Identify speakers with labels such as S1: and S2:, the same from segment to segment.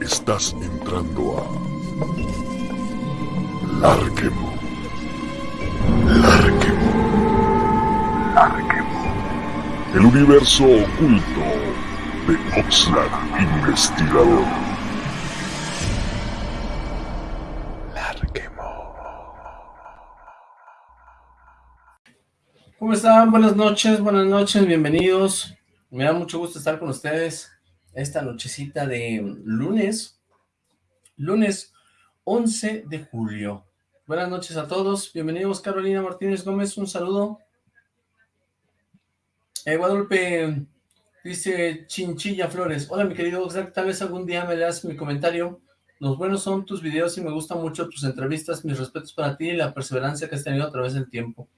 S1: Estás entrando a Larquemo. Larquemo. Larquemo. El universo oculto de Oxlack Investigador. Larquemo.
S2: ¿Cómo están? Buenas noches, buenas noches, bienvenidos. Me da mucho gusto estar con ustedes esta nochecita de lunes, lunes 11 de julio. Buenas noches a todos, bienvenidos Carolina Martínez Gómez, un saludo. Eh, Guadalupe dice Chinchilla Flores, hola mi querido Oxlack, tal vez algún día me leas mi comentario, los buenos son tus videos y me gustan mucho tus entrevistas, mis respetos para ti y la perseverancia que has tenido a través del tiempo.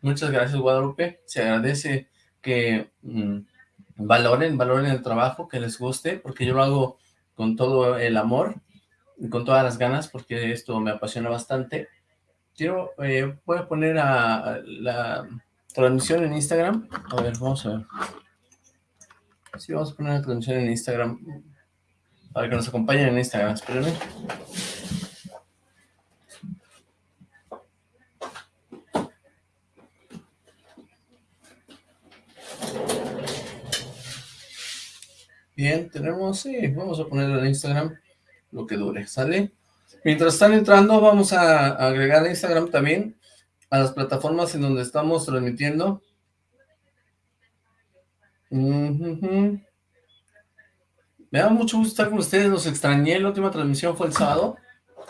S2: Muchas gracias Guadalupe, se agradece que... Mm, valoren, valoren el trabajo, que les guste, porque yo lo hago con todo el amor y con todas las ganas, porque esto me apasiona bastante. Quiero, eh, voy a poner la transmisión en Instagram. A ver, vamos a ver. Sí, vamos a poner la transmisión en Instagram para que nos acompañen en Instagram. Espérenme. Bien, tenemos, sí, vamos a ponerlo en Instagram lo que dure, ¿sale? Mientras están entrando, vamos a agregar Instagram también a las plataformas en donde estamos transmitiendo. Me da mucho gusto estar con ustedes, los extrañé, la última transmisión fue el sábado.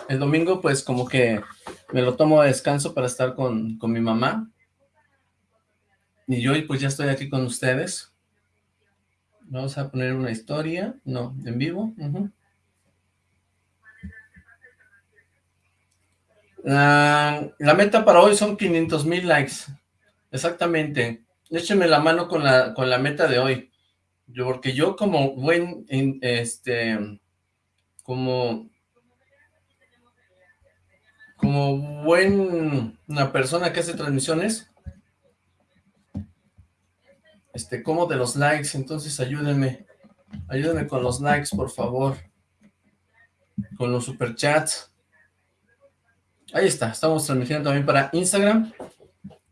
S2: El domingo, pues, como que me lo tomo de descanso para estar con, con mi mamá. Y yo, pues, ya estoy aquí con ustedes. Vamos a poner una historia. No, en vivo. la, meta para hoy son 500 mil likes. Exactamente. Échenme la mano con la, con la meta de hoy. Yo, porque yo como buen, este, como, como buen, una persona que hace transmisiones, este, como de los likes, entonces ayúdenme, ayúdenme con los likes, por favor, con los superchats. Ahí está, estamos transmitiendo también para Instagram.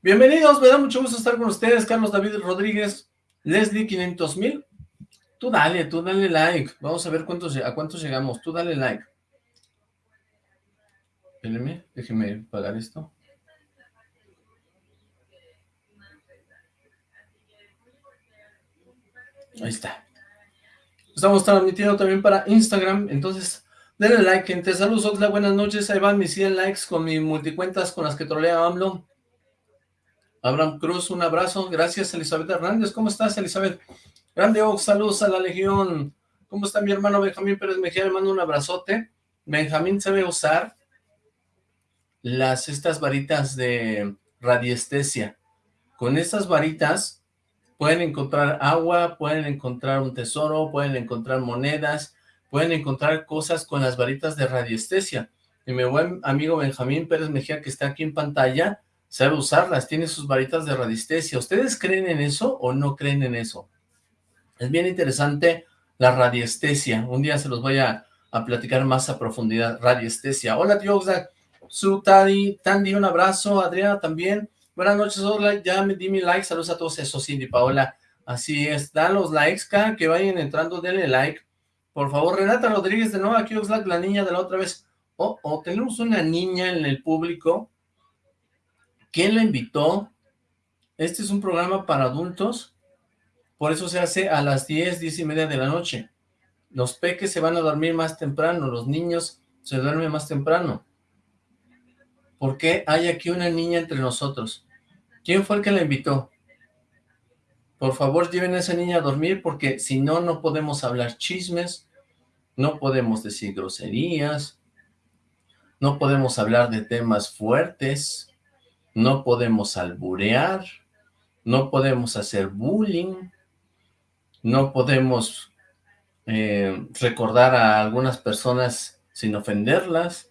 S2: Bienvenidos, me da mucho gusto estar con ustedes, Carlos David Rodríguez, Leslie 500 mil. Tú dale, tú dale like, vamos a ver cuántos, a cuántos llegamos, tú dale like. Déjenme pagar esto. Ahí está. Estamos transmitiendo también para Instagram, entonces denle like, gente. Saludos, Oxla, buenas noches. Ahí van mis 100 likes con mis multicuentas con las que trolea AMLO. Abraham Cruz, un abrazo. Gracias, Elizabeth Hernández. ¿Cómo estás, Elizabeth? Grande Ox, saludos a la Legión. ¿Cómo está mi hermano Benjamín Pérez Mejía? Le mando un abrazote. Benjamín sabe usar las estas varitas de radiestesia. Con estas varitas Pueden encontrar agua, pueden encontrar un tesoro, pueden encontrar monedas, pueden encontrar cosas con las varitas de radiestesia. Y mi buen amigo Benjamín Pérez Mejía, que está aquí en pantalla, sabe usarlas, tiene sus varitas de radiestesia. ¿Ustedes creen en eso o no creen en eso? Es bien interesante la radiestesia. Un día se los voy a, platicar más a profundidad. Radiestesia. Hola, tío Oxlack. Su Tadi, Tandy, un abrazo. Adriana también. Buenas noches, ya me di mi like, saludos a todos, eso Cindy Paola, así es, dan los likes, cada que vayan entrando, denle like, por favor, Renata Rodríguez de nuevo, aquí Oxlack, la niña de la otra vez, oh, oh, tenemos una niña en el público, ¿quién la invitó? Este es un programa para adultos, por eso se hace a las 10, 10 y media de la noche, los peques se van a dormir más temprano, los niños se duermen más temprano, ¿por qué hay aquí una niña entre nosotros? ¿Quién fue el que la invitó? Por favor, lleven a esa niña a dormir porque si no, no podemos hablar chismes, no podemos decir groserías, no podemos hablar de temas fuertes, no podemos alburear, no podemos hacer bullying, no podemos eh, recordar a algunas personas sin ofenderlas.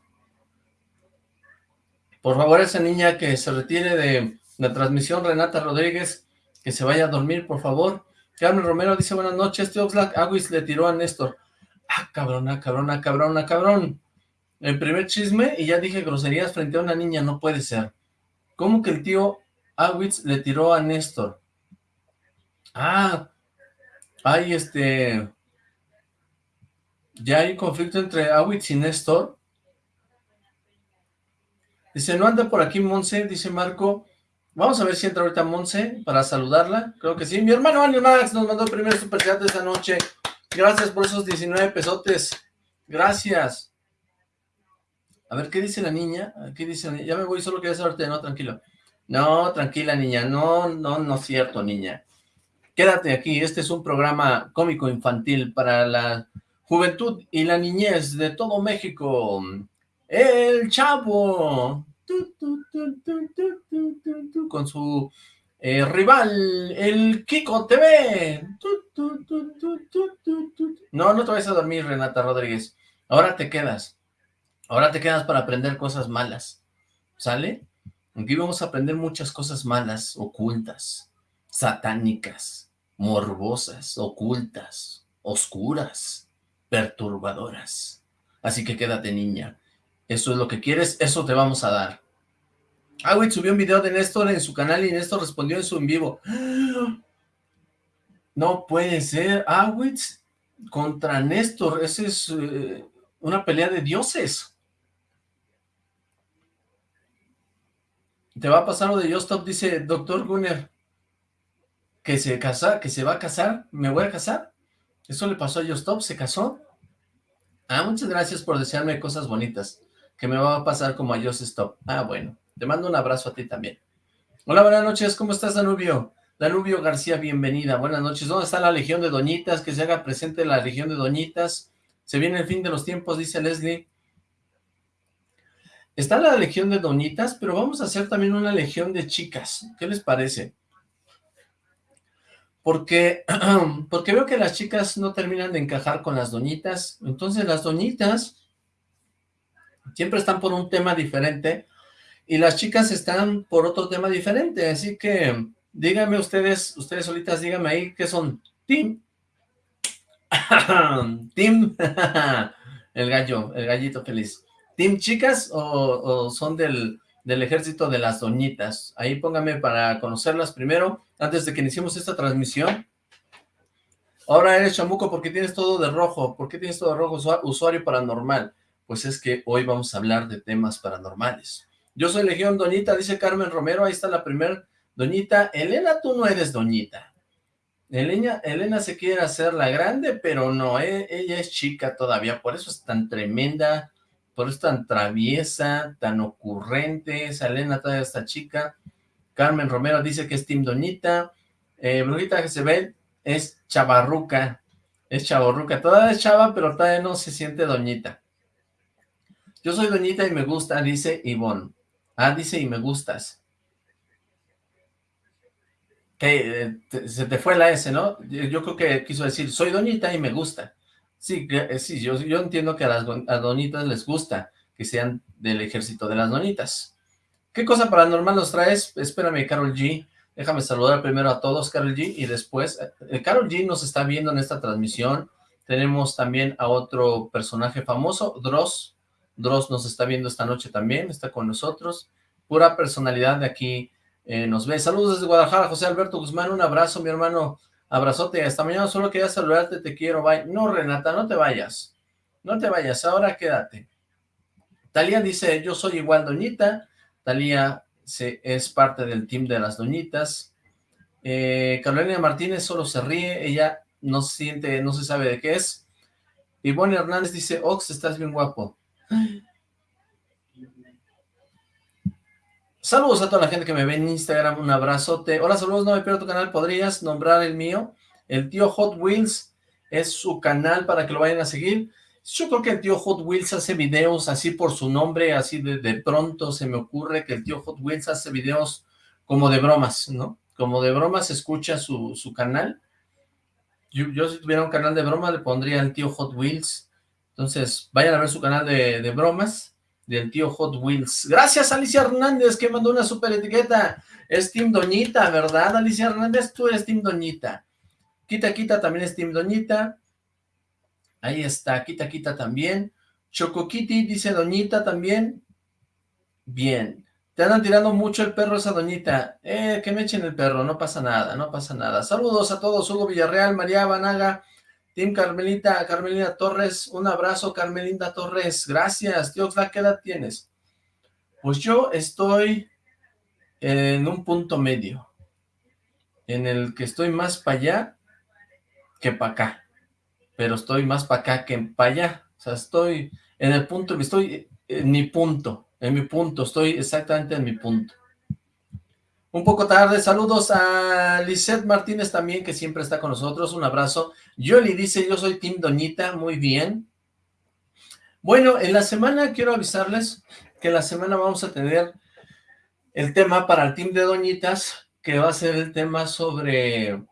S2: Por favor, esa niña que se retire de la transmisión, Renata Rodríguez, que se vaya a dormir, por favor. Carmen Romero dice, buenas noches, este Oxlack Aguis le tiró a Néstor. Ah, cabrona, cabrona, cabrona, cabrón. El primer chisme y ya dije groserías frente a una niña, no puede ser. ¿Cómo que el tío Awitz le tiró a Néstor? Ah, hay este... Ya hay conflicto entre Awitz y Néstor. Dice, no anda por aquí Monse, dice Marco. Vamos a ver si entra ahorita Monse para saludarla. Creo que sí. Mi hermano Andy Max nos mandó el primer superchat de esta noche. Gracias por esos 19 pesotes. Gracias. A ver, ¿qué dice la niña? ¿Qué dice la niña? Ya me voy, solo quería saberte. No, tranquilo. No, tranquila, niña. No, no, no es cierto, niña. Quédate aquí. Este es un programa cómico infantil para la juventud y la niñez de todo México. El Chavo con su eh, rival, el Kiko TV. No, no te vayas a dormir, Renata Rodríguez. Ahora te quedas. Ahora te quedas para aprender cosas malas. ¿Sale? Aquí vamos a aprender muchas cosas malas, ocultas, satánicas, morbosas, ocultas, oscuras, perturbadoras. Así que quédate, niña. Eso es lo que quieres, eso te vamos a dar. Awitz subió un video de Néstor en su canal y Néstor respondió en su en vivo. No puede ser. Awitz contra Néstor. Esa es eh, una pelea de dioses. Te va a pasar lo de Justop, dice Doctor Gunner. Que se casa, que se va a casar. ¿Me voy a casar? Eso le pasó a Justop, se casó. Ah, muchas gracias por desearme cosas bonitas. Que me va a pasar como a Stop. Ah, bueno. Te mando un abrazo a ti también. Hola, buenas noches, ¿cómo estás, Danubio? Danubio García, bienvenida, buenas noches. ¿Dónde está la Legión de Doñitas? Que se haga presente la Legión de Doñitas. Se viene el fin de los tiempos, dice Leslie. Está la Legión de Doñitas, pero vamos a hacer también una Legión de chicas. ¿Qué les parece? Porque, porque veo que las chicas no terminan de encajar con las doñitas. Entonces las doñitas siempre están por un tema diferente y las chicas están por otro tema diferente, así que díganme ustedes, ustedes solitas, díganme ahí qué son. Tim. Tim. el gallo, el gallito feliz. ¿Team chicas o, son del, del, ejército de las doñitas? Ahí pónganme para conocerlas primero, antes de que iniciemos esta transmisión. Ahora eres chamuco porque tienes todo de rojo. ¿Por qué tienes todo de rojo? Usuario paranormal. Pues es que hoy vamos a hablar de temas paranormales. Yo soy Legión Doñita, dice Carmen Romero, ahí está la primer Doñita. Elena, tú no eres Doñita. Elena, Elena se quiere hacer la grande, pero no, eh, ella es chica todavía, por eso es tan tremenda, por eso es tan traviesa, tan ocurrente, esa Elena todavía está chica. Carmen Romero dice que es Team Doñita. Eh, Brujita Jezebel es chavarruca, es chavarruca, todavía es chava, pero todavía no se siente Doñita. Yo soy Doñita y me gusta, dice Ivonne. Ah, dice, y me gustas. Que eh, se te fue la S, ¿no? Yo creo que quiso decir, soy doñita y me gusta. Sí, eh, sí yo, yo entiendo que a las donitas les gusta que sean del ejército de las donitas. ¿Qué cosa paranormal nos traes? Espérame, Carol G. Déjame saludar primero a todos, Carol G, y después... Eh, Carol G nos está viendo en esta transmisión. Tenemos también a otro personaje famoso, Dross, Dross nos está viendo esta noche también, está con nosotros. Pura personalidad de aquí eh, nos ve. Saludos desde Guadalajara, José Alberto Guzmán, un abrazo, mi hermano. Abrazote, hasta mañana, solo quería saludarte, te quiero, bye. No, Renata, no te vayas. No te vayas, ahora quédate. Talía dice, yo soy igual doñita. Talía se, es parte del team de las doñitas. Eh, Carolina Martínez solo se ríe, ella no siente, no se sabe de qué es. Ivonne Hernández dice, Ox, estás bien guapo. Saludos a toda la gente que me ve en Instagram, un abrazote. Hola, saludos, no me pierdo tu canal, ¿podrías nombrar el mío? El tío Hot Wheels es su canal para que lo vayan a seguir. Yo creo que el tío Hot Wheels hace videos así por su nombre, así de, pronto se me ocurre que el tío Hot Wheels hace videos como de bromas, ¿no? Como de bromas escucha su, canal. Yo, si tuviera un canal de broma le pondría el tío Hot Wheels entonces, vayan a ver su canal de, bromas del tío Hot Wheels. Gracias, Alicia Hernández, que mandó una super etiqueta. Es Team Doñita, ¿verdad, Alicia Hernández? Tú eres Team Doñita. Quita Quita también es Team Doñita. Ahí está, Quita Quita también. Choco Kitty dice Doñita también. Bien. Te andan tirando mucho el perro esa doñita. Eh, que me echen el perro, no pasa nada, no pasa nada. Saludos a todos, Hugo Villarreal, María Banaga, Tim Carmelita, Carmelina Torres, un abrazo Carmelita Torres, gracias. Dios, ¿qué edad tienes? Pues yo estoy en un punto medio, en el que estoy más para allá que para acá, pero estoy más para acá que para allá, o sea, estoy en el punto, estoy en mi punto, en mi punto, estoy exactamente en mi punto. Un poco tarde, saludos a Lisette Martínez también, que siempre está con nosotros, un abrazo. Yoli dice, yo soy Tim Doñita, muy bien. Bueno, en la semana quiero avisarles que la semana vamos a tener el tema para el Team de Doñitas, que va a ser el tema sobre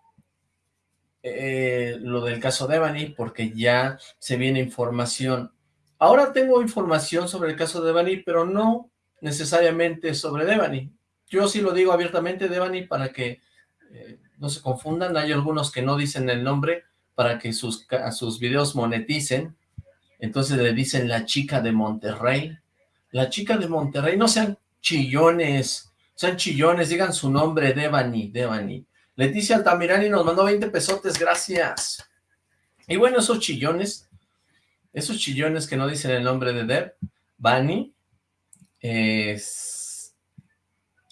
S2: eh, lo del caso de Evany, porque ya se viene información Ahora tengo información sobre el caso de Devani, pero no necesariamente sobre Devani. Yo sí lo digo abiertamente, Devani, para que eh, no se confundan. Hay algunos que no dicen el nombre para que sus, sus videos moneticen. Entonces le dicen la chica de Monterrey. La chica de Monterrey, no sean chillones, sean chillones, digan su nombre, Devani, Devani. Leticia Altamirani nos mandó 20 pesotes, gracias. Y bueno, esos chillones esos chillones que no dicen el nombre de Deb, Bunny,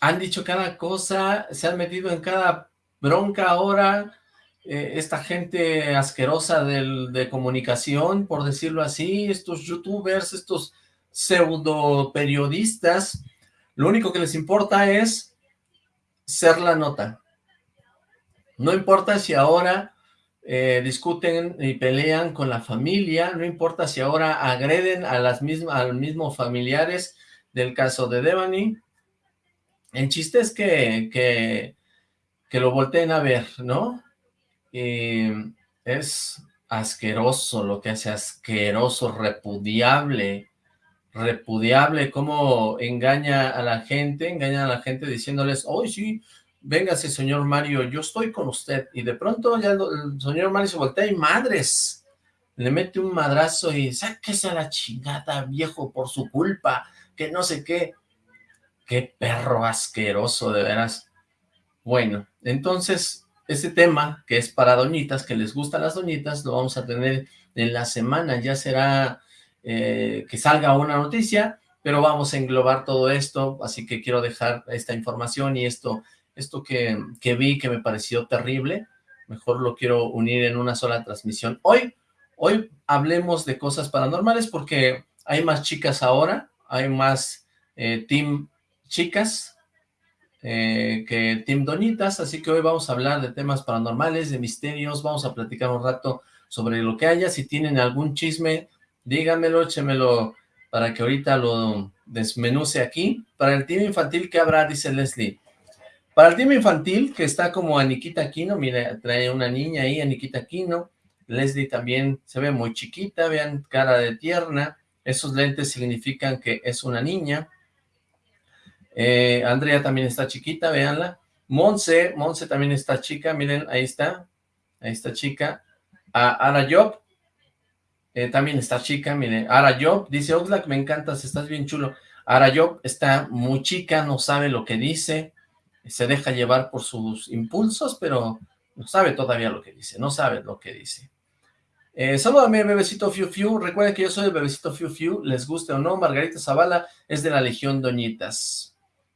S2: han dicho cada cosa, se han metido en cada bronca ahora, eh, esta gente asquerosa de comunicación, por decirlo así, estos youtubers, estos pseudo periodistas, lo único que les importa es ser la nota. No importa si ahora eh, discuten y pelean con la familia, no importa si ahora agreden a las mismas, a los mismos familiares del caso de Devani. El chiste es que, que, lo volteen a ver, ¿no? Y es asqueroso lo que hace, asqueroso, repudiable, repudiable, cómo engaña a la gente, engaña a la gente diciéndoles, hoy sí, véngase señor Mario, yo estoy con usted, y de pronto ya el señor Mario se voltea y madres, le mete un madrazo y sáquese a la chingada, viejo, por su culpa, que no sé qué, qué perro asqueroso, de veras. Bueno, entonces, ese tema, que es para doñitas, que les gustan las doñitas, lo vamos a tener en la semana, ya será eh, que salga una noticia, pero vamos a englobar todo esto, así que quiero dejar esta información y esto esto que, vi que me pareció terrible, mejor lo quiero unir en una sola transmisión. Hoy, hoy hablemos de cosas paranormales porque hay más chicas ahora, hay más eh, team chicas eh, que team doñitas, así que hoy vamos a hablar de temas paranormales, de misterios, vamos a platicar un rato sobre lo que haya, si tienen algún chisme, díganmelo, échemelo para que ahorita lo desmenuce aquí. Para el team infantil, ¿qué habrá? Dice Leslie. Para el team infantil, que está como Aniquita Aquino, mira, trae una niña ahí, Aniquita Aquino. Leslie también se ve muy chiquita, vean, cara de tierna. Esos lentes significan que es una niña. Eh, Andrea también está chiquita, véanla. Monse, Monse también está chica, miren, ahí está. Ahí está chica. Ara Job, eh, también está chica, miren. Ara Job, dice Oxlack, me encantas, estás bien chulo. Ara Job está muy chica, no sabe lo que dice se deja llevar por sus impulsos, pero no sabe todavía lo que dice, no sabe lo que dice. Eh, bebecito Fiu Fiu, recuerden que yo soy el bebecito Fiu Fiu, les guste o no, Margarita Zavala es de la Legión Doñitas.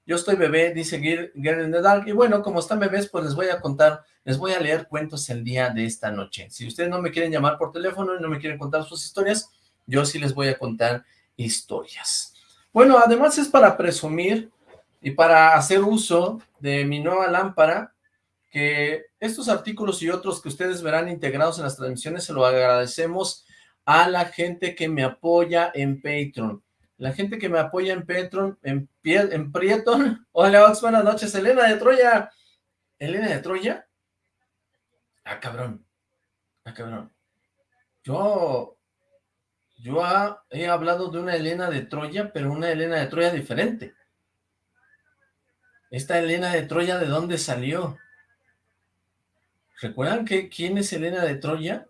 S2: Yo estoy bebé, dice Girl in Dark, y bueno, como están bebés, pues les voy a contar, les voy a leer cuentos el día de esta noche. Si ustedes no me quieren llamar por teléfono y no me quieren contar sus historias, yo sí les voy a contar historias. Bueno, además es para presumir y para hacer uso de mi nueva lámpara, que estos artículos y otros que ustedes verán integrados en las transmisiones, se lo agradecemos a la gente que me apoya en Patreon. La gente que me apoya en Patreon, en, en Prieton. Hola, Ox, buenas noches. Elena de Troya. ¿Elena de Troya? Ah, cabrón. Ah, cabrón. Yo... Yo he hablado de una Elena de Troya, pero una Elena de Troya diferente. Esta Elena de Troya, ¿de dónde salió? ¿Recuerdan que quién es Elena de Troya?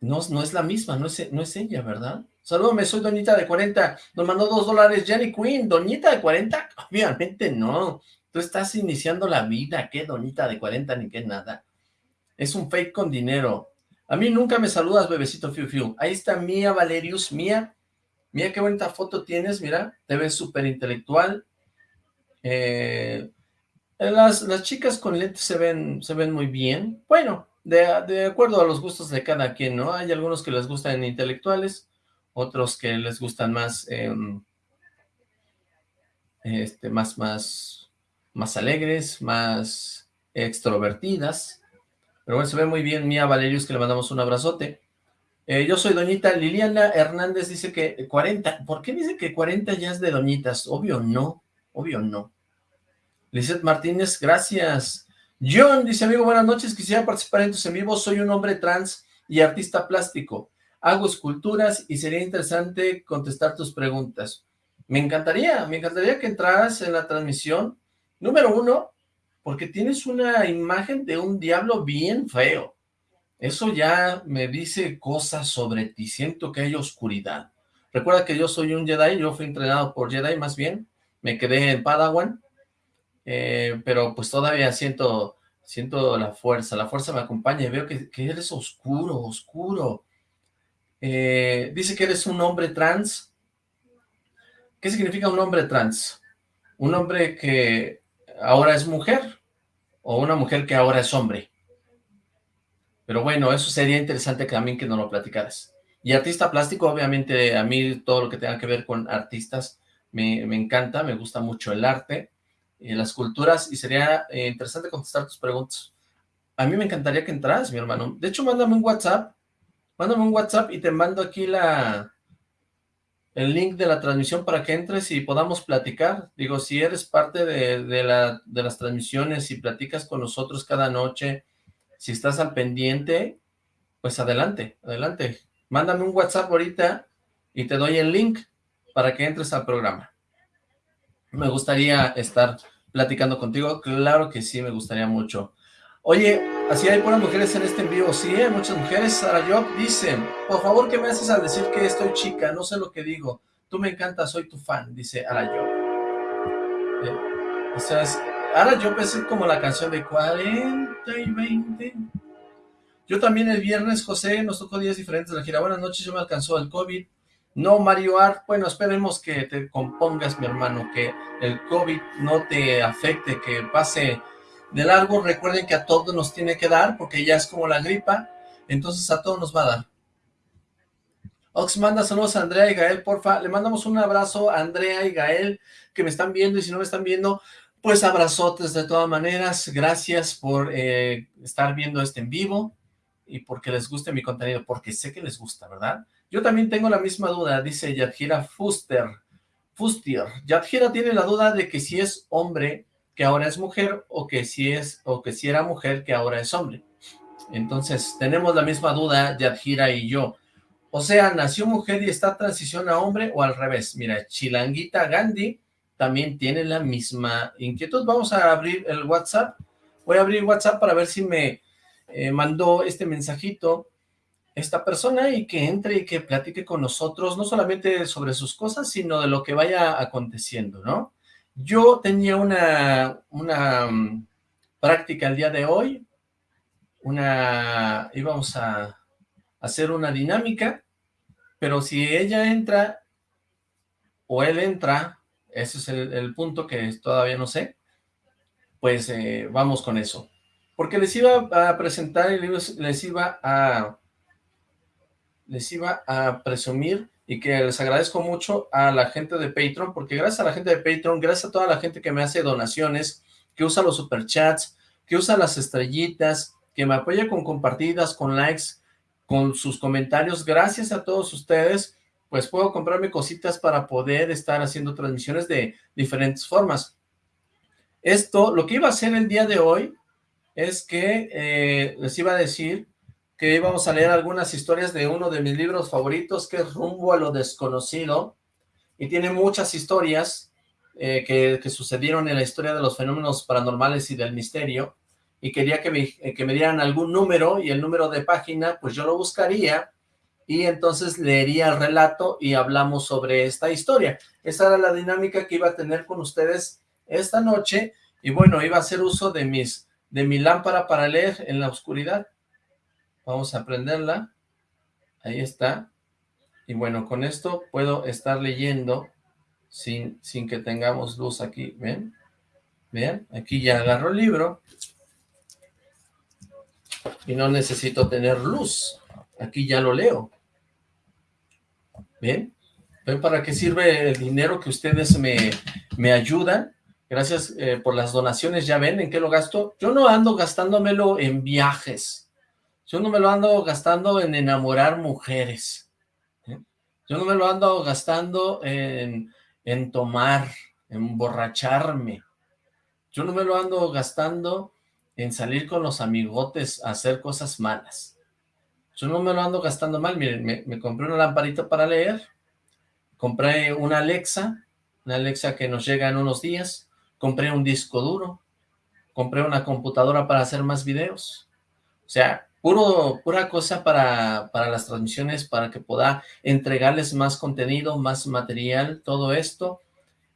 S2: No, no es la misma, no es, no es ella, ¿verdad? Salúdame, soy Doñita de 40. Nos mandó dos dólares Jenny Queen. ¿Doñita de 40? Obviamente no. Tú estás iniciando la vida. ¿Qué Doñita de 40 ni qué nada? Es un fake con dinero. A mí nunca me saludas, bebecito Fiu Fiu. Ahí está Mía Valerius. Mía, mira qué bonita foto tienes, mira. Te ves súper intelectual. Eh, las, las chicas con lentes se ven, se ven muy bien. Bueno, de, acuerdo a los gustos de cada quien, ¿no? Hay algunos que les gustan intelectuales, otros que les gustan más, em, este, más, más, más alegres, más extrovertidas. Pero bueno, se ve muy bien Mía Valerius, que le mandamos un abrazote. Eh, yo soy Doñita Liliana Hernández, dice que 40. ¿Por qué dice que 40 ya es de Doñitas? Obvio no, obvio no. Lizeth Martínez, gracias. John dice, amigo, buenas noches, quisiera participar en tus en vivo, soy un hombre trans y artista plástico, hago esculturas y sería interesante contestar tus preguntas. Me encantaría, me encantaría que entraras en la transmisión, número uno, porque tienes una imagen de un diablo bien feo. Eso ya me dice cosas sobre ti, siento que hay oscuridad. Recuerda que yo soy un Jedi, yo fui entrenado por Jedi más bien, me quedé en Padawan, eh, pero pues todavía siento, siento la fuerza, la fuerza me acompaña y veo que, eres oscuro, oscuro. Eh, dice que eres un hombre trans. ¿Qué significa un hombre trans? Un hombre que ahora es mujer o una mujer que ahora es hombre. Pero bueno, eso sería interesante también que nos lo platicaras. Y artista plástico, obviamente a mí todo lo que tenga que ver con artistas me, me encanta, me gusta mucho el arte en las culturas y sería eh, interesante contestar tus preguntas. A mí me encantaría que entras, mi hermano. De hecho, mándame un WhatsApp, mándame un WhatsApp y te mando aquí la el link de la transmisión para que entres y podamos platicar. Digo, si eres parte de, de, la, de las transmisiones y platicas con nosotros cada noche, si estás al pendiente, pues adelante, adelante. Mándame un WhatsApp ahorita y te doy el link para que entres al programa me gustaría estar platicando contigo, claro que sí, me gustaría mucho. Oye, así hay buenas mujeres en este envío, sí, hay muchas mujeres. Sara Job dice, por favor, ¿qué me haces al decir que estoy chica? No sé lo que digo. Tú me encantas, soy tu fan, dice Ara Job. Eh, o sea, es, Ara Job es como la canción de 40 y 20. Yo también el viernes, José, nos tocó días diferentes de la gira. Buenas noches, yo me alcanzó el COVID. No, Mario Art, bueno, esperemos que te compongas, mi hermano, que el COVID no te afecte, que pase de largo. Recuerden que a todos nos tiene que dar, porque ya es como la gripa, entonces a todos nos va a dar. Ox manda saludos a Andrea y Gael, porfa. Le mandamos un abrazo a Andrea y Gael, que me están viendo, y si no me están viendo, pues abrazotes de todas maneras. Gracias por eh, estar viendo este en vivo y porque les guste mi contenido, porque sé que les gusta, ¿verdad? Yo también tengo la misma duda, dice Yadjira Fuster. Fustier. Yadjira tiene la duda de que si es hombre, que ahora es mujer, o que si es, o que si era mujer, que ahora es hombre. Entonces, tenemos la misma duda, Yadjira y yo. O sea, nació mujer y está transición a hombre, o al revés. Mira, Chilanguita Gandhi también tiene la misma inquietud. Vamos a abrir el WhatsApp. Voy a abrir WhatsApp para ver si me eh, mandó este mensajito esta persona y que entre y que platique con nosotros, no solamente sobre sus cosas, sino de lo que vaya aconteciendo, ¿no? Yo tenía una, una mm, práctica el día de hoy, una, íbamos a hacer una dinámica, pero si ella entra o él entra, ese es el, punto que todavía no sé, pues eh, vamos con eso. Porque les iba a presentar y les iba a les iba a presumir y que les agradezco mucho a la gente de Patreon, porque gracias a la gente de Patreon, gracias a toda la gente que me hace donaciones, que usa los superchats, que usa las estrellitas, que me apoya con compartidas, con likes, con sus comentarios, gracias a todos ustedes, pues puedo comprarme cositas para poder estar haciendo transmisiones de diferentes formas. Esto, lo que iba a hacer el día de hoy, es que eh, les iba a decir que íbamos a leer algunas historias de uno de mis libros favoritos, que es Rumbo a lo Desconocido, y tiene muchas historias eh, que, sucedieron en la historia de los fenómenos paranormales y del misterio, y quería que me, que me dieran algún número y el número de página, pues yo lo buscaría y entonces leería el relato y hablamos sobre esta historia. Esa era la dinámica que iba a tener con ustedes esta noche y bueno, iba a hacer uso de mis de mi lámpara para leer en la oscuridad. Vamos a prenderla. Ahí está. Y bueno, con esto puedo estar leyendo sin, sin que tengamos luz aquí. ¿Ven? ¿Ven? Aquí ya agarro el libro. Y no necesito tener luz. Aquí ya lo leo. ¿Ven? ¿Ven para qué sirve el dinero que ustedes me, me ayudan? Gracias eh, por las donaciones, ya ven en qué lo gasto. Yo no ando gastándomelo en viajes. Yo no me lo ando gastando en enamorar mujeres. ¿eh? Yo no me lo ando gastando en, en tomar, en emborracharme. Yo no me lo ando gastando en salir con los amigotes a hacer cosas malas. Yo no me lo ando gastando mal. Miren, me, me compré una lamparita para leer. Compré una Alexa. Una Alexa que nos llega en unos días compré un disco duro, compré una computadora para hacer más videos. O sea, puro, pura cosa para, para las transmisiones, para que pueda entregarles más contenido, más material, todo esto.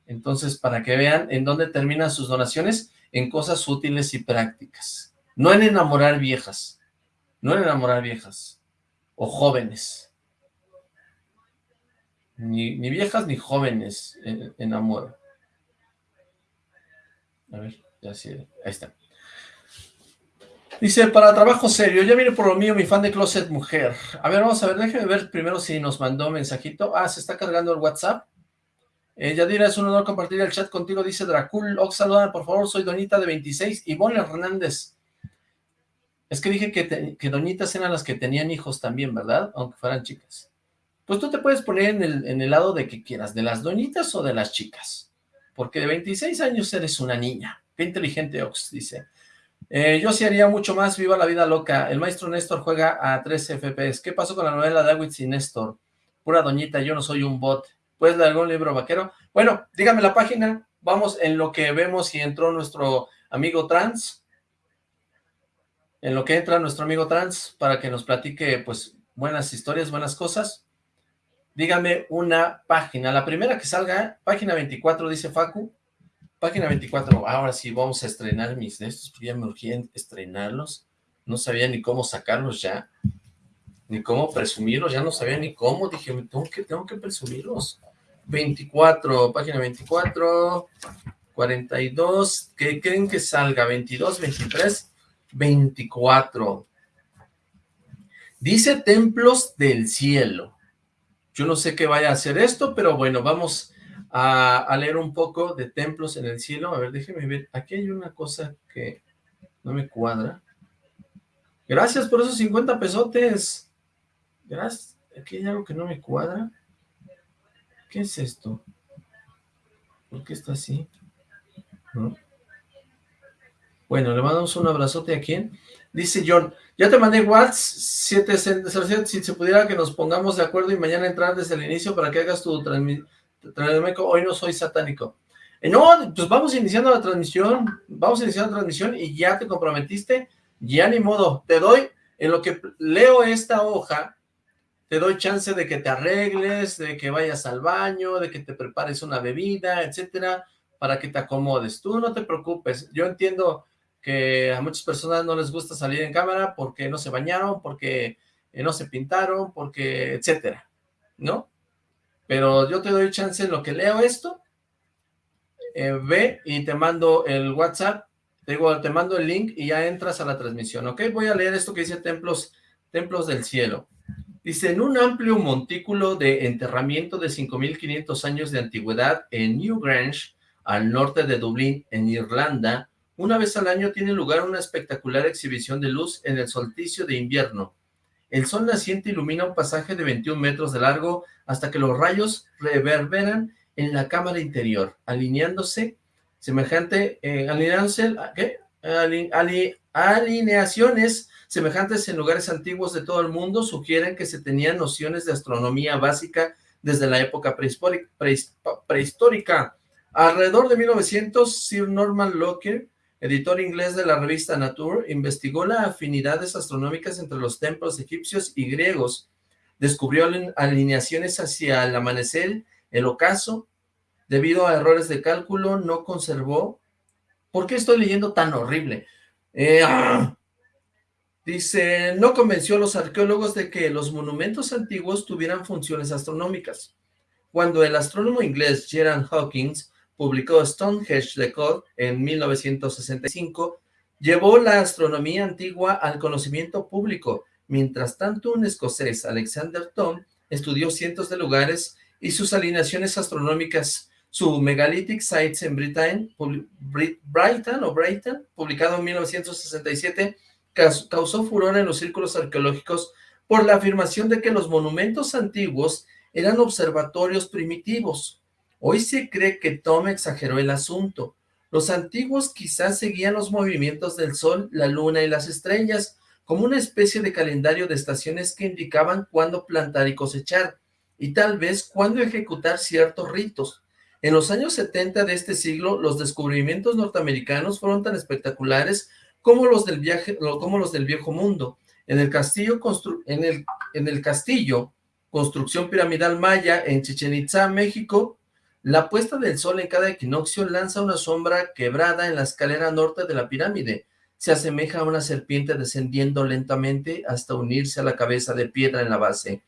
S2: Entonces, para que vean en dónde terminan sus donaciones, en cosas útiles y prácticas. No en enamorar viejas, no en enamorar viejas o jóvenes. Ni, ni viejas ni jóvenes enamoro. A ver, ya sí, ahí está. Dice, para trabajo serio, ya viene por lo mío mi fan de Closet Mujer. A ver, vamos a ver, déjeme ver primero si nos mandó mensajito. Ah, se está cargando el WhatsApp. Eh, Yadira, es un honor compartir el chat contigo, dice Dracul. Ox, saludan, por favor, soy Donita de 26. Ivonne Hernández. Es que dije que, que Doñitas eran las que tenían hijos también, ¿verdad? Aunque fueran chicas. Pues tú te puedes poner en el, en el lado de que quieras, de las doñitas o de las chicas porque de 26 años eres una niña. Qué inteligente, Ox, dice. Eh, yo sí haría mucho más, viva la vida loca. El maestro Néstor juega a 13 FPS. ¿Qué pasó con la novela de Awitz y Néstor? Pura doñita, yo no soy un bot. ¿Puedes leer algún libro vaquero? Bueno, dígame la página. Vamos en lo que vemos si entró nuestro amigo trans. En lo que entra nuestro amigo trans para que nos platique, pues, buenas historias, buenas cosas dígame una página. La primera que salga, página 24, dice Facu. Página 24, ahora sí vamos a estrenar mis de estos, ya me urgían estrenarlos. No sabía ni cómo sacarlos ya, ni cómo presumirlos, ya no sabía ni cómo. Dije, tengo que, tengo que presumirlos. 24, página 24, 42, ¿qué creen que salga? 22, 23, 24. Dice templos del cielo. Yo no sé qué vaya a hacer esto, pero bueno, vamos a, leer un poco de templos en el cielo. A ver, déjeme ver. Aquí hay una cosa que no me cuadra. Gracias por esos 50 pesotes. Gracias. Aquí hay algo que no me cuadra. ¿Qué es esto? ¿Por qué está así? Bueno, le mandamos un abrazote a quien. Dice John, ya te mandé WhatsApp, si se pudiera que nos pongamos de acuerdo y mañana entrar desde el inicio para que hagas tu transmisión. Hoy no soy satánico. Eh, no, pues vamos iniciando la transmisión, vamos iniciando la transmisión y ya te comprometiste, ya ni modo. Te doy, en lo que leo esta hoja, te doy chance de que te arregles, de que vayas al baño, de que te prepares una bebida, etcétera, para que te acomodes. Tú no te preocupes, yo entiendo que a muchas personas no les gusta salir en cámara porque no se bañaron, porque eh, no se pintaron, porque etcétera, ¿no? Pero yo te doy chance en lo que leo esto, eh, ve y te mando el WhatsApp, te, digo, te mando el link y ya entras a la transmisión, ¿ok? Voy a leer esto que dice Templos, Templos del Cielo. Dice, en un amplio montículo de enterramiento de 5.500 años de antigüedad en Newgrange, al norte de Dublín, en Irlanda, una vez al año tiene lugar una espectacular exhibición de luz en el solsticio de invierno. El sol naciente ilumina un pasaje de 21 metros de largo hasta que los rayos reverberan en la cámara interior, alineándose semejante, eh, alineándose, alineaciones semejantes en lugares antiguos de todo el mundo sugieren que se tenían nociones de astronomía básica desde la época prehistórica. Alrededor de 1900, Sir Norman Lockyer editor inglés de la revista Nature, investigó las afinidades astronómicas entre los templos egipcios y griegos. Descubrió alineaciones hacia el amanecer, el ocaso. Debido a errores de cálculo, no conservó... ¿Por qué estoy leyendo tan horrible? Eh, ¡ah! Dice, no convenció a los arqueólogos de que los monumentos antiguos tuvieran funciones astronómicas. Cuando el astrónomo inglés Gerard Hawkins publicó Stonehenge de Code en 1965, llevó la astronomía antigua al conocimiento público. Mientras tanto, un escocés, Alexander Thom, estudió cientos de lugares y sus alineaciones astronómicas. Su Megalithic Sites en Britain, Brighton, o Brighton, publicado en 1967, causó furor en los círculos arqueológicos por la afirmación de que los monumentos antiguos eran observatorios primitivos. Hoy se cree que Tom exageró el asunto. Los antiguos quizás seguían los movimientos del sol, la luna y las estrellas, como una especie de calendario de estaciones que indicaban cuándo plantar y cosechar, y tal vez cuándo ejecutar ciertos ritos. En los años 70 de este siglo, los descubrimientos norteamericanos fueron tan espectaculares como los del, viaje, como los del viejo mundo. En el castillo, en el, en el castillo, construcción piramidal maya en Chichen Itza, México, la puesta del sol en cada equinoccio lanza una sombra quebrada en la escalera norte de la pirámide. Se asemeja a una serpiente descendiendo lentamente hasta unirse a la cabeza de piedra en la base.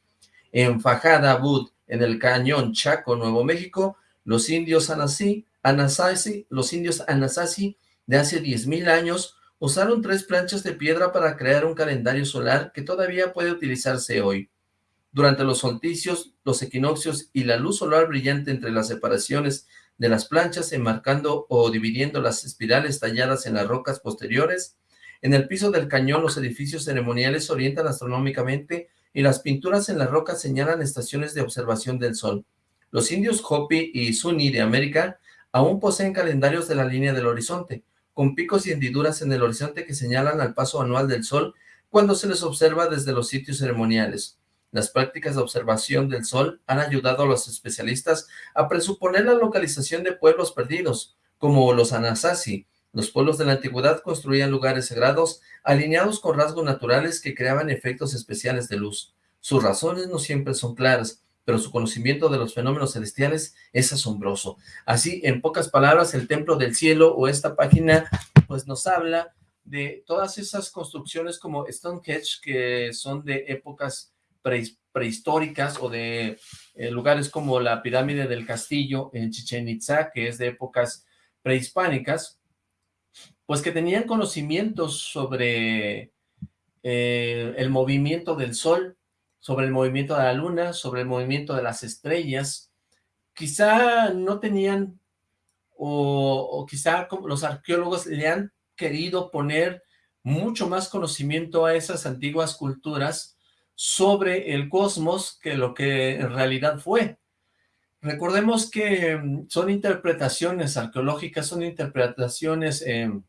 S2: En Fajada Bud, en el cañón Chaco, Nuevo México, los indios Anasazi, los indios Anasazi de hace 10.000 años usaron tres planchas de piedra para crear un calendario solar que todavía puede utilizarse hoy. Durante los solsticios, los equinoccios y la luz solar brillante entre las separaciones de las planchas, enmarcando o dividiendo las espirales talladas en las rocas posteriores. En el piso del cañón, los edificios ceremoniales orientan astronómicamente y las pinturas en las rocas señalan estaciones de observación del sol. Los indios Hopi y Sunni de América aún poseen calendarios de la línea del horizonte, con picos y hendiduras en el horizonte que señalan al paso anual del sol cuando se les observa desde los sitios ceremoniales. Las prácticas de observación del Sol han ayudado a los especialistas a presuponer la localización de pueblos perdidos, como los Anasazi. Los pueblos de la antigüedad construían lugares sagrados alineados con rasgos naturales que creaban efectos especiales de luz. Sus razones no siempre son claras, pero su conocimiento de los fenómenos celestiales es asombroso. Así, en pocas palabras, el Templo del Cielo o esta página pues nos habla de todas esas construcciones como Stonehenge que son de épocas prehistóricas o de eh, lugares como la pirámide del castillo en Chichen Itza, que es de épocas prehispánicas, pues que tenían conocimientos sobre eh, el movimiento del sol, sobre el movimiento de la luna, sobre el movimiento de las estrellas. Quizá no tenían, o, o quizá los arqueólogos le han querido poner mucho más conocimiento a esas antiguas culturas sobre el cosmos que lo que en realidad fue. Recordemos que mm, son interpretaciones arqueológicas, son interpretaciones em,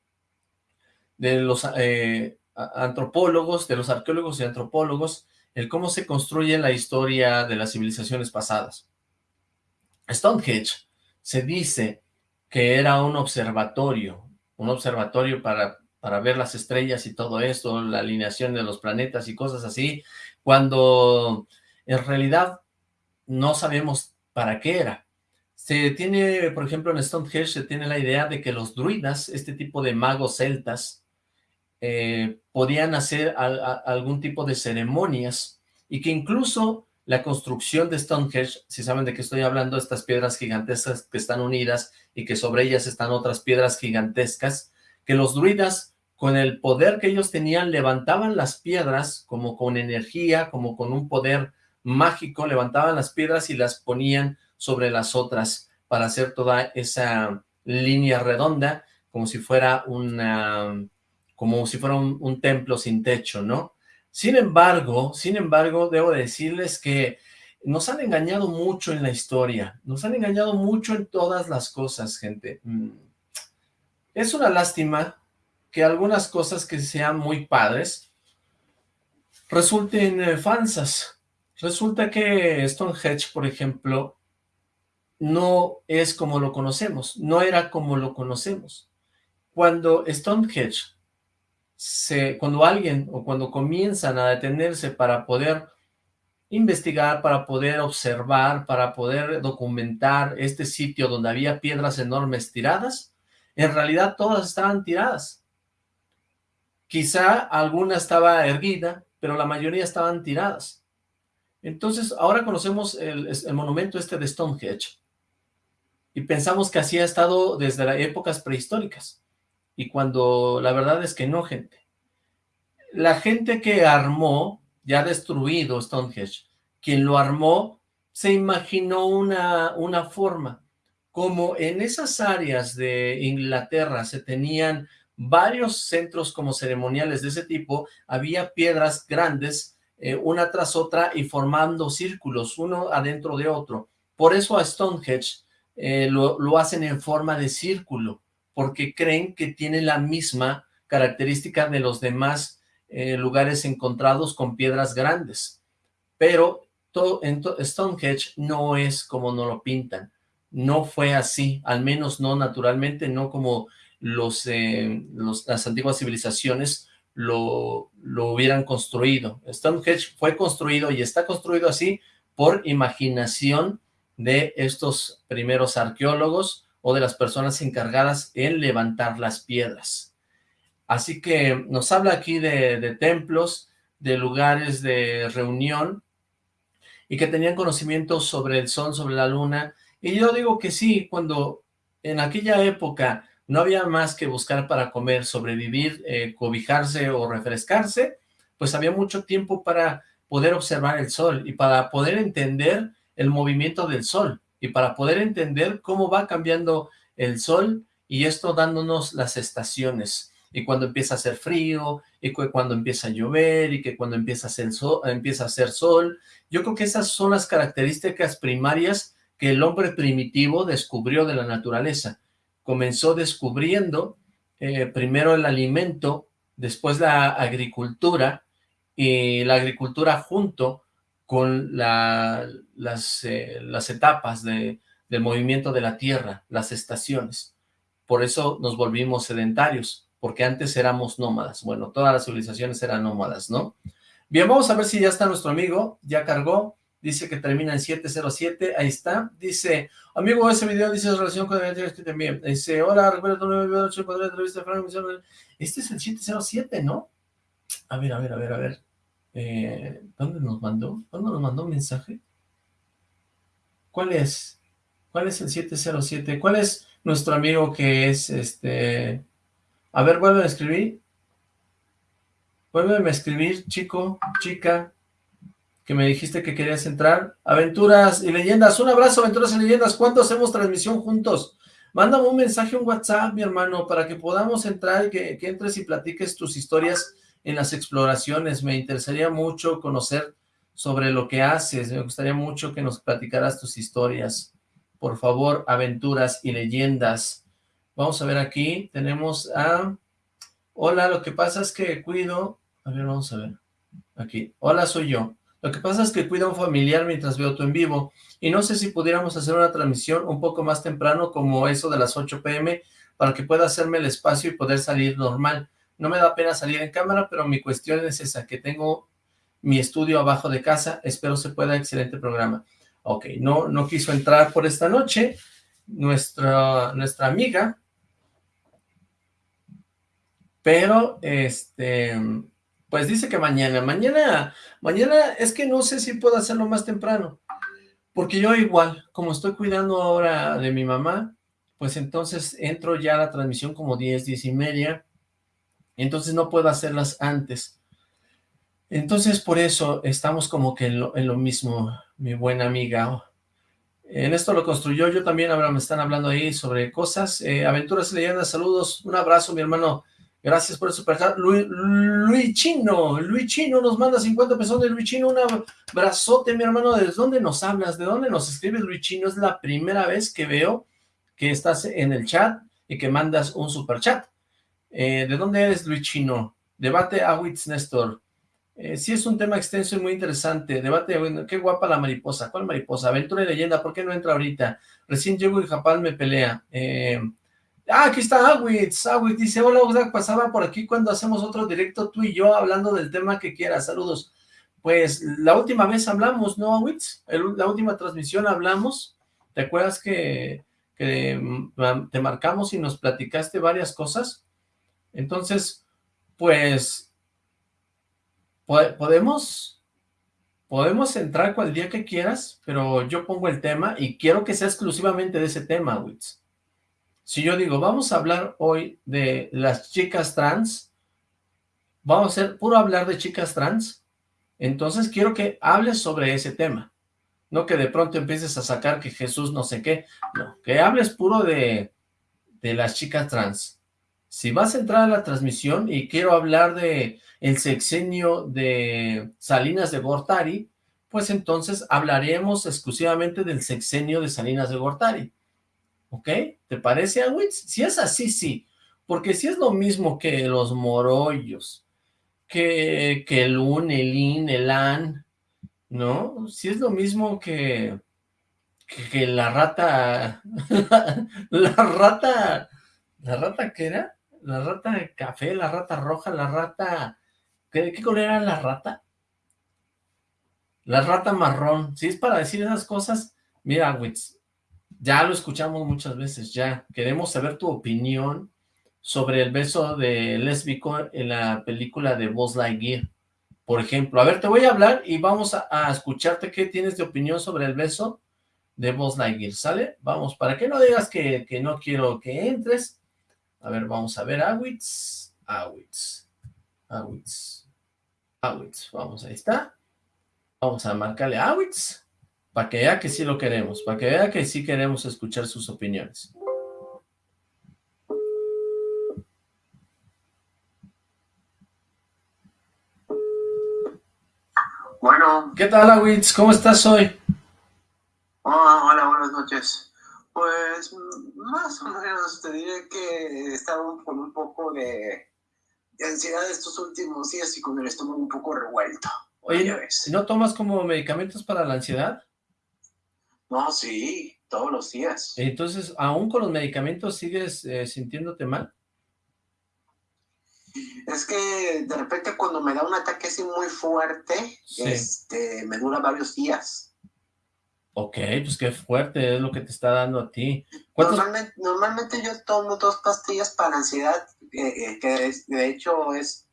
S2: de los eh, antropólogos, de los arqueólogos y antropólogos, el cómo se construye la historia de las civilizaciones pasadas. Stonehenge se dice que era un observatorio, un observatorio para, para ver las estrellas y todo esto, la alineación de los planetas y cosas así, cuando en realidad no sabemos para qué era. Se tiene, por ejemplo, en Stonehenge se tiene la idea de que los druidas, este tipo de magos celtas, eh, podían hacer algún tipo de ceremonias y que incluso la construcción de Stonehenge, si saben de qué estoy hablando, estas piedras gigantescas que están unidas y que sobre ellas están otras piedras gigantescas, que los druidas con el poder que ellos tenían, levantaban las piedras como con energía, como con un poder mágico, levantaban las piedras y las ponían sobre las otras para hacer toda esa línea redonda, como si fuera una, como si fuera un, un templo sin techo, ¿no? Sin embargo, sin embargo, debo decirles que nos han engañado mucho en la historia, nos han engañado mucho en todas las cosas, gente. Mm. Es una lástima que algunas cosas que sean muy padres resulten eh, falsas. Resulta que Stonehenge, por ejemplo, no es como lo conocemos, no era como lo conocemos. Cuando Stonehenge, se, cuando alguien o cuando comienzan a detenerse para poder investigar, para poder observar, para poder documentar este sitio donde había piedras enormes tiradas, en realidad todas estaban tiradas. Quizá alguna estaba erguida, pero la mayoría estaban tiradas. Entonces, ahora conocemos el, monumento este de Stonehenge, y pensamos que así ha estado desde las épocas prehistóricas. Y cuando la verdad es que no, gente. La gente que armó, ya destruido Stonehenge, quien lo armó, se imaginó una, una forma. Como en esas áreas de Inglaterra se tenían varios centros como ceremoniales de ese tipo, había piedras grandes, eh, una tras otra, y formando círculos, uno adentro de otro. Por eso a Stonehenge eh, lo, hacen en forma de círculo, porque creen que tiene la misma característica de los demás eh, lugares encontrados con piedras grandes. Pero todo, en Stonehenge no es como no lo pintan. No fue así, al menos no naturalmente, no como los, eh, las antiguas civilizaciones lo, lo hubieran construido. Stonehenge fue construido y está construido así por imaginación de estos primeros arqueólogos o de las personas encargadas en levantar las piedras. Así que nos habla aquí de, templos, de lugares de reunión, y que tenían conocimiento sobre el sol, sobre la luna, y yo digo que sí, cuando en aquella época no había más que buscar para comer, sobrevivir, eh, cobijarse o refrescarse, pues había mucho tiempo para poder observar el sol y para poder entender el movimiento del sol y para poder entender cómo va cambiando el sol y esto dándonos las estaciones y cuando empieza a hacer frío y cuando empieza a llover y que cuando empieza a hacer sol, empieza a hacer sol. Yo creo que esas son las características primarias que el hombre primitivo descubrió de la naturaleza. Comenzó descubriendo eh, primero el alimento, después la agricultura, y la agricultura junto con las, eh, las etapas de, del movimiento de la Tierra, las estaciones. Por eso nos volvimos sedentarios, porque antes éramos nómadas. Bueno, todas las civilizaciones eran nómadas, ¿no? Bien, vamos a ver si ya está nuestro amigo, ya cargó, dice que termina en 707, ahí está, dice, amigo, ese video dice relación con el que también, dice, hola, recuerda tu nuevo video, entrevista, este es el 707, ¿no? A ver, a ver, a ver, a ver, eh, ¿Dónde nos mandó? ¿Dónde nos mandó un mensaje? ¿Cuál es? ¿Cuál es el 707? ¿Cuál es nuestro amigo que es este... A ver, vuelve a escribir. Vuelve a escribir, chico, chica, que me dijiste que querías entrar. Aventuras y leyendas. Un abrazo, aventuras y leyendas. ¿Cuándo hacemos transmisión juntos? Mándame un mensaje, un WhatsApp, mi hermano, para que podamos entrar y que, que entres y platiques tus historias en las exploraciones. Me interesaría mucho conocer sobre lo que haces. Me gustaría mucho que nos platicaras tus historias. Por favor, aventuras y leyendas. Vamos a ver aquí. Tenemos a... Hola, lo que pasa es que cuido... A ver, vamos a ver. Aquí. Hola, soy yo. Lo que pasa es que cuido a un familiar mientras veo tu en vivo. Y no sé si pudiéramos hacer una transmisión un poco más temprano, como eso de las 8 pm, para que pueda hacerme el espacio y poder salir normal. No me da pena salir en cámara, pero mi cuestión es esa, que tengo mi estudio abajo de casa, espero se pueda, excelente programa. Ok, no, no quiso entrar por esta noche, nuestra, nuestra amiga, pero, este, pues dice que mañana, mañana, mañana es que no sé si puedo hacerlo más temprano, porque yo igual, como estoy cuidando ahora de mi mamá, pues entonces entro ya a la transmisión como 10, 10 y media, entonces no puedo hacerlas antes. Entonces por eso estamos como que en lo, mismo, mi buena amiga. En esto lo construyó yo también, ahora me están hablando ahí sobre cosas. Eh, aventuras leyendas, saludos, un abrazo mi hermano. Gracias por el superchat. Luis, Luis Chino, Luis Chino nos manda 50 pesos de Luis Chino, un abrazote, mi hermano. ¿De dónde nos hablas? ¿De dónde nos escribes, Luis Chino? Es la primera vez que veo que estás en el chat y que mandas un superchat. Eh, ¿De dónde eres, Luis Chino? Debate Awitz Néstor. Eh, sí es un tema extenso y muy interesante. Debate, bueno, qué guapa la mariposa. ¿Cuál mariposa? Aventura y leyenda, ¿por qué no entra ahorita? Recién llego y Japal me pelea. Eh, Ah, aquí está Awitz. Awitz dice, hola, Oxlack, pasaba por aquí cuando hacemos otro directo tú y yo hablando del tema que quieras. Saludos. Pues la última vez hablamos, ¿no, Awitz? La última transmisión hablamos. ¿Te acuerdas que, mm, te marcamos y nos platicaste varias cosas? Entonces, pues, podemos, podemos entrar cual día que quieras, pero yo pongo el tema y quiero que sea exclusivamente de ese tema, Witz. Si yo digo, vamos a hablar hoy de las chicas trans, vamos a hacer puro hablar de chicas trans, entonces quiero que hables sobre ese tema. No que de pronto empieces a sacar que Jesús no sé qué, no, que hables puro de, de las chicas trans. Si vas a entrar a la transmisión y quiero hablar de el sexenio de Salinas de Gortari, pues entonces hablaremos exclusivamente del sexenio de Salinas de Gortari. ¿Ok? ¿Te parece, Awitz? Si es así, sí. Porque si es lo mismo que los morollos, que, que el un, el in, el an, ¿no? Si es lo mismo que, que, la rata, la rata, ¿la rata qué era? la rata de café, la rata roja, la rata... ¿Qué, qué color era la rata? La rata marrón. Si es para decir esas cosas, mira, Witz, ya lo escuchamos muchas veces, ya. Queremos saber tu opinión sobre el beso de lésbico en la película de Buzz Lightyear. Por ejemplo, a ver, te voy a hablar y vamos a, escucharte qué tienes de opinión sobre el beso de Buzz Lightyear, ¿sale? Vamos, para que no digas que, que no quiero que entres, a ver, vamos a ver, Awitz, Awitz, Awitz, Awitz, vamos, ahí está. Vamos a marcarle Awitz, para que vea que sí lo queremos, para que vea que sí queremos escuchar sus opiniones.
S3: Bueno.
S2: ¿Qué tal, Awitz? ¿Cómo estás hoy?
S3: Oh, hola, buenas noches. Pues más o menos te diré que estaba con un poco de, ansiedad estos últimos días y con el estómago un poco revuelto.
S2: Oye, ¿no tomas como medicamentos para la ansiedad?
S3: No, sí, todos los días.
S2: Entonces, ¿aún con los medicamentos sigues eh, sintiéndote mal?
S3: Es que de repente cuando me da un ataque así muy fuerte, este, me dura varios días.
S2: Ok, pues qué fuerte es lo que te está dando a ti.
S3: Normalmente, normalmente, yo tomo dos pastillas para ansiedad, eh, eh, que de hecho es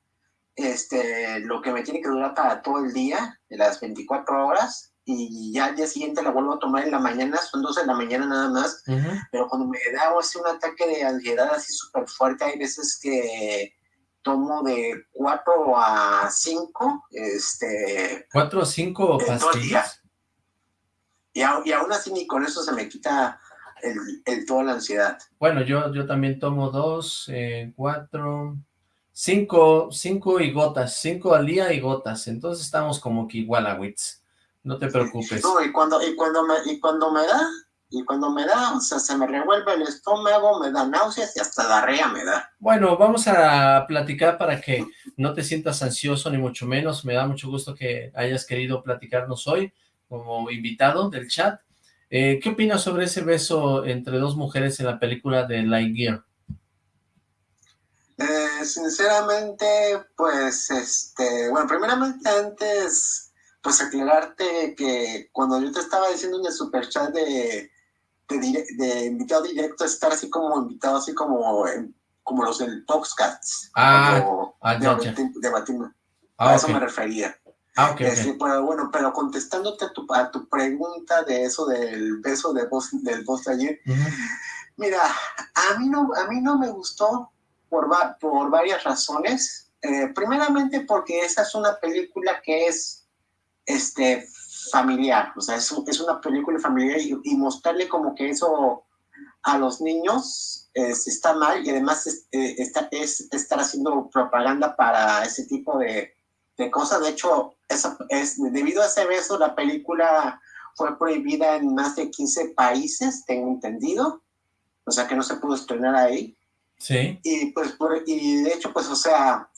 S3: este lo que me tiene que durar para todo el día, de las 24 horas, y ya al día siguiente la vuelvo a tomar en la mañana, son dos en la mañana nada más, pero cuando me da así un ataque de ansiedad así súper fuerte, hay veces que tomo de 4 a 5, este...
S2: ¿4 o 5 pastillas?
S3: Y, aún así ni con eso se me quita el, toda la ansiedad.
S2: Bueno, yo, yo también tomo dos, eh, cuatro, cinco, cinco y gotas, cinco al día y gotas. Entonces estamos como que igual a Wits. No te preocupes.
S3: No, y cuando, y cuando me, y cuando me da, y cuando me da, o sea, se me revuelve el estómago, me da náuseas y hasta diarrea me da.
S2: Bueno, vamos a platicar para que no te sientas ansioso ni mucho menos. Me da mucho gusto que hayas querido platicarnos hoy como invitado del chat. Eh, ¿Qué opinas sobre ese beso entre dos mujeres en la película de Lightyear?
S3: Eh, sinceramente, pues, este, bueno, primeramente antes, pues aclararte que cuando yo te estaba diciendo en el super chat de, de, invitado directo, estar así como invitado, así como, como los del Toxcats.
S2: Ah, ah
S3: de, ah, a eso me refería.
S2: Ah, okay,
S3: pero bueno, pero contestándote a tu, a tu pregunta de eso del beso de voz, del voz de ayer, mira, a mí, no, a mí no me gustó por, por varias razones. Eh, primeramente porque esa es una película que es este, familiar, o sea, es, es una película familiar y, mostrarle como que eso a los niños está mal y además es, eh, está, es estar haciendo propaganda para ese tipo de, de cosas. De hecho, es, debido a ese beso, la película fue prohibida en más de 15 países, tengo entendido. O sea que no se pudo estrenar ahí.
S2: Sí.
S3: Y pues, y de hecho, pues, o sea,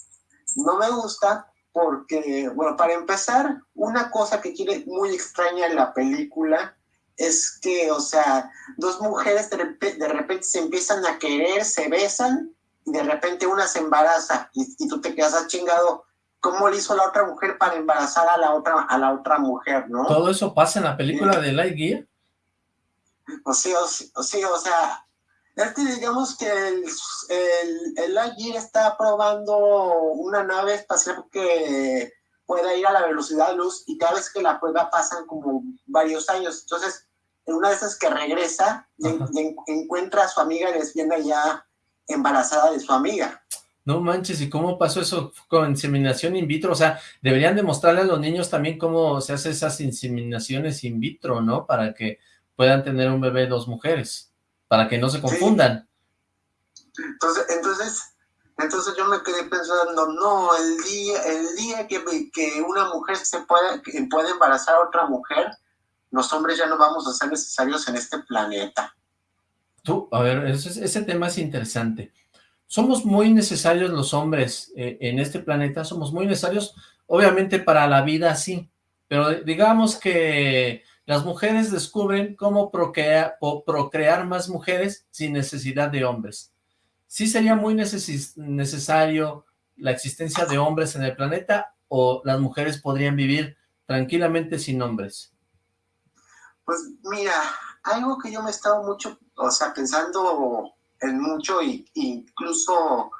S3: no me gusta porque, bueno, para empezar, una cosa que quiere muy extraña en la película es que, o sea, dos mujeres de repente, se empiezan a querer, se besan, y de repente una se embaraza, y, tú te quedas chingado, ¿cómo le hizo la otra mujer para embarazar a la otra, a la otra mujer, no?
S2: ¿Todo eso pasa en la película de Lightyear?
S3: O sí, o, sí, o sea, este, digamos que el, el, Lightyear está probando una nave espacial que pueda ir a la velocidad de luz y cada vez que la prueba pasan como varios años. Entonces, en una de esas que regresa, encuentra a su amiga lesbiana ya embarazada de su amiga.
S2: No manches, ¿y cómo pasó eso con inseminación in vitro? O sea, deberían demostrarle a los niños también cómo se hacen esas inseminaciones in vitro, ¿no? Para que puedan tener un bebé dos mujeres, para que no se confundan.
S3: Entonces, entonces, entonces yo me quedé pensando, no, el día, el día que, que una mujer se pueda, puede embarazar a otra mujer, los hombres ya no vamos a ser necesarios en este planeta.
S2: Tú, a ver, ese, ese tema es interesante. Somos muy necesarios los hombres eh, en este planeta, somos muy necesarios, obviamente para la vida sí, pero digamos que las mujeres descubren cómo procrear, más mujeres sin necesidad de hombres. ¿Sí sería muy necesario la existencia de hombres en el planeta o las mujeres podrían vivir tranquilamente sin hombres?
S3: Pues mira, algo que yo me he estado mucho, o sea, pensando en mucho e incluso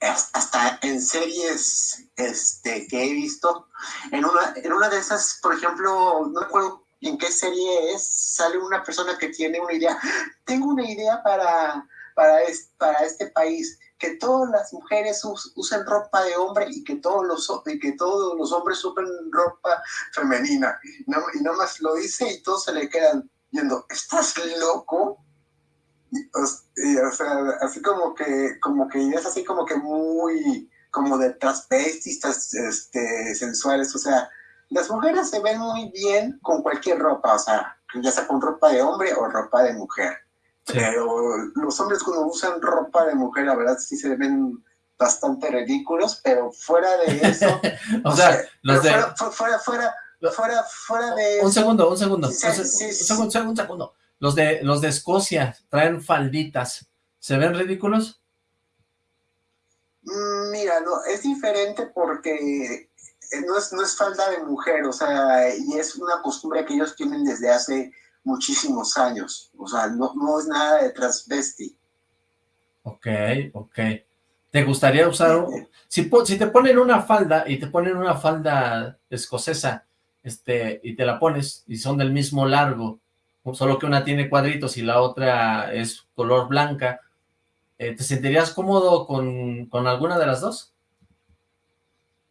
S3: hasta en series este, que he visto, en una, en una de esas, por ejemplo, no recuerdo en qué serie es, sale una persona que tiene una idea, tengo una idea para para, este país, que todas las mujeres usen ropa de hombre y que todos los, que todos los hombres usen ropa femenina. Y, no, y más lo dice y todos se le quedan viendo, ¿estás loco? o, sea, así como que, como que es así como que muy, como de transvestistas este, sensuales, o sea, las mujeres se ven muy bien con cualquier ropa, o sea, ya sea con ropa de hombre o ropa de mujer. Pero los hombres cuando usan ropa de mujer, la verdad sí se ven bastante ridículos, pero fuera de eso...
S2: o, sea, los de...
S3: Fuera, fuera, fuera, fuera, de...
S2: Un segundo, un segundo, un, segundo, un segundo. Los de, los de Escocia traen falditas, ¿se ven ridículos?
S3: Mm, mira, no, es diferente porque no es, no es falda de mujer, o sea, y es una costumbre que ellos tienen desde hace muchísimos años. O sea, no, no es nada de transvesti.
S2: Ok, ok. ¿Te gustaría usar... Si, si te ponen una falda y te ponen una falda escocesa este y te la pones y son del mismo largo, solo que una tiene cuadritos y la otra es color blanca, eh, ¿te sentirías cómodo con, con, alguna de las dos?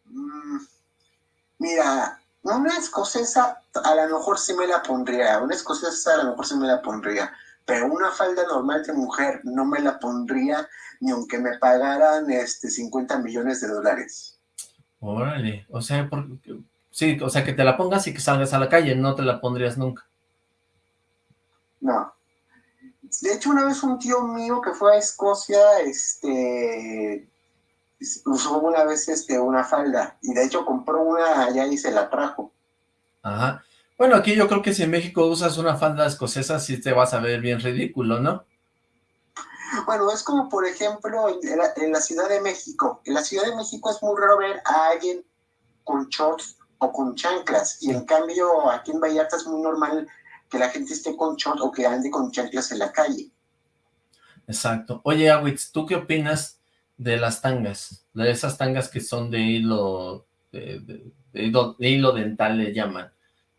S3: Mm, mira, una escocesa a lo mejor sí me la pondría, una escocesa a lo mejor sí me la pondría, pero una falda normal de mujer no me la pondría ni aunque me pagaran este 50 millones de dólares.
S2: Órale, o sea, sí, o sea, que te la pongas y que salgas a la calle, no te la pondrías nunca.
S3: No. De hecho, una vez un tío mío que fue a Escocia, este, usó una vez este, una falda, y de hecho compró una allá y se la trajo.
S2: Ajá. Bueno, aquí yo creo que si en México usas una falda escocesa, sí te vas a ver bien ridículo, ¿no?
S3: Bueno, es como, por ejemplo, en la, Ciudad de México. En la Ciudad de México es muy raro ver a alguien con shorts o con chanclas, y en cambio aquí en Vallarta es muy normal que la gente esté con shorts o que ande con chanclas en la calle.
S2: Exacto. Oye, Awitz, ¿tú qué opinas de las tangas, de esas tangas que son de hilo, de, hilo, dental le llaman,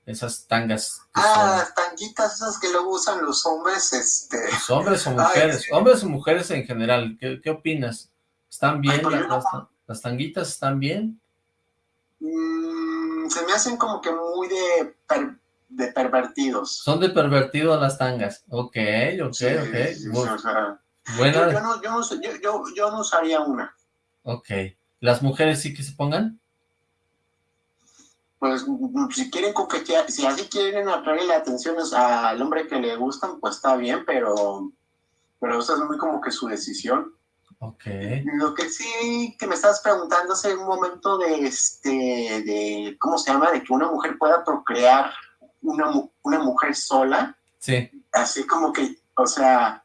S2: esas tangas.
S3: ah, las tanguitas esas que luego usan los hombres, este...
S2: Los hombres o mujeres, hombres o mujeres en general, ¿qué, opinas? ¿Están bien? las, tanguitas están bien?
S3: Mm, se me hacen como que muy de, de pervertidos.
S2: Son de pervertidos las tangas, ok, ok, ok.
S3: Bueno. Yo, no, yo, yo, no usaría una.
S2: Ok. ¿Las mujeres sí que se pongan?
S3: Pues si quieren coquetear, si así quieren atraer la atención al hombre que le gustan, pues está bien, pero, pero eso es muy como que su decisión.
S2: Ok.
S3: Lo que sí que me estabas preguntando hace un momento de este, de, ¿cómo se llama? De que una mujer pueda procrear una, una mujer sola.
S2: Sí.
S3: Así como que, o sea,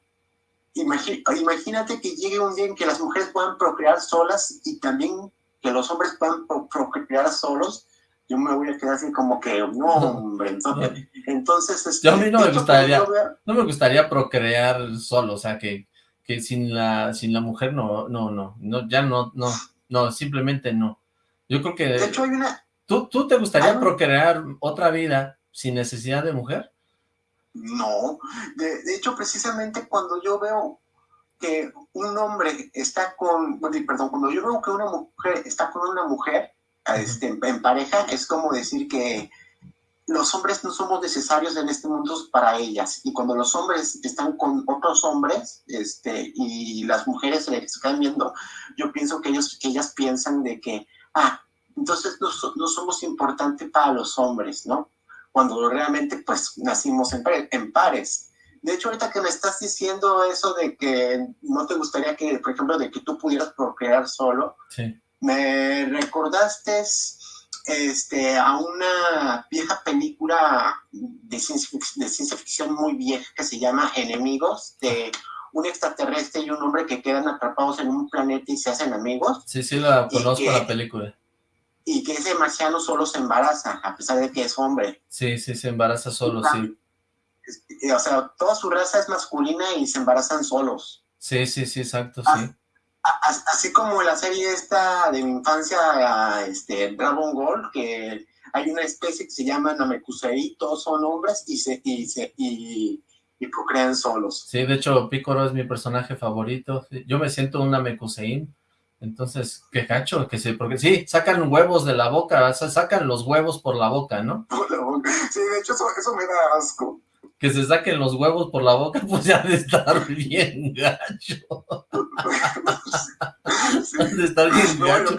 S3: imagínate que llegue un día en que las mujeres puedan procrear solas y también que los hombres puedan procrear solos, yo me voy a quedar así como que, no, hombre, entonces, entonces este,
S2: yo a mí no me gustaría, no me gustaría procrear solo, o sea, que, que sin la, sin la mujer no, no, no, no, ya no, no, no, simplemente no. Yo creo que...
S3: De hecho hay una...
S2: ¿Tú, tú te gustaría procrear otra vida sin necesidad de mujer?
S3: No, de, hecho precisamente cuando yo veo que un hombre está con, perdón, cuando yo veo que una mujer está con una mujer este, en pareja, es como decir que los hombres no somos necesarios en este mundo para ellas. Y cuando los hombres están con otros hombres este, y las mujeres se están viendo, yo pienso que, ellos, que ellas piensan de que, ah, entonces no, no somos importantes para los hombres, ¿no? Cuando realmente pues nacimos en, en pares. De hecho, ahorita que me estás diciendo eso de que no te gustaría que, por ejemplo, de que tú pudieras procrear solo, me recordaste este, a una vieja película de ciencia, de ciencia ficción muy vieja que se llama Enemigos, de un extraterrestre y un hombre que quedan atrapados en un planeta y se hacen amigos.
S2: Sí, sí, la conozco la película
S3: y que ese marciano solo se embaraza, a pesar de que es hombre.
S2: Sí, sí, se embaraza solo, sí.
S3: O sea, toda su raza es masculina y se embarazan solos.
S2: Sí, sí, sí, exacto, sí.
S3: Así, como la serie esta de mi infancia, este, Dragon Ball, que hay una especie que se llama Namekusei, todos son hombres y se, y se, y, y procrean solos.
S2: Sí, de hecho, Picoro es mi personaje favorito. Yo me siento un Namekusei entonces, qué cacho, que sí, porque sí, sacan huevos de la boca, o sea, sacan los huevos por la boca, ¿no?
S3: Por la boca. Sí, de hecho, eso, me da asco.
S2: Que se saquen los huevos por la boca, pues ya de estar bien gacho.
S3: sí. de estar bien gacho.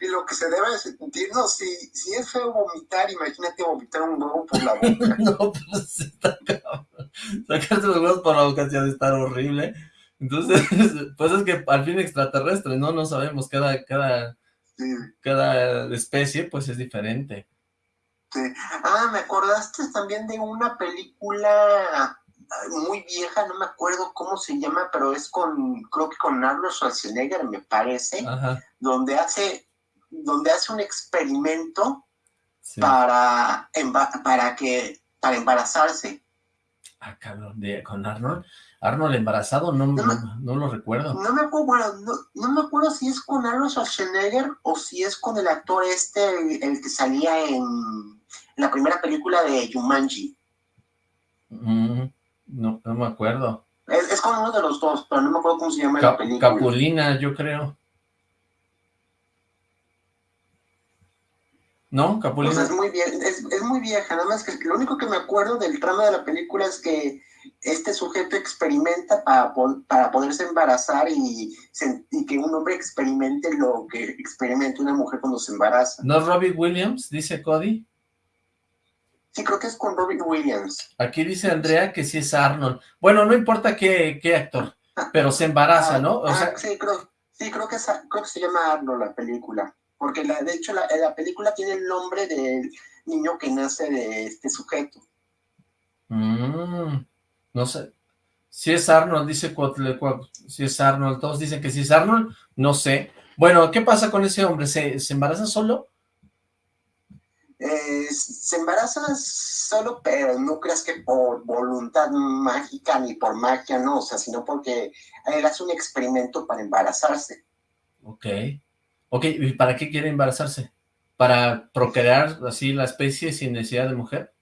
S3: y, lo que se debe sentir, no, si, si es feo vomitar, imagínate vomitar un huevo por la boca.
S2: no, pues está cabrón. Sacarse los huevos por la boca ya de estar horrible. Entonces, pues es que al fin extraterrestre, ¿no? No sabemos, cada, cada, cada especie pues es diferente.
S3: Sí. Ah, me acordaste también de una película muy vieja, no me acuerdo cómo se llama, pero es con, creo que con Arnold Schwarzenegger, me parece, donde hace, donde hace un experimento para, para que, para embarazarse.
S2: Ah, cabrón, de, con Arnold. Arnold embarazado, no, no, lo recuerdo.
S3: No me acuerdo, no, me acuerdo si es con Arnold Schwarzenegger o si es con el actor este, el, que salía en, la primera película de Jumanji.
S2: Mm, no, no me acuerdo.
S3: Es, con uno de los dos, pero no me acuerdo cómo se llama la película.
S2: Capulina, yo creo. ¿No? Capulina.
S3: es muy, es, es muy vieja, nada más que lo único que me acuerdo del trama de la película es que este sujeto experimenta para, para poderse embarazar y, que un hombre experimente lo que experimenta una mujer cuando se embaraza.
S2: ¿No es Robbie Williams, dice Cody?
S3: Sí, creo que es con Robbie Williams.
S2: Aquí dice Andrea que sí es Arnold. Bueno, no importa qué, qué actor, ah, pero se embaraza, ¿no?
S3: ah, sí, creo, sí creo, que creo que se llama Arnold la película. Porque la, de hecho la, la película tiene el nombre del niño que nace de este sujeto.
S2: Mmm no sé. Si es Arnold, dice si es Arnold, todos dicen que si es Arnold, no sé. Bueno, ¿qué pasa con ese hombre? ¿Se, embaraza solo?
S3: Eh, se embaraza solo, pero no creas que por voluntad mágica ni por magia, no, o sea, sino porque él hace un experimento para embarazarse.
S2: Ok. Ok, ¿y para qué quiere embarazarse? ¿Para procrear así la especie sin necesidad de mujer?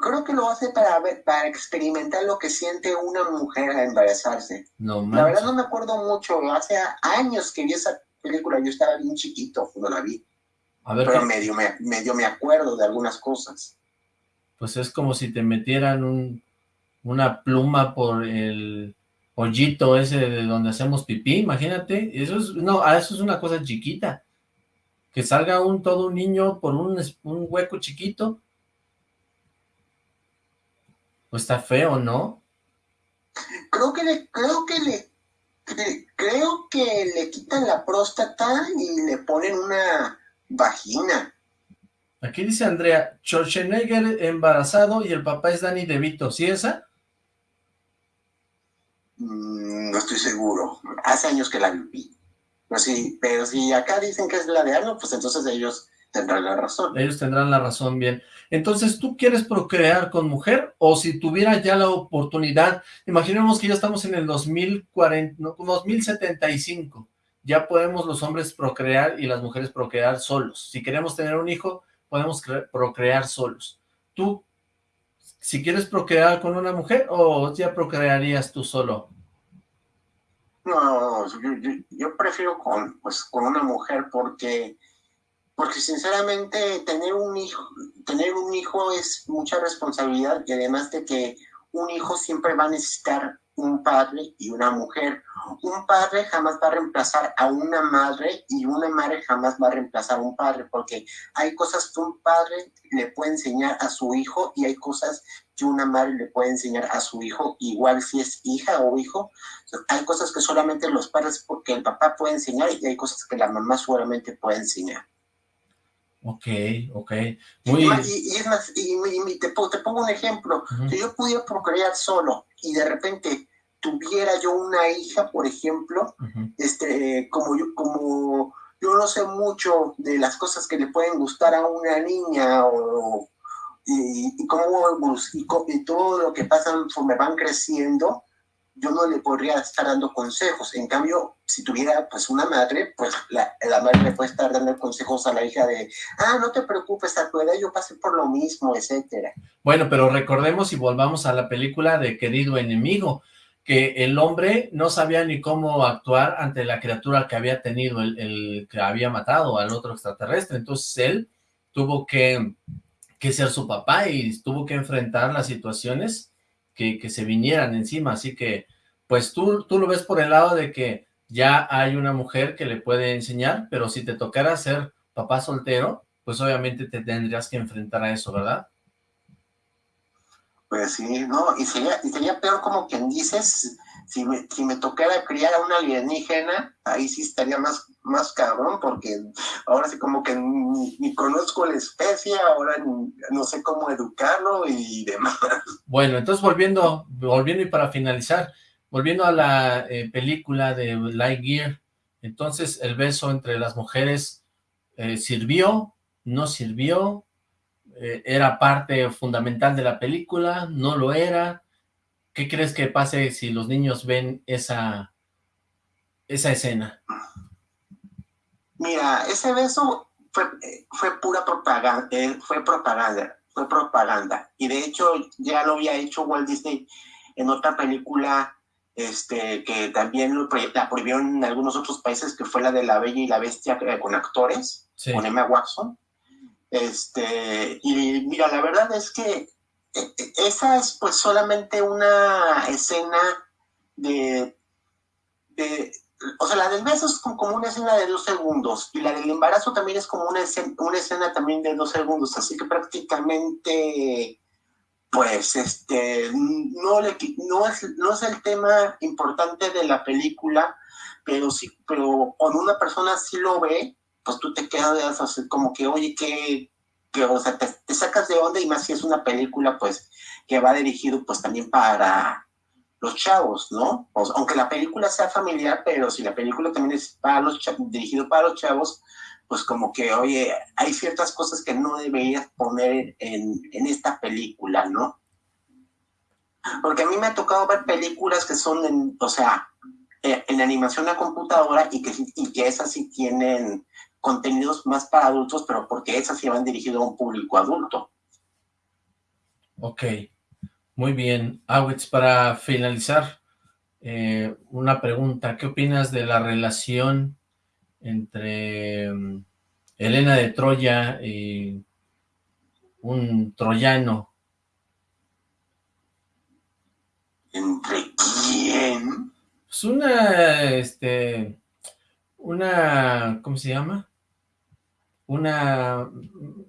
S3: Creo que lo hace para ver, para experimentar lo que siente una mujer al embarazarse.
S2: No,
S3: la verdad no me acuerdo mucho, hace años que vi esa película, yo estaba bien chiquito cuando la vi. A ver, pero medio, me, medio me acuerdo de algunas cosas.
S2: Pues es como si te metieran un, una pluma por el hoyito ese de donde hacemos pipí, imagínate, eso es, no, ah, eso es una cosa chiquita, que salga un todo un niño por un, un hueco chiquito, pues está feo, ¿no?
S3: Creo que le, creo que le, creo que le quitan la próstata y le ponen una vagina.
S2: Aquí dice Andrea, Schwarzenegger embarazado y el papá es Danny DeVito, ¿sí esa?
S3: Mm, no estoy seguro, hace años que la vi. Pero sí, pero si acá dicen que es la de Arnold, pues entonces ellos tendrán la razón.
S2: Ellos tendrán la razón, bien. Entonces, ¿tú quieres procrear con mujer? O si tuviera ya la oportunidad, imaginemos que ya estamos en el 2040, no, 2075, ya podemos los hombres procrear y las mujeres procrear solos. Si queremos tener un hijo, podemos procrear solos. ¿Tú, si quieres procrear con una mujer, o ya procrearías tú solo?
S3: No, yo, prefiero con, pues, con una mujer porque porque sinceramente tener un hijo, tener un hijo es mucha responsabilidad y además de que un hijo siempre va a necesitar un padre y una mujer. Un padre jamás va a reemplazar a una madre y una madre jamás va a reemplazar a un padre, porque hay cosas que un padre le puede enseñar a su hijo y hay cosas que una madre le puede enseñar a su hijo, igual si es hija o hijo. Hay cosas que solamente los padres, porque el papá puede enseñar y hay cosas que la mamá solamente puede enseñar.
S2: Ok, ok.
S3: Muy... Y, es más, y, te, pongo un ejemplo. Si yo pudiera procrear solo y de repente tuviera yo una hija, por ejemplo, este, como yo, como yo no sé mucho de las cosas que le pueden gustar a una niña o y, cómo y, todo lo que pasa me van creciendo, yo no le podría estar dando consejos. En cambio, si tuviera pues una madre, pues la, madre le puede estar dando consejos a la hija de, ah, no te preocupes, a tu edad yo pasé por lo mismo, etcétera.
S2: Bueno, pero recordemos y volvamos a la película de Querido Enemigo, que el hombre no sabía ni cómo actuar ante la criatura que había tenido, el, el que había matado al otro extraterrestre. Entonces él tuvo que, que ser su papá y tuvo que enfrentar las situaciones que, se vinieran encima, así que pues tú, tú lo ves por el lado de que ya hay una mujer que le puede enseñar, pero si te tocara ser papá soltero, pues obviamente te tendrías que enfrentar a eso, ¿verdad?
S3: Pues sí, no, y sería, y sería peor como quien dices, si me, si me tocara criar a una alienígena, ahí sí estaría más, más cabrón, porque ahora sí como que ni, conozco la especie, ahora no sé cómo educarlo y demás.
S2: Bueno, entonces volviendo, volviendo y para finalizar, volviendo a la eh, película de Lightyear, entonces el beso entre las mujeres eh, sirvió, no sirvió, eh, era parte fundamental de la película, no lo era, ¿Qué crees que pase si los niños ven esa, esa escena?
S3: Mira, ese beso fue, fue pura propaganda, fue propaganda, fue propaganda. Y de hecho ya lo había hecho Walt Disney en otra película este, que también la prohibió en algunos otros países, que fue la de La Bella y la Bestia eh, con actores, con Emma Watson. Este, y mira, la verdad es que esa es pues solamente una escena de, o sea, la del beso es como una escena de dos segundos y la del embarazo también es como una escena, una escena también de dos segundos, así que prácticamente pues este no le es no es el tema importante de la película pero sí pero cuando una persona sí lo ve pues tú te quedas así como que oye que, o sea, te, sacas de onda y más si es una película, pues, que va dirigido, pues, también para los chavos, ¿no? aunque la película sea familiar, pero si la película también es para los chavos, dirigido para los chavos, pues como que, oye, hay ciertas cosas que no deberías poner en, esta película, ¿no? Porque a mí me ha tocado ver películas que son, en, o sea, eh, en animación a computadora y que, y que esas sí tienen contenidos más para adultos, pero porque esas sí van dirigido a un público adulto.
S2: Ok, muy bien. Awitz, para finalizar, eh, una pregunta. ¿Qué opinas de la relación entre mm, Elena de Troya y un troyano?
S3: ¿Entre quién?
S2: Es una, este, una, ¿cómo se llama? una,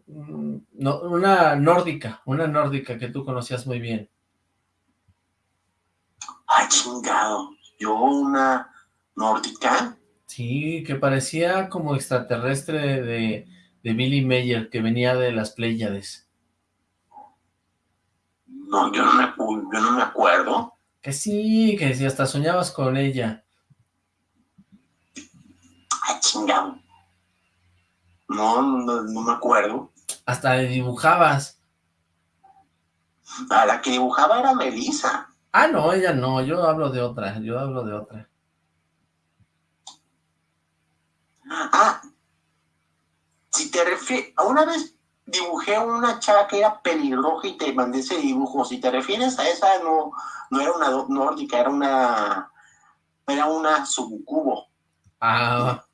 S2: una nórdica, una nórdica que tú conocías muy bien.
S3: Ay, chingado, ¿yo una nórdica?
S2: Sí, que parecía como extraterrestre de, de Billy Mayer, que venía de las Pléyades.
S3: No, yo no, me, yo no me acuerdo.
S2: Que sí, que si hasta soñabas con ella.
S3: Ay, chingado. No, no, no me acuerdo.
S2: Hasta le dibujabas.
S3: A la que dibujaba era Melissa.
S2: Ah, no, ella no, yo hablo de otra, yo hablo de otra.
S3: Ah, si te refieres, una vez dibujé una chava que era pelirroja y te mandé ese dibujo, si te refieres a esa, no, no era una nórdica, era una, era una subcubo.
S2: Ah,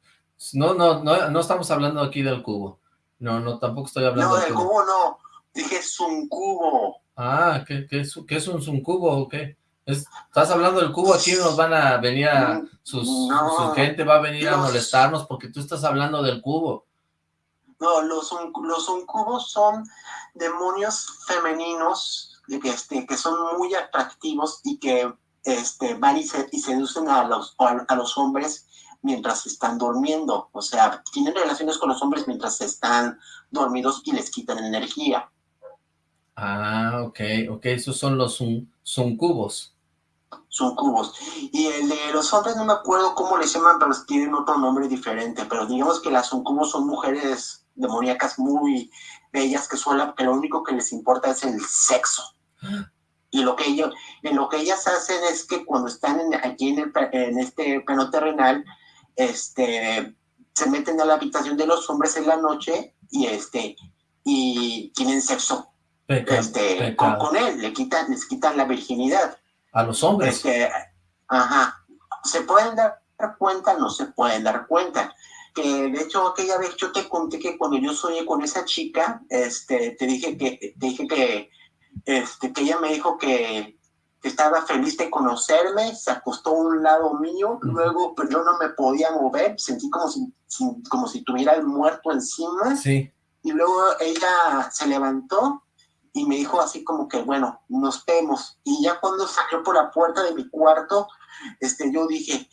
S2: no, no, no, no estamos hablando aquí del cubo. No, no, tampoco estoy hablando
S3: no, del cubo. no, dije suncubo.
S2: Ah, ¿qué, qué, es, qué es un suncubo o qué? ¿Estás hablando del cubo? Aquí nos van a venir a... Sus, su gente va a venir a molestarnos porque tú estás hablando del cubo.
S3: No, los, los uncubos son demonios femeninos que, este, que son muy atractivos y que este, van y, seducen a los, a los hombres mientras están durmiendo. O sea, tienen relaciones con los hombres mientras están dormidos y les quitan energía.
S2: Ah, ok, ok, esos son los son cubos.
S3: Son cubos. Y el de los hombres no me acuerdo cómo les llaman, pero tienen otro nombre diferente. Pero digamos que las suncubos son mujeres demoníacas muy bellas que, solo, que lo único que les importa es el sexo. Y lo que ellos, en lo que ellas hacen es que cuando están aquí en, en este plano terrenal, este, se meten a la habitación de los hombres en la noche y este y tienen sexo este, con, él, le quitan, les quitan la virginidad.
S2: A los hombres.
S3: Este, ajá. ¿Se pueden dar cuenta? No se pueden dar cuenta. Que de hecho aquella vez yo te conté que cuando yo soñé con esa chica, este, te dije que, te dije que, este, que ella me dijo que, estaba feliz de conocerme, se acostó a un lado mío, luego pues, yo no me podía mover, sentí como si, como si tuviera el muerto encima.
S2: Sí.
S3: Y luego ella se levantó y me dijo así como que, bueno, nos vemos. Y ya cuando salió por la puerta de mi cuarto, este, yo dije,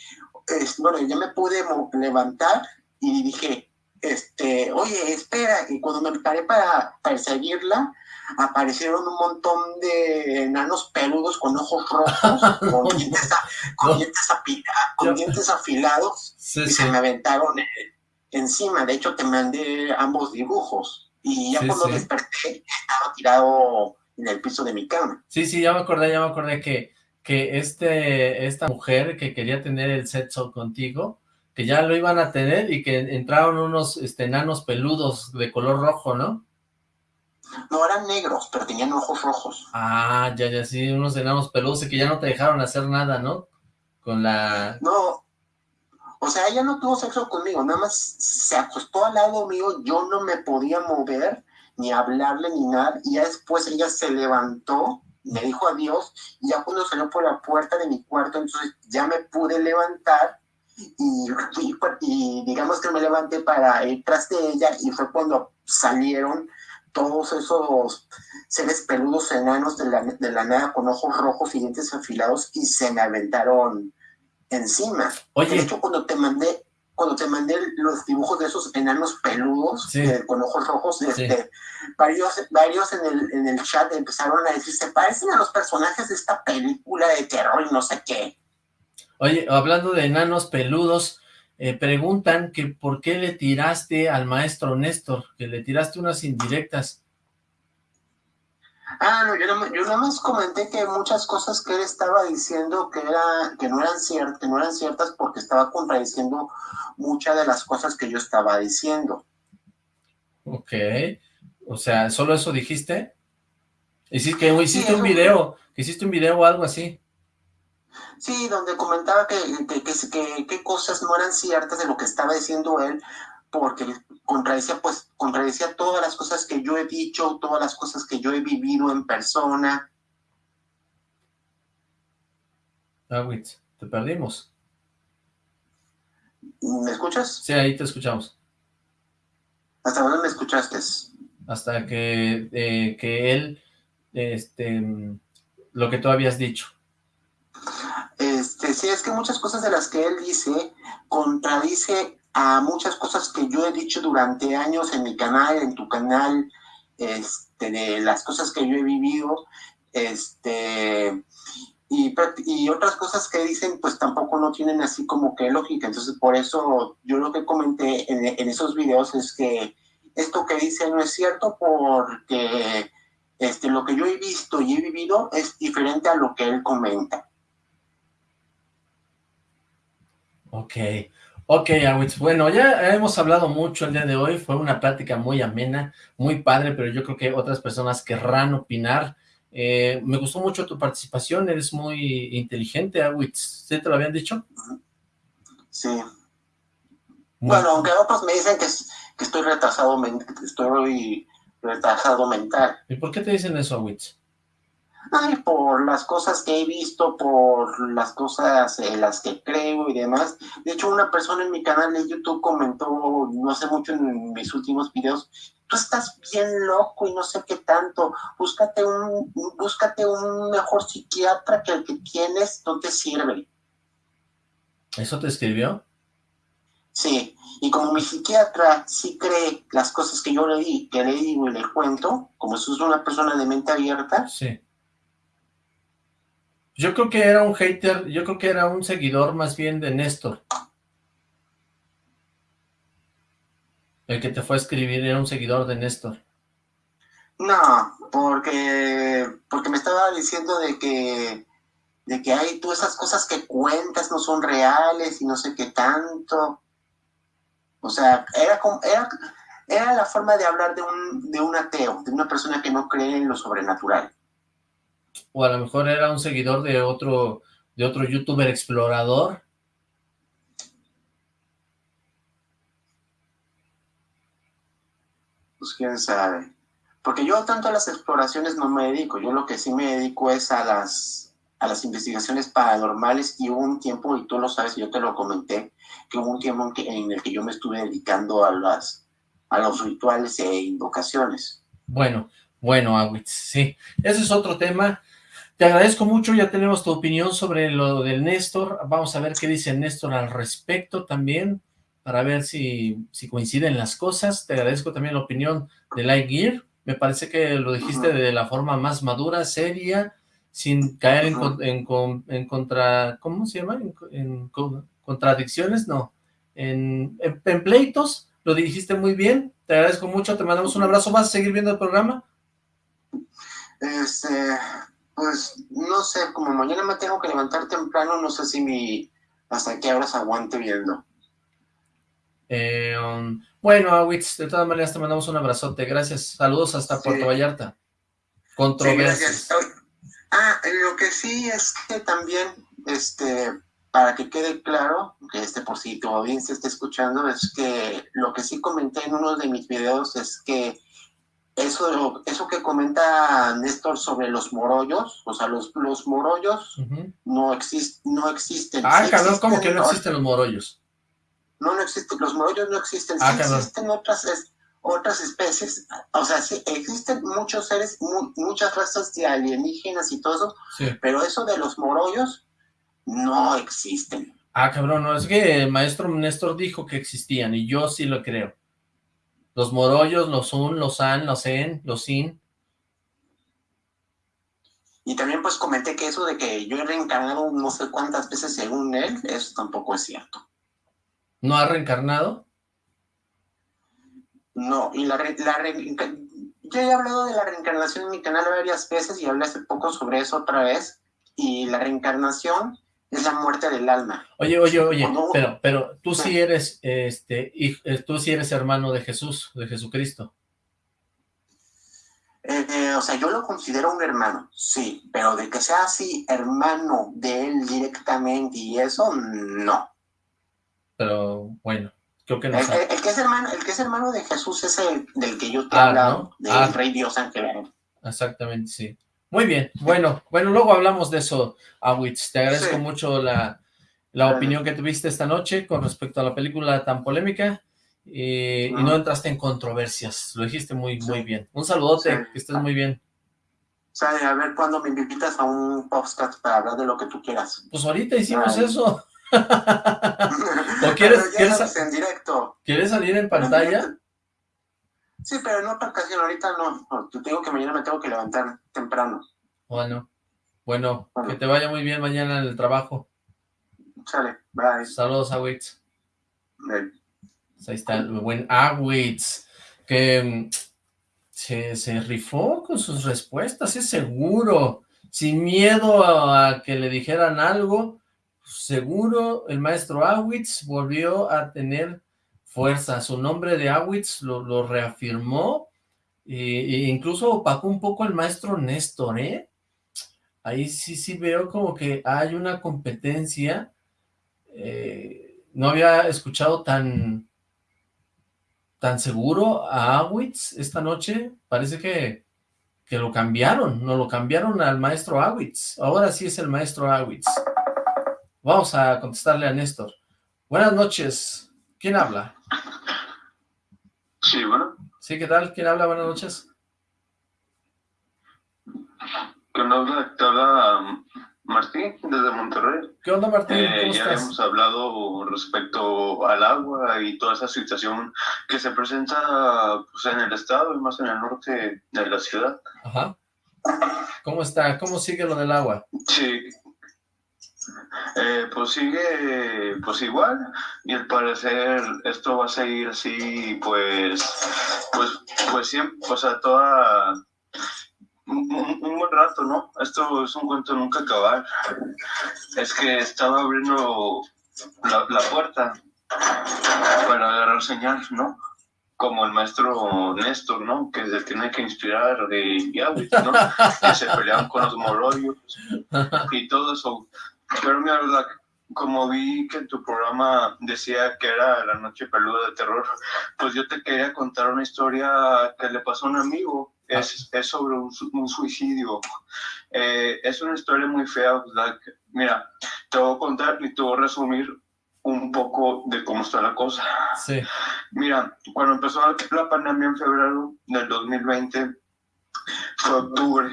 S3: bueno, ya me pude levantar y dije, este, oye, espera. Y cuando me paré para perseguirla, aparecieron un montón de enanos peludos con ojos rojos, con, dientes, afilados, y se me aventaron encima. De hecho, te mandé ambos dibujos. Y ya cuando desperté, estaba tirado en el piso de mi cama.
S2: Sí, sí, ya me acordé, ya me acordé que, que este, esta mujer que quería tener el sexo contigo, que ya lo iban a tener y que entraron unos este, enanos peludos de color rojo, ¿no?
S3: No, eran negros, pero tenían ojos rojos.
S2: Ah, ya, ya, sí, unos enanos peludos y que ya no te dejaron hacer nada, ¿no? Con la...
S3: No, o sea, ella no tuvo sexo conmigo, nada más se acostó al lado mío, yo no me podía mover, ni hablarle, ni nada, y ya después ella se levantó, me dijo adiós, y ya cuando salió por la puerta de mi cuarto, entonces ya me pude levantar, y, y, digamos que me levanté para ir tras de ella, y fue cuando salieron todos esos seres peludos enanos de la, de la nada con ojos rojos y dientes afilados, y se me aventaron encima. Oye. De hecho, cuando te mandé, cuando te mandé los dibujos de esos enanos peludos eh, con ojos rojos, este, varios, varios en el, en el chat empezaron a decir, se parecen a los personajes de esta película de terror y no sé qué.
S2: Oye, hablando de enanos peludos, eh, preguntan que por qué le tiraste al maestro Néstor, que le tiraste unas indirectas.
S3: Ah, no, yo, no, yo nada más comenté que muchas cosas que él estaba diciendo que, era, que, no eran ciertas, no eran ciertas porque estaba contradiciendo muchas de las cosas que yo estaba diciendo.
S2: Ok, o sea, ¿solo eso dijiste? Hiciste, que hiciste un video, que hiciste un video o algo así.
S3: Sí, donde comentaba que, que, que, que, cosas no eran ciertas de lo que estaba diciendo él, porque contradecía, pues, contradecía todas las cosas que yo he dicho, todas las cosas que yo he vivido en persona.
S2: Awitz, te perdimos.
S3: ¿Me escuchas?
S2: Sí, ahí te escuchamos.
S3: ¿Hasta dónde me escuchaste?
S2: Hasta que, eh, que él, este, lo que tú habías dicho.
S3: Este, sí, es que muchas cosas de las que él dice contradice a muchas cosas que yo he dicho durante años en mi canal, en tu canal, este, de las cosas que yo he vivido, este, y, y, otras cosas que dicen, pues tampoco no tienen así como que lógica. Entonces, por eso yo lo que comenté en, en esos videos es que esto que dice no es cierto porque este, lo que yo he visto y he vivido es diferente a lo que él comenta.
S2: Ok, Ok, Awitz, bueno, ya hemos hablado mucho el día de hoy, fue una plática muy amena, muy padre, pero yo creo que otras personas querrán opinar. Eh, me gustó mucho tu participación, eres muy inteligente, Awitz, ¿sí te lo habían dicho?
S3: Sí. Bueno, aunque otros me dicen que, que estoy retrasado, estoy retrasado mental.
S2: ¿Y por qué te dicen eso, Awitz?
S3: Ay, por las cosas que he visto, por las cosas en las que creo y demás. De hecho, una persona en mi canal de YouTube comentó, no sé mucho en mis últimos videos, tú estás bien loco y no sé qué tanto, búscate un, búscate un mejor psiquiatra que el que tienes, no te sirve.
S2: ¿Eso te escribió?
S3: Sí, y como mi psiquiatra sí cree las cosas que yo le di, que le digo y le cuento, como eso es una persona de mente abierta,
S2: sí yo creo que era un hater, yo creo que era un seguidor más bien de Néstor. El que te fue a escribir era un seguidor de Néstor.
S3: No, porque, porque me estaba diciendo de que, de que hay tú esas cosas que cuentas no son reales y no sé qué tanto. O sea, era, era, era la forma de hablar de un, de un ateo, de una persona que no cree en lo sobrenatural
S2: o a lo mejor era un seguidor de otro, de otro youtuber explorador.
S3: Pues quién sabe. Porque yo tanto a las exploraciones no me dedico, yo lo que sí me dedico es a las, a las investigaciones paranormales y hubo un tiempo, y tú lo sabes, yo te lo comenté, que hubo un tiempo en, el que yo me estuve dedicando a, las, a los rituales e invocaciones.
S2: Bueno, bueno, Awitz, sí, ese es otro tema. Te agradezco mucho, ya tenemos tu opinión sobre lo del Néstor. Vamos a ver qué dice Néstor al respecto también, para ver si, si coinciden las cosas. Te agradezco también la opinión de Lightyear. Me parece que lo dijiste de la forma más madura, seria, sin caer en, en, contra... ¿Cómo se llama? En, contradicciones, no. En, en pleitos, lo dijiste muy bien. Te agradezco mucho, te mandamos un abrazo. ¿Vas a seguir viendo el programa?
S3: Este, pues no sé, como mañana me tengo que levantar temprano, no sé si mi hasta qué horas aguante viendo.
S2: Eh, um, bueno, Awitz, de todas maneras te mandamos un abrazote, gracias, saludos hasta Puerto Vallarta. Controversias.
S3: ah, lo que sí es que también, este, para que quede claro, que este por si tu audiencia está escuchando, es que lo que sí comenté en uno de mis videos es que eso, eso que comenta Néstor sobre los morollos, o sea, los, los morollos no, exist, no existen.
S2: Ah, cabrón, ¿cómo que no existen los morollos?
S3: No, no existen, los morollos no existen, ah, existen otras, otras especies, o sea, sí, existen muchos seres, muchas razas de alienígenas y todo eso, pero eso de los morollos no existen.
S2: Ah, cabrón, no, es que el maestro Néstor dijo que existían, y yo sí lo creo. Los morollos, los un, los an, los en, los sin.
S3: Y también pues comenté que eso de que yo he reencarnado no sé cuántas veces según él, eso tampoco es cierto.
S2: ¿No ha reencarnado?
S3: No, y la, la yo he hablado de la reencarnación en mi canal varias veces y hablé hace poco sobre eso otra vez. Y la reencarnación es la muerte del alma.
S2: Oye, oye, oye, pero, pero tú sí eres, este, eh, tú sí eres hermano de Jesús, de Jesucristo.
S3: Eh, eh, o sea, yo lo considero un hermano, sí, pero de que sea así hermano de él directamente y eso, no.
S2: Pero bueno, creo que no.
S3: El, que, es hermano, el que es hermano de Jesús es el del que yo te he ah, hablado, del ah. Rey Dios Ángel.
S2: Exactamente, sí. Muy bien, bueno, bueno, luego hablamos de eso, Awitz. Te agradezco mucho la, opinión que tuviste esta noche con respecto a la película tan polémica y, no entraste en controversias, lo dijiste muy, muy bien. Un saludote, que estés muy bien.
S3: Sale, a ver cuándo me invitas a un podcast para hablar de lo que tú quieras.
S2: Pues ahorita hicimos eso. ¿O quieres,
S3: quieres, en directo.
S2: ¿Quieres salir en pantalla?
S3: Sí, pero en otra ocasión, ahorita no. Te digo que mañana me tengo que levantar temprano.
S2: Bueno, bueno, que te vaya muy bien mañana en el trabajo.
S3: Sale, bye.
S2: Saludos, Awitz. Ahí está el buen Awitz, que mm, se, se rifó con sus respuestas, es seguro, sin miedo a que le dijeran algo, seguro el maestro Awitz volvió a tener fuerza, su nombre de Awitz lo, reafirmó, e, incluso opacó un poco el maestro Néstor, ¿eh? Ahí sí, sí veo como que hay una competencia, eh, no había escuchado tan, tan seguro a Awitz esta noche, parece que, que lo cambiaron, no lo cambiaron al maestro Awitz, ahora sí es el maestro Awitz. Vamos a contestarle a Néstor. Buenas noches, ¿quién habla?
S4: Sí, bueno.
S2: Sí, ¿qué tal? ¿Quién habla? Buenas noches.
S4: ¿Qué onda? Te habla Martín, desde Monterrey.
S2: ¿Qué onda, Martín? Eh, ¿Cómo
S4: ya hemos hablado respecto al agua y toda esa situación que se presenta pues, en el estado y más en el norte de la ciudad.
S2: Ajá. ¿Cómo está? ¿Cómo sigue lo del agua?
S4: Sí, eh, pues sigue pues igual y al parecer esto va a seguir así pues pues pues siempre o sea toda un, buen rato no esto es un cuento nunca acabar es que estaba abriendo la, puerta para agarrar señal no como el maestro Néstor, ¿no? Que se tiene que inspirar de Yahweh, ¿no? que se peleaban con los mororios y todo eso. Pero mi verdad, como vi que en tu programa decía que era la noche peluda de terror, pues yo te quería contar una historia que le pasó a un amigo. Es, es sobre un, suicidio. Eh, es una historia muy fea. Mira, te voy a contar y te voy a resumir un poco de cómo está la cosa.
S2: Sí.
S4: Mira, cuando empezó la pandemia en febrero del 2020, fue octubre,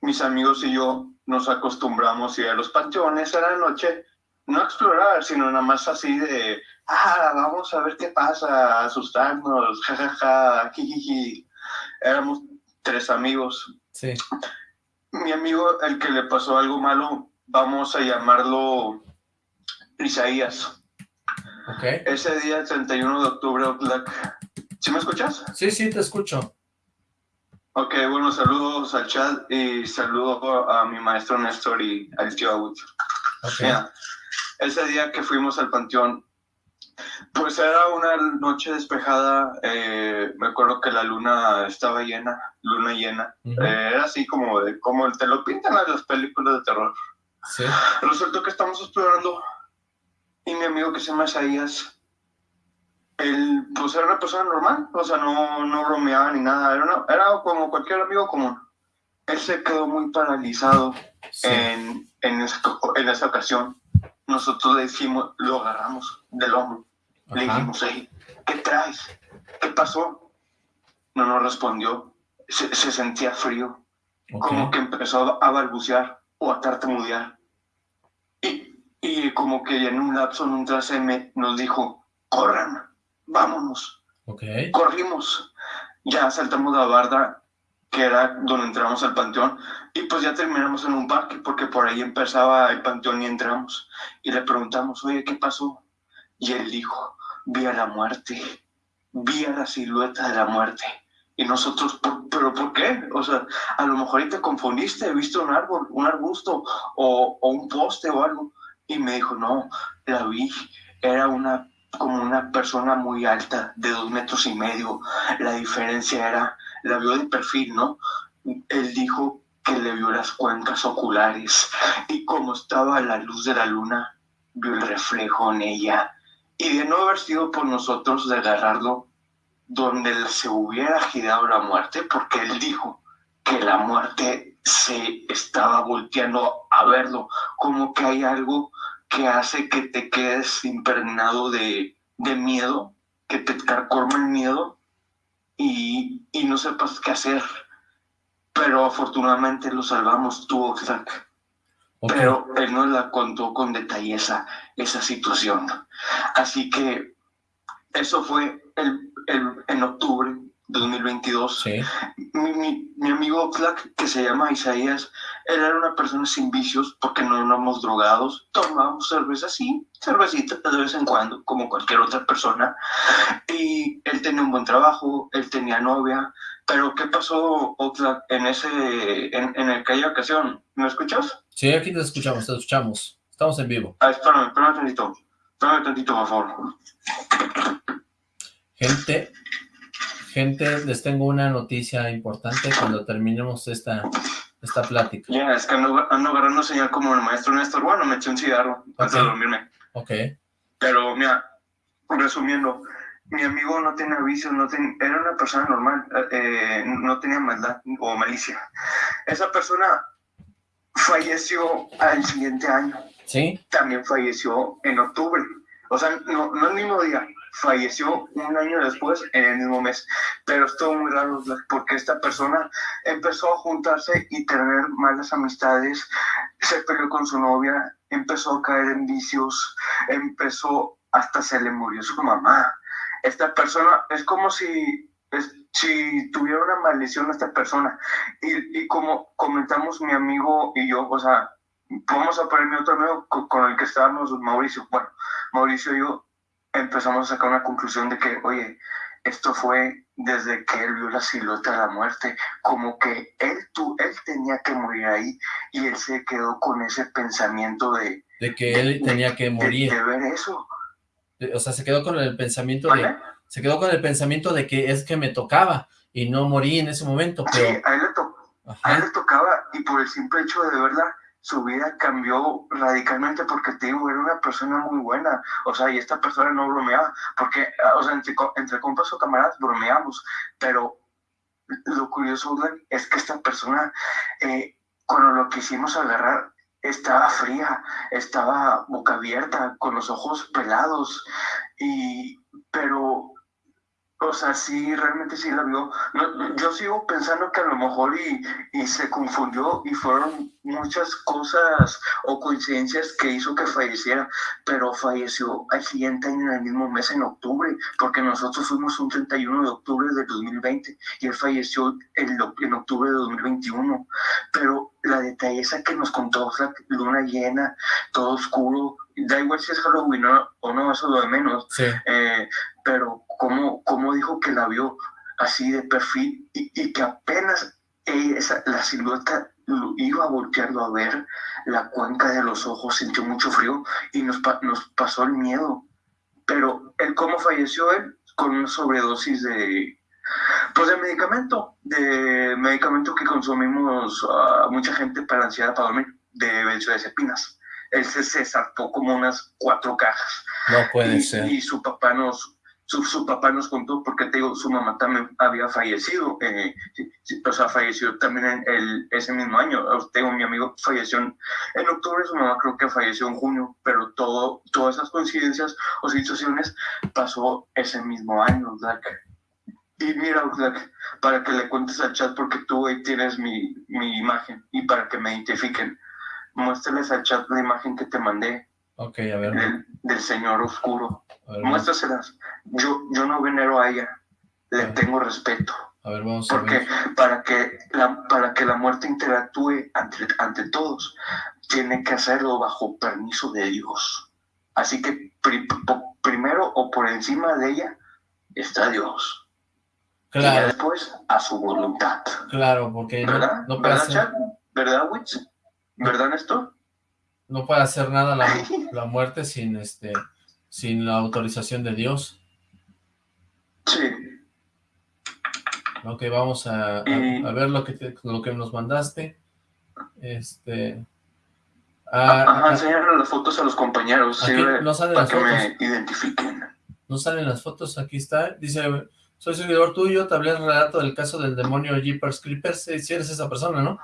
S4: mis amigos y yo nos acostumbramos a ir a los panteones a la noche, no a explorar, sino nada más así de, ah, vamos a ver qué pasa, asustarnos, jajaja, jijiji. Éramos tres amigos.
S2: Sí.
S4: Mi amigo, el que le pasó algo malo, vamos a llamarlo Isaías.
S2: Okay.
S4: Ese día, 31 de octubre, ¿sí me escuchas?
S2: Sí, sí, te escucho.
S4: Ok, bueno, saludos al chat y saludo a mi maestro Néstor y al tío Agut.
S2: Okay.
S4: ese día que fuimos al panteón, pues era una noche despejada, eh, me acuerdo que la luna estaba llena, luna llena, eh, era así como, de, como te lo pintan las películas de terror.
S2: Sí.
S4: Resulta que estamos explorando y mi amigo que se llama Isaías él, pues era una persona normal, o sea, no, no bromeaba ni nada, era, era como cualquier amigo común. Él se quedó muy paralizado en, en, esa, en esa ocasión. Nosotros le dijimos, lo agarramos del hombro, le dijimos, ¿qué traes? ¿Qué pasó? No nos respondió, se, se sentía frío, como que empezó a balbucear o a tartamudear. Y, y como que en un lapso, en un traseme, nos dijo, corran vámonos.
S2: Okay.
S4: Corrimos, ya saltamos la barda, que era donde entramos al panteón, y pues ya terminamos en un parque, porque por ahí empezaba el panteón y entramos. Y le preguntamos, oye, ¿qué pasó? Y él dijo, vi a la muerte, vi a la silueta de la muerte. Y nosotros, ¿pero por qué? O sea, a lo mejor ahí te confundiste, viste un árbol, un arbusto o, o un poste o algo. Y me dijo, no, la vi, era una como una persona muy alta, de dos metros y medio. La diferencia era, la vio de perfil, ¿no? Él dijo que le vio las cuencas oculares y como estaba a la luz de la luna, vio el reflejo en ella. Y de no haber sido por nosotros de agarrarlo donde se hubiera girado la muerte, porque él dijo que la muerte se estaba volteando a verlo, como que hay algo que hace que te quedes impregnado de, miedo, que te carcome el miedo y, no sepas qué hacer. Pero afortunadamente lo salvamos tú, Oxlack. pero él nos la contó con detalle esa, situación. Así que eso fue el, el, en octubre 2022.
S2: Sí.
S4: Mi, mi, mi, amigo Flack, que se llama Isaías, él era una persona sin vicios porque no éramos drogados, tomábamos cerveza, sí, cervecita de vez en cuando, como cualquier otra persona. Y él tenía un buen trabajo, él tenía novia, pero ¿qué pasó, Oxlack, en, ese, en, en aquella ocasión? ¿Me escuchas?
S2: Sí, aquí te escuchamos, te escuchamos. Estamos en vivo.
S4: Ah, espérame, espérame tantito. Espérame tantito, por favor.
S2: Gente, gente, les tengo una noticia importante cuando terminemos esta, esta plática.
S4: Ya, yeah, es que ando, ando, agarrando señal como el maestro Néstor. Bueno, me eché un cigarro okay. antes de dormirme.
S2: Ok.
S4: Pero, mira, resumiendo, mi amigo no tenía vicios, no ten, era una persona normal, eh, no tenía maldad o malicia. Esa persona falleció al siguiente año.
S2: Sí.
S4: También falleció en octubre. O sea, no, no el mismo día, falleció un año después en el mismo mes. Pero estuvo muy raro porque esta persona empezó a juntarse y tener malas amistades, se peleó con su novia, empezó a caer en vicios, empezó, hasta se le murió su mamá. Esta persona es como si, es, si tuviera una maldición esta persona. Y, y como comentamos mi amigo y yo, o sea, vamos a poner mi otro amigo con, con el que estábamos, Mauricio. Bueno, Mauricio y yo empezamos a sacar una conclusión de que, oye, esto fue desde que él vio la silueta de la muerte, como que él, tú, él tenía que morir ahí y él se quedó con ese pensamiento de...
S2: De que él de, tenía que morir.
S4: De, de, ver eso.
S2: O sea, se quedó con el pensamiento ¿Vale? de... Se quedó con el pensamiento de que es que me tocaba y no morí en ese momento, pero...
S4: Sí, a él le, to a él le tocaba y por el simple hecho de verla, su vida cambió radicalmente porque te digo, era una persona muy buena, o sea, y esta persona no bromeaba, porque, o sea, entre, entre compas o camaradas bromeamos, pero lo curioso es que esta persona, eh, cuando lo quisimos agarrar, estaba fría, estaba boca abierta, con los ojos pelados, y, pero o sea, sí, realmente sí la vio. No, yo sigo pensando que a lo mejor y, y, se confundió y fueron muchas cosas o coincidencias que hizo que falleciera, pero falleció al siguiente año en el mismo mes, en octubre, porque nosotros fuimos un 31 de octubre de 2020 y él falleció en, en octubre de 2021. Pero la detalleza que nos contó, la luna llena, todo oscuro, da igual si es Halloween o no, eso es lo de menos.
S2: Sí.
S4: Eh, pero cómo, cómo dijo que la vio así de perfil y, y que apenas esa, la silueta iba a voltearlo a ver, la cuenca de los ojos sintió mucho frío y nos, nos pasó el miedo. Pero el cómo falleció él con una sobredosis de, pues de medicamento, de medicamento que consumimos uh, mucha gente para ansiedad, para dormir, de benzodiazepinas. Él se, se saltó como unas cuatro cajas.
S2: No puede
S4: y,
S2: ser.
S4: Y su papá nos, su, su, papá nos contó, porque te digo, su mamá también había fallecido, eh, o sea, falleció también en el, ese mismo año. Tengo mi amigo falleció en, en, octubre, su mamá creo que falleció en junio, pero todo, todas esas coincidencias o situaciones pasó ese mismo año, Black. Y mira, Black, para que le cuentes al chat, porque tú ahí tienes mi, mi imagen, y para que me identifiquen, muéstrales al chat la imagen que te mandé.
S2: Ok, a ver.
S4: Del, del señor oscuro. Muéstraselas. Yo, yo no venero a ella. Le tengo respeto.
S2: A ver, vamos
S4: Porque
S2: a ver.
S4: Para, que la, para que la muerte interactúe ante, ante todos, tiene que hacerlo bajo permiso de Dios. Así que pri, primero o por encima de ella está Dios.
S2: Claro.
S4: Y después a su voluntad.
S2: Claro, porque
S4: ¿verdad?
S2: no, no
S4: ¿verdad,
S2: hacer...
S4: ¿Verdad, Witch? ¿Verdad, Néstor?
S2: No puede hacer nada la, la muerte sin este sin la autorización de Dios.
S4: Sí.
S2: Ok, vamos a, a, a ver lo que, te, lo que nos mandaste. Este...
S4: Ah, Ajá, enseñarle las fotos a los compañeros,
S2: no salen
S4: para
S2: las
S4: que
S2: fotos.
S4: me identifiquen.
S2: No salen las fotos, aquí está. Dice, soy seguidor tuyo, te hablé el relato del caso del demonio Jeepers Creepers. Si eres esa persona, ¿no?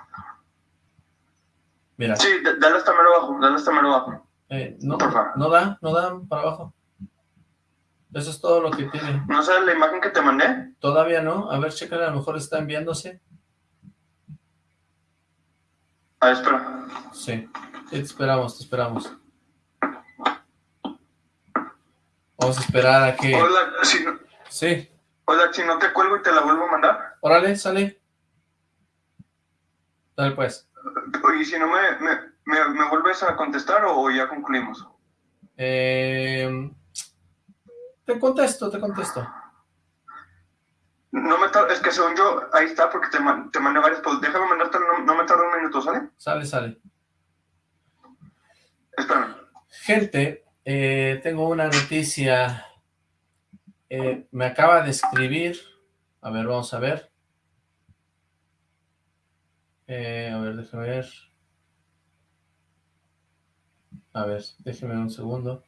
S2: Mira.
S4: Sí, dale hasta mero abajo, dale hasta mero abajo.
S2: Eh, no,
S4: Por favor.
S2: no da, no da para abajo. Eso es todo lo que tiene.
S4: ¿No sabes la imagen que te mandé?
S2: Todavía no. A ver, chécale, a lo mejor está enviándose.
S4: Ah, espera.
S2: Sí. te esperamos, te esperamos. Vamos a esperar a que...
S4: Hola, si no...
S2: Sí.
S4: Hola, si no te cuelgo y te la vuelvo a mandar.
S2: Órale, sale. Dale pues.
S4: Y si no me, me, me, vuelves a contestar o ya concluimos.
S2: Eh, te contesto, te contesto.
S4: No me es que según yo, ahí está porque te, te mandé varios, pues déjame mandarte, no, me tarda un minuto, ¿sale?
S2: Sale, sale.
S4: Espérame.
S2: Gente, eh, tengo una noticia. Eh, me acaba de escribir. A ver, vamos a ver. Eh, a ver, déjame ver. A ver, déjeme un segundo.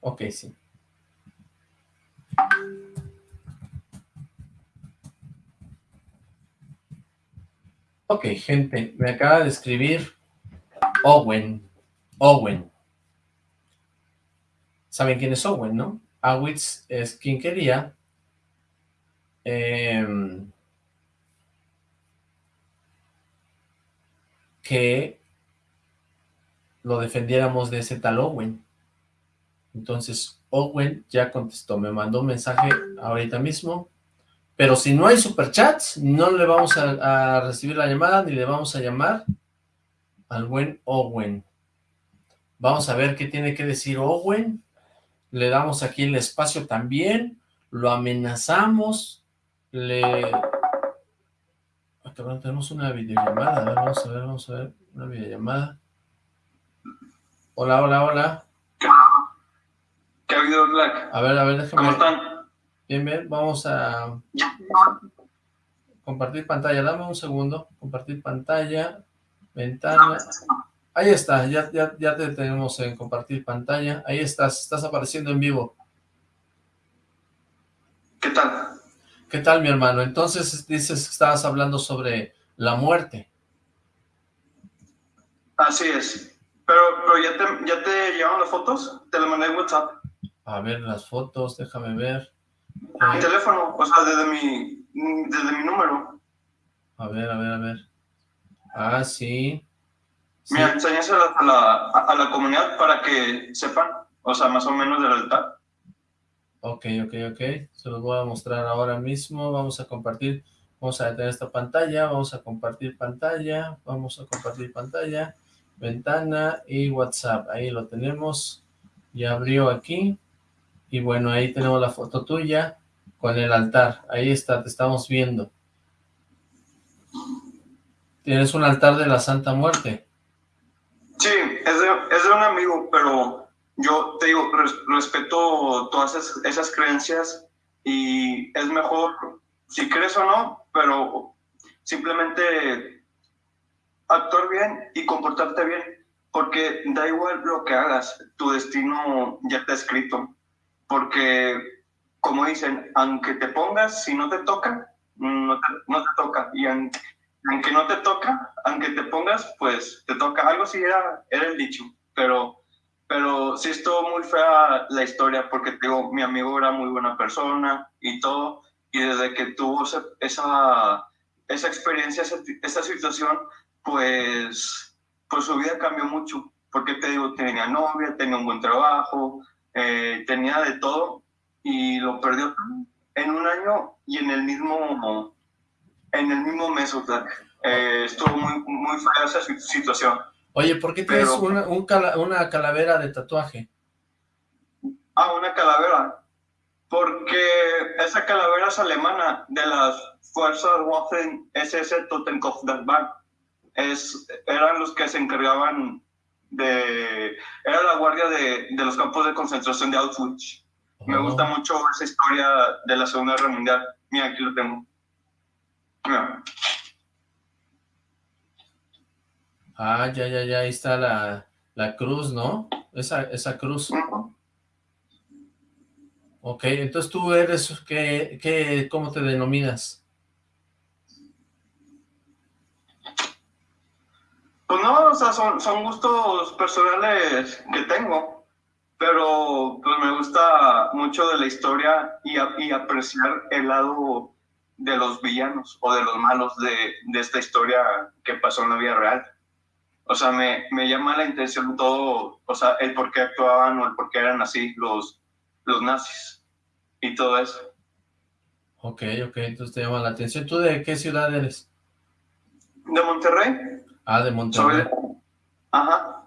S2: Ok, sí. Ok, gente, me acaba de escribir Owen. Owen. ¿Saben quién es Owen, no? Awitz es quien quería em, que lo defendiéramos de ese tal Owen. Entonces, Owen ya contestó, me mandó un mensaje ahorita mismo, pero si no hay superchats, no le vamos a, recibir la llamada, ni le vamos a llamar al buen Owen. Vamos a ver qué tiene que decir Owen le damos aquí el espacio también, lo amenazamos, le... Acá tenemos una videollamada, a ver, vamos a ver, vamos a ver, una videollamada. Hola, hola, hola.
S4: ¿Qué ha habido, Black?
S2: A ver, a ver, déjame...
S4: ¿Cómo están?
S2: Bien, bien, vamos a... Compartir pantalla, dame un segundo. Compartir pantalla, ventana... Ahí está, ya, ya, ya te tenemos en compartir pantalla. Ahí estás, estás apareciendo en vivo.
S4: ¿Qué tal?
S2: ¿Qué tal, mi hermano? Entonces dices que estabas hablando sobre la muerte.
S4: Así es. Pero, pero ya, te, ya te llevaron las fotos, te las mandé en WhatsApp.
S2: A ver, las fotos, déjame ver.
S4: Mi teléfono, o sea, desde mi, desde mi número.
S2: A ver, a ver, a ver. Ah, sí.
S4: Mira, enséñaselas a la, a, la comunidad para que sepan, o sea, más o menos del altar.
S2: Ok, ok, ok. Se los voy a mostrar ahora mismo. Vamos a compartir, vamos a detener esta pantalla, vamos a compartir pantalla, vamos a compartir pantalla, ventana y WhatsApp. Ahí lo tenemos. Ya abrió aquí. Y bueno, ahí tenemos la foto tuya con el altar. Ahí está, te estamos viendo. Tienes un altar de la Santa Muerte.
S4: Sí, es de, es de un amigo, pero yo te digo, respeto todas esas, creencias y es mejor, si crees o no, pero simplemente actuar bien y comportarte bien, porque da igual lo que hagas, tu destino ya está escrito, porque como dicen, aunque te pongas, si no te toca, no te, no te toca, y aunque no te toca, aunque te pongas, pues te toca. Algo así era, era el dicho, pero, pero sí estuvo muy fea la historia porque digo, mi amigo era muy buena persona y todo, y desde que tuvo esa, esa experiencia, esa, situación, pues, pues su vida cambió mucho, porque te digo, tenía novia, tenía un buen trabajo, eh, tenía de todo, y lo perdió en un año y en el mismo en el mismo mes, o sea, eh, estuvo muy, muy fea esa situación.
S2: Oye, ¿por qué tienes una, una calavera de tatuaje?
S4: Ah, una calavera. Porque esa calavera es alemana, de las fuerzas Waffen SS Totenkopf Es, eran los que se encargaban de... Era la guardia de, de los campos de concentración de Auschwitz. Me gusta mucho esa historia de la Segunda Guerra Mundial. Mira, aquí lo tengo.
S2: Ah, ya, ya, ya, ahí está la, la cruz, ¿no? Esa, esa cruz. Ok, entonces tú eres, ¿qué, qué, cómo te denominas?
S4: Pues no, o sea, son, son gustos personales que tengo, pero pues me gusta mucho de la historia y, y apreciar el lado de los villanos o de los malos de, de esta historia que pasó en la vida real. O sea, me, me llama la intención todo, o sea, el por qué actuaban o el por qué eran así los, los nazis y todo eso.
S2: Ok, ok, entonces te llama la atención. ¿Tú de qué ciudad eres?
S4: De Monterrey.
S2: Ah, de Monterrey.
S4: Ajá.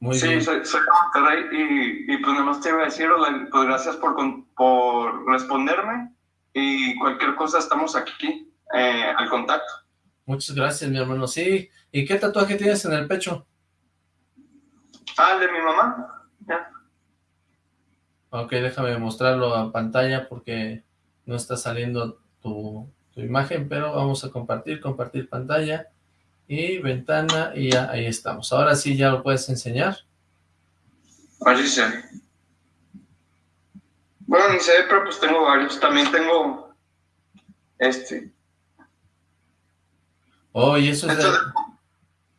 S4: Muy sí, bien. Soy, soy, de Monterrey y, y, pues nada más te iba a decir, pues gracias por, por responderme y cualquier cosa estamos aquí eh, al contacto.
S2: Muchas gracias, mi hermano. Sí, ¿y qué tatuaje tienes en el pecho?
S4: Ah, el de mi mamá. Ya.
S2: Ok, déjame mostrarlo a pantalla porque no está saliendo tu, tu imagen, pero vamos a compartir, compartir pantalla y ventana y ya ahí estamos. Ahora sí ya lo puedes enseñar.
S4: Así se Bueno, ni sé, pero pues tengo varios. También tengo este.
S2: Oh, y eso es, del,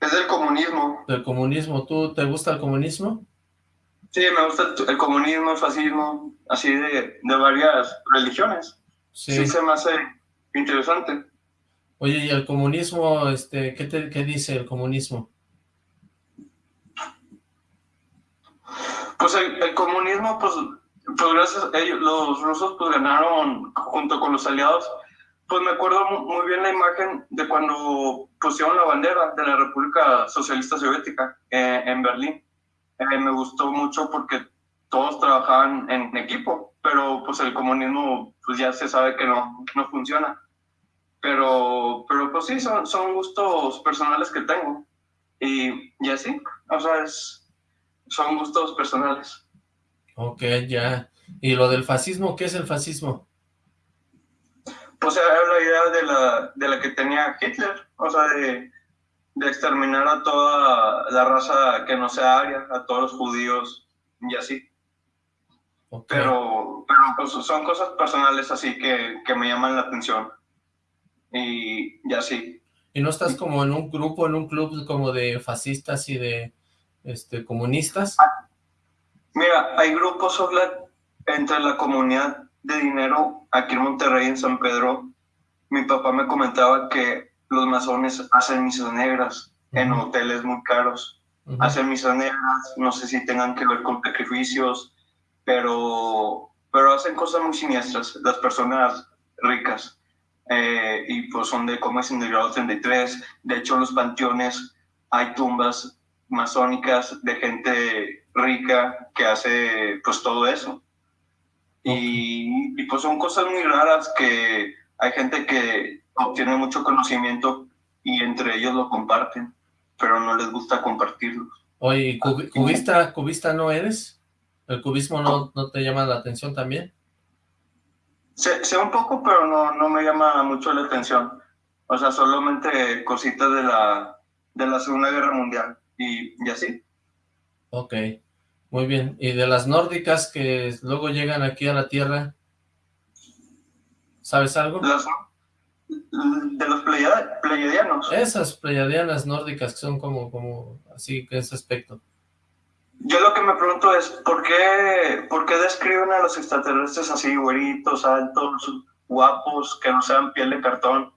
S4: es del comunismo.
S2: Del comunismo. ¿Tú te gusta el comunismo?
S4: Sí, me gusta el comunismo, el fascismo, así de, de varias religiones. Sí. sí. se me hace interesante.
S2: Oye, ¿y el comunismo, este, qué, te, qué dice el comunismo?
S4: Pues el, comunismo, pues, pues gracias a ellos, los rusos pues ganaron junto con los aliados pues me acuerdo muy bien la imagen de cuando pusieron la bandera de la República Socialista Soviética eh, en Berlín. Eh, me gustó mucho porque todos trabajaban en equipo, pero pues el comunismo pues ya se sabe que no, no funciona. Pero, pero pues sí, son, son gustos personales que tengo. Y, y así, o sea, es, son gustos personales.
S2: Ok, ya. ¿Y lo del fascismo? ¿Qué es el fascismo?
S4: pues era la idea de la, de la que tenía Hitler, o sea, de, de exterminar a toda la raza que no sea aria, a todos los judíos y así. Pero, pero pues, son cosas personales así que, que me llaman la atención. Y, y así.
S2: ¿Y no estás como en un grupo, en un club como de fascistas y de este comunistas?
S4: Mira, hay grupos entre la comunidad de dinero aquí en Monterrey, en San Pedro, mi papá me comentaba que los masones hacen misas negras en hoteles muy caros. Hacen misas negras, no sé si tengan que ver con sacrificios, pero, pero hacen cosas muy siniestras, las personas ricas. Eh, y pues son de comes en el grado 33. De hecho, en los panteones hay tumbas masónicas de gente rica que hace pues todo eso. Y, pues son cosas muy raras que hay gente que obtiene mucho conocimiento y entre ellos lo comparten, pero no les gusta compartirlo.
S2: Oye, ¿cubista, ¿cubista no eres? ¿El cubismo no, no te llama la atención también?
S4: Sé, sé, un poco, pero no, no me llama mucho la atención. O sea, solamente cositas de la, de la Segunda Guerra Mundial y, y así.
S2: Ok. Muy bien. ¿Y de las nórdicas que luego llegan aquí a la Tierra? ¿Sabes algo?
S4: de los pleiadianos.
S2: Esas pleiadianas nórdicas que son como, como así, que ese aspecto.
S4: Yo lo que me pregunto es, ¿por qué, ¿por qué describen a los extraterrestres así, güeritos, altos, guapos, que no sean piel de cartón?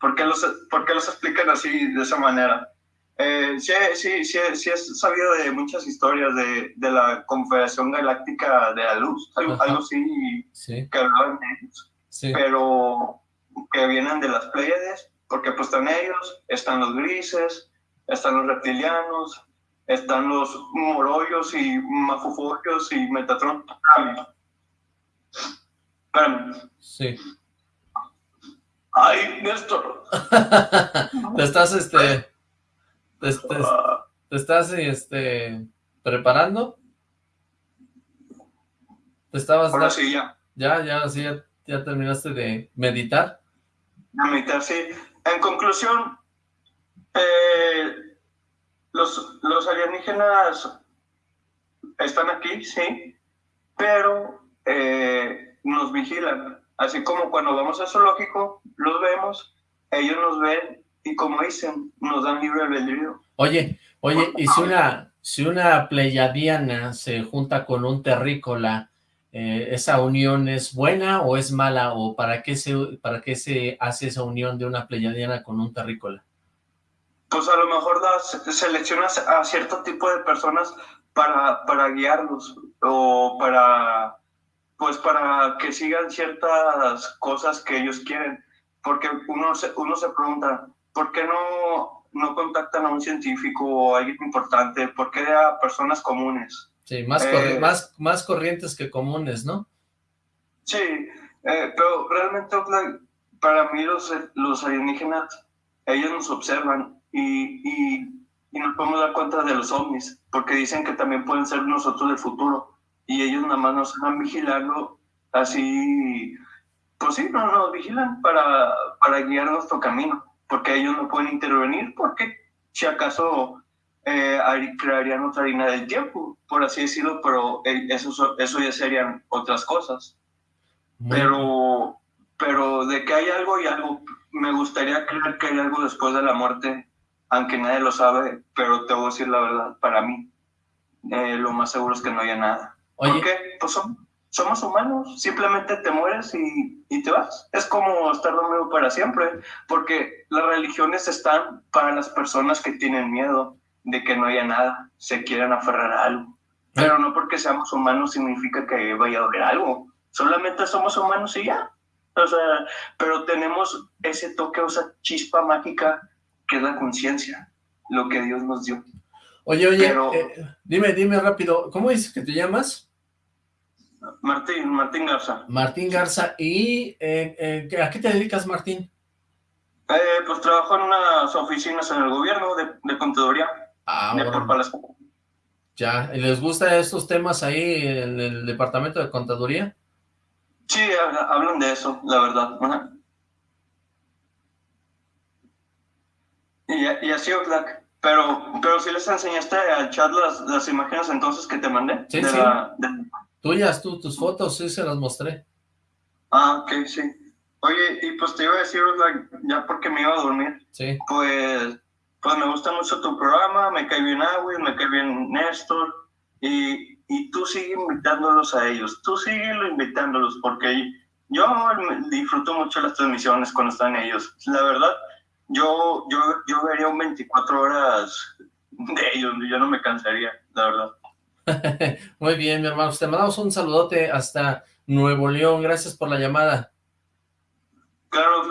S4: ¿Por qué los, por qué los explican así, de esa manera? Eh, sí, sí, sí, sí, he sabido de muchas historias de, de la Confederación Galáctica de la Luz, algo, algo así, que hablaban de ellos, pero que vienen de las Pleiades, porque pues están ellos, están los grises, están los reptilianos, están los morollos y mafufollos y Metatron. Espérame.
S2: Sí.
S4: Ay, Néstor.
S2: Te estás, este ¿Te, estás este, preparando? ¿Te estabas...
S4: Ahora sí, ya.
S2: Ya, ya, sí, ya, terminaste de meditar.
S4: meditar, sí. En conclusión, eh, los, los alienígenas están aquí, sí, pero eh, nos vigilan. Así como cuando vamos al zoológico, los vemos, ellos nos ven y como dicen, nos dan libre albedrío.
S2: Oye, oye, y si una, si una pleyadiana se junta con un terrícola, eh, ¿esa unión es buena o es mala? ¿O para qué, se, para qué se hace esa unión de una pleyadiana con un terrícola?
S4: Pues a lo mejor las seleccionas a cierto tipo de personas para, para guiarlos o para, pues para que sigan ciertas cosas que ellos quieren. Porque uno se, uno se pregunta, ¿por qué no, no contactan a un científico o a alguien importante? ¿Por qué a personas comunes?
S2: Sí, más, eh, más, más corrientes que comunes, ¿no?
S4: Sí, eh, pero realmente para mí los, los alienígenas, ellos nos observan y, y, nos podemos dar cuenta de los ovnis, porque dicen que también pueden ser nosotros del futuro, y ellos nada más nos van vigilando así, pues sí, no nos vigilan para, para guiar nuestro camino, porque ellos no pueden intervenir, porque si acaso eh, crearían otra línea del tiempo, por así decirlo, pero eh, eso, eso ya serían otras cosas. Pero, pero de que hay algo y algo, me gustaría creer que hay algo después de la muerte aunque nadie lo sabe, pero te voy a decir la verdad, para mí, eh, lo más seguro es que no haya nada. Oye. ¿Por qué? Pues somos humanos, simplemente te mueres y, y, te vas. Es como estar dormido para siempre, porque las religiones están para las personas que tienen miedo de que no haya nada, se quieran aferrar a algo. Pero no porque seamos humanos significa que vaya a haber algo, solamente somos humanos y ya. O sea, pero tenemos ese toque, esa chispa mágica que es la conciencia, lo que Dios nos dio.
S2: Oye, oye, eh, dime, dime rápido, ¿cómo dices que te llamas?
S4: Martín, Martín Garza.
S2: Martín Garza, ¿y eh, eh, a qué te dedicas, Martín?
S4: pues trabajo en unas oficinas en el gobierno de, de contaduría. Ah, de por
S2: Ya, ¿y les gustan estos temas ahí en el departamento de contaduría?
S4: Sí, hablan de eso, la verdad. Y, y así, Oxlack. Pero, pero si les enseñaste al chat las, las imágenes entonces que te mandé.
S2: Sí, sí. Tuyas, tú, tus fotos, sí se las mostré.
S4: Ah, ok, sí. Oye, y pues te iba a decir, ya porque me iba a dormir.
S2: Sí.
S4: Pues, pues me gusta mucho tu programa, me cae bien Agui, me cae bien Néstor. Y, y tú sigue invitándolos a ellos, tú sigue invitándolos, porque yo disfruto mucho las transmisiones cuando están ellos. La verdad, yo, yo, yo vería un 24 horas de ellos, yo no me cansaría, la verdad.
S2: Muy bien, mi hermano, te mandamos un saludote hasta Nuevo León, gracias por la llamada.
S4: Claro,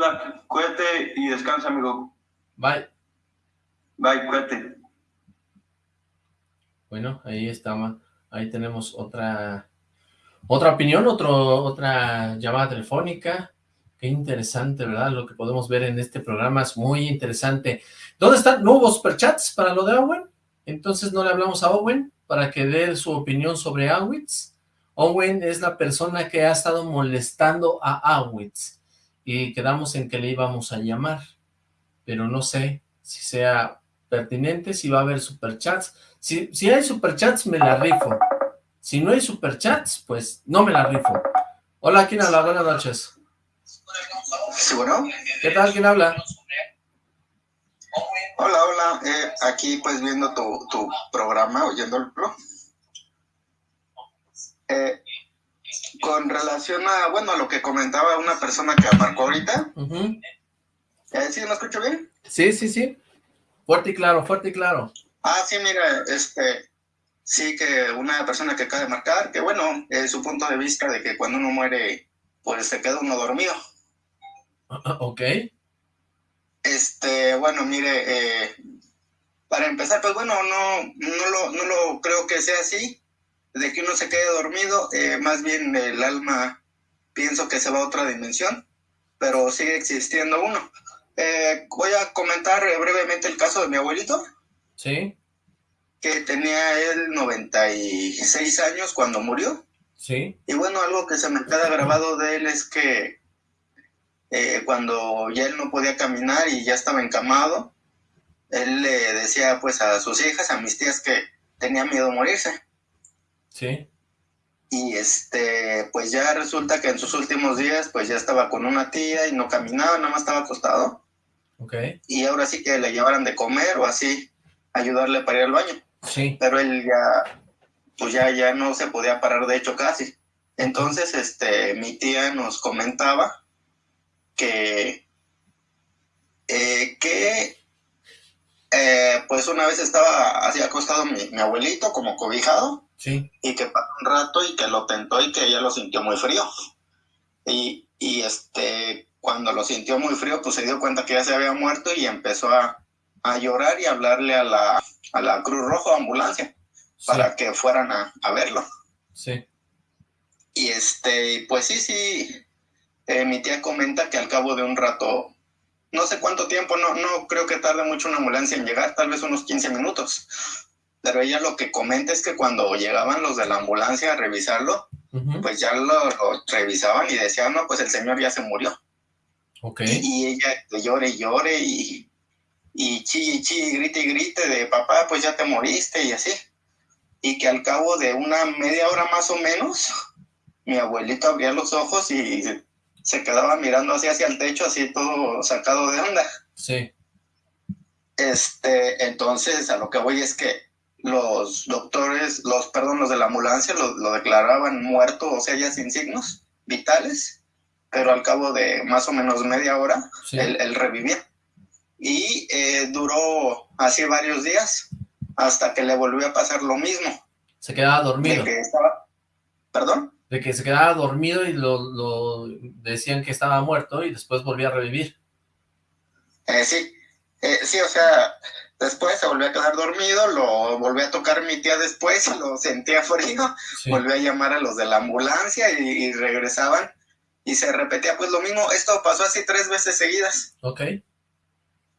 S4: cuídate y descansa, amigo.
S2: Bye.
S4: Bye, cuídate.
S2: Bueno, ahí estaba, ahí tenemos otra otra opinión, otro, otra llamada telefónica. Qué interesante, ¿verdad? Lo que podemos ver en este programa es muy interesante. ¿Dónde están? nuevos superchats para lo de Owen? Entonces no le hablamos a Owen para que dé su opinión sobre Awitz. Owen es la persona que ha estado molestando a Awitz y quedamos en que le íbamos a llamar, pero no sé si sea pertinente, si va a haber superchats. Si, si hay superchats, me la rifo. Si no hay superchats, pues no me la rifo. Hola, ¿quién habla? Buenas noches.
S5: Sí, bueno.
S2: ¿Qué tal? ¿Quién habla?
S5: Hola, hola. Eh, aquí pues viendo tu, tu programa, oyéndolo. Eh, con relación a, bueno, a lo que comentaba una persona que marcó ahorita. Eh, ¿Sí me escucho bien?
S2: Sí, sí, sí. Fuerte y claro, fuerte y claro.
S5: Ah, sí, mira, este, sí que una persona que acaba de marcar, que bueno, es su punto de vista de que cuando uno muere, pues se queda uno dormido.
S2: Ok.
S5: Este, bueno, mire, eh, para empezar, pues bueno, no, no, lo, no lo creo que sea así, de que uno se quede dormido, eh, más bien el alma pienso que se va a otra dimensión, pero sigue existiendo uno. Eh, voy a comentar brevemente el caso de mi abuelito.
S2: Sí.
S5: Que tenía él 96 años cuando murió.
S2: Sí.
S5: Y bueno, algo que se me queda grabado de él es que eh, cuando ya él no podía caminar y ya estaba encamado, él le decía pues a sus hijas, a mis tías que tenía miedo a morirse.
S2: Sí.
S5: Y este, pues ya resulta que en sus últimos días pues ya estaba con una tía y no caminaba, nada más estaba acostado.
S2: Ok.
S5: Y ahora sí que le llevaran de comer o así, ayudarle para ir al baño.
S2: Sí.
S5: Pero él ya, pues ya, ya no se podía parar, de hecho casi. Entonces, este, mi tía nos comentaba que, eh, que pues una vez estaba así acostado mi, mi abuelito como cobijado
S2: Sí.
S5: y que pasó un rato y que lo tentó y que ella lo sintió muy frío. Y, y este, cuando lo sintió muy frío, pues se dio cuenta que ya se había muerto y empezó a, a llorar y a hablarle a la, a la Cruz Roja ambulancia
S2: Sí.
S5: para que fueran a, a verlo.
S2: Sí.
S5: Y este, pues sí, sí, eh, mi tía comenta que al cabo de un rato, no sé cuánto tiempo, no, no creo que tarde mucho una ambulancia en llegar, tal vez unos 15 minutos. Pero ella lo que comenta es que cuando llegaban los de la ambulancia a revisarlo, pues ya lo, lo revisaban y decían, no, pues el señor ya se murió.
S2: Ok.
S5: Y ella llore y llore y, y y chille, y grite y grite de papá, pues ya te moriste y así. Y que al cabo de una media hora más o menos, mi abuelito abría los ojos y se quedaba mirando así hacia el techo, así todo sacado de onda.
S2: Sí.
S5: Este, entonces a lo que voy es que los doctores, los, perdón, los de la ambulancia lo, lo declaraban muerto, o sea, ya sin signos vitales, pero al cabo de más o menos media hora,
S2: Sí.
S5: él, él revivía. Y eh, duró así varios días hasta que le volvió a pasar lo mismo.
S2: Se quedaba
S5: De
S2: dormido.
S5: que estaba, perdón,
S2: De que se quedaba dormido y lo, lo decían que estaba muerto y después volvía a revivir.
S5: Eh, sí, Eh, sí, o sea, después se volvió a quedar dormido, lo volvió a tocar mi tía después y lo sentía frío.
S2: Sí.
S5: volvió a llamar a los de la ambulancia y, y regresaban y se repetía pues lo mismo. Esto pasó así tres veces seguidas.
S2: Ok.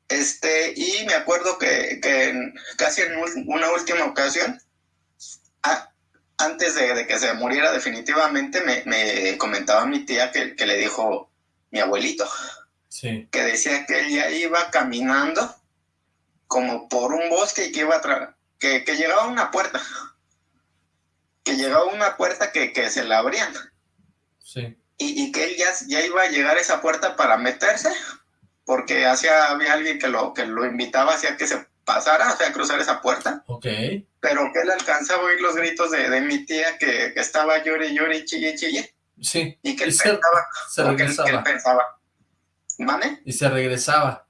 S5: Este, y me acuerdo que, que casi en una última ocasión, a- antes de, de que se muriera definitivamente, me, me comentaba mi tía que, que le dijo mi abuelito,
S2: Sí.
S5: que decía que ella iba caminando como por un bosque y que iba a que, que llegaba a una puerta, que llegaba a una puerta que, que se la abrían.
S2: Sí.
S5: y, y que él ya, ya iba a llegar a esa puerta para meterse, porque hacia, había alguien que lo, que lo invitaba hacia que se pasara, o sea, a cruzar esa puerta,
S2: Ok.
S5: pero que él alcanzaba a oír los gritos de, de mi tía que, que estaba llore, llore y chille, chille,
S2: Sí.
S5: y que
S2: Y
S5: él
S2: se,
S5: pensaba,
S2: se
S5: o que él, que él
S2: regresaba.
S5: pensaba, ¿vale?
S2: Y se regresaba.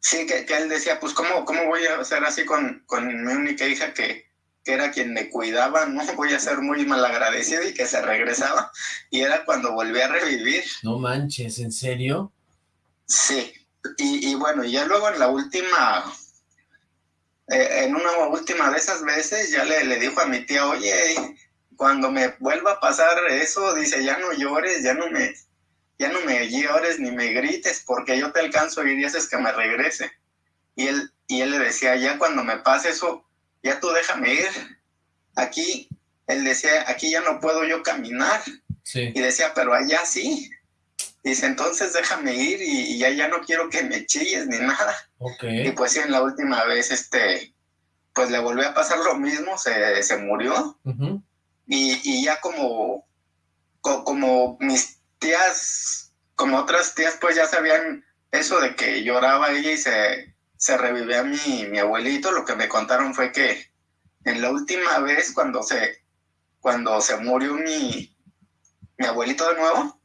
S5: Sí, que, que él decía, pues, ¿cómo, ¿cómo voy a hacer así con, con mi única hija que, que era quien me cuidaba? No voy a ser muy malagradecido y que se regresaba, y era cuando volví a revivir.
S2: No manches, ¿en serio?
S5: Sí, y, y bueno, ya luego en la última, eh, en una última de esas veces, ya le, le dijo a mi tía, oye, cuando me vuelva a pasar eso, dice, ya no llores, ya no me, ya no me llores ni me grites, porque yo te alcanzo y haces que me regrese. Y él, y él le decía, ya cuando me pase eso, ya tú déjame ir. Aquí, él decía, aquí ya no puedo yo caminar.
S2: Sí.
S5: Y decía, pero allá sí. Dice, entonces déjame ir y, y ya, ya no quiero que me chilles ni nada. Y pues sí, en la última vez, este, pues le volvió a pasar lo mismo, se, se murió. Y, y ya como, co- como mis tías, como otras tías, pues ya sabían eso de que lloraba ella y se, se revivía mi, mi abuelito. Lo que me contaron fue que en la última vez cuando se, cuando se murió mi, mi abuelito de nuevo,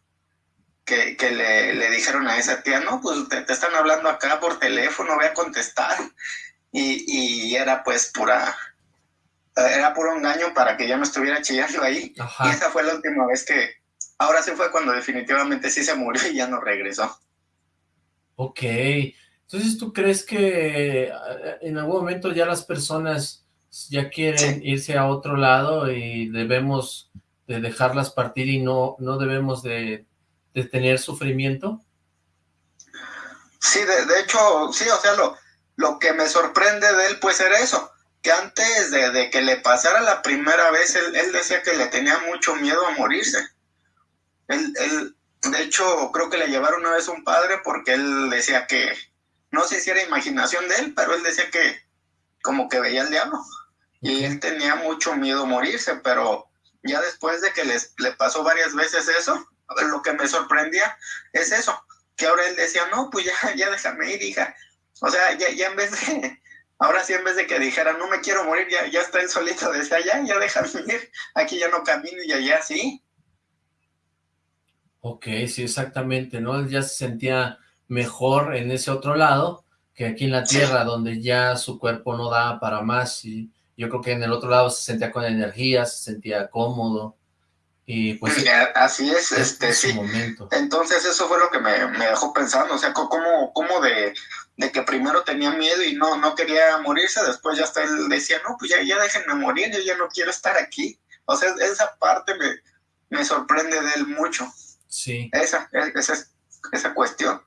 S5: que, que le, le dijeron a esa tía, no, pues te, te están hablando acá por teléfono, voy a contestar. Y, y era pues pura, era puro engaño para que ya no estuviera chillando ahí. Y esa fue la última vez que, ahora sí fue cuando definitivamente sí se murió y ya no regresó.
S2: Ok. Entonces, ¿tú crees que eh, en algún momento ya las personas ya quieren irse a otro lado y debemos de dejarlas partir y no, no debemos de, de tener sufrimiento?
S5: Sí, de, de hecho, sí, o sea, lo, lo que me sorprende de él pues era eso, que antes de, de que le pasara la primera vez, él, él decía que le tenía mucho miedo a morirse. Él, él, de hecho, creo que le llevaron una vez un padre porque él decía que, no sé si era imaginación de él, pero él decía que como que veía al diablo. Y él tenía mucho miedo a morirse, pero ya después de que les, le pasó varias veces eso, lo que me sorprendía es eso, que ahora él decía, no, pues ya, ya déjame ir, hija. O sea, ya, ya en vez de, ahora sí en vez de que dijera, no me quiero morir, ya, ya está él solito, decía, ya, ya déjame ir, aquí ya no camino y allá sí.
S2: Ok, sí, exactamente, ¿no? Él ya se sentía mejor en ese otro lado que aquí en la tierra, donde ya su cuerpo no da para más, y yo creo que en el otro lado se sentía con energía, se sentía cómodo, y pues...
S5: Así es, este, sí.
S2: Momento.
S5: Entonces eso fue lo que me, dejó pensando, o sea, como, como de, de, que primero tenía miedo y no, no quería morirse, después ya hasta él decía, no, pues ya, ya déjenme morir, yo ya no quiero estar aquí. O sea, esa parte me, me sorprende de él mucho.
S2: Sí.
S5: Esa, esa, esa cuestión.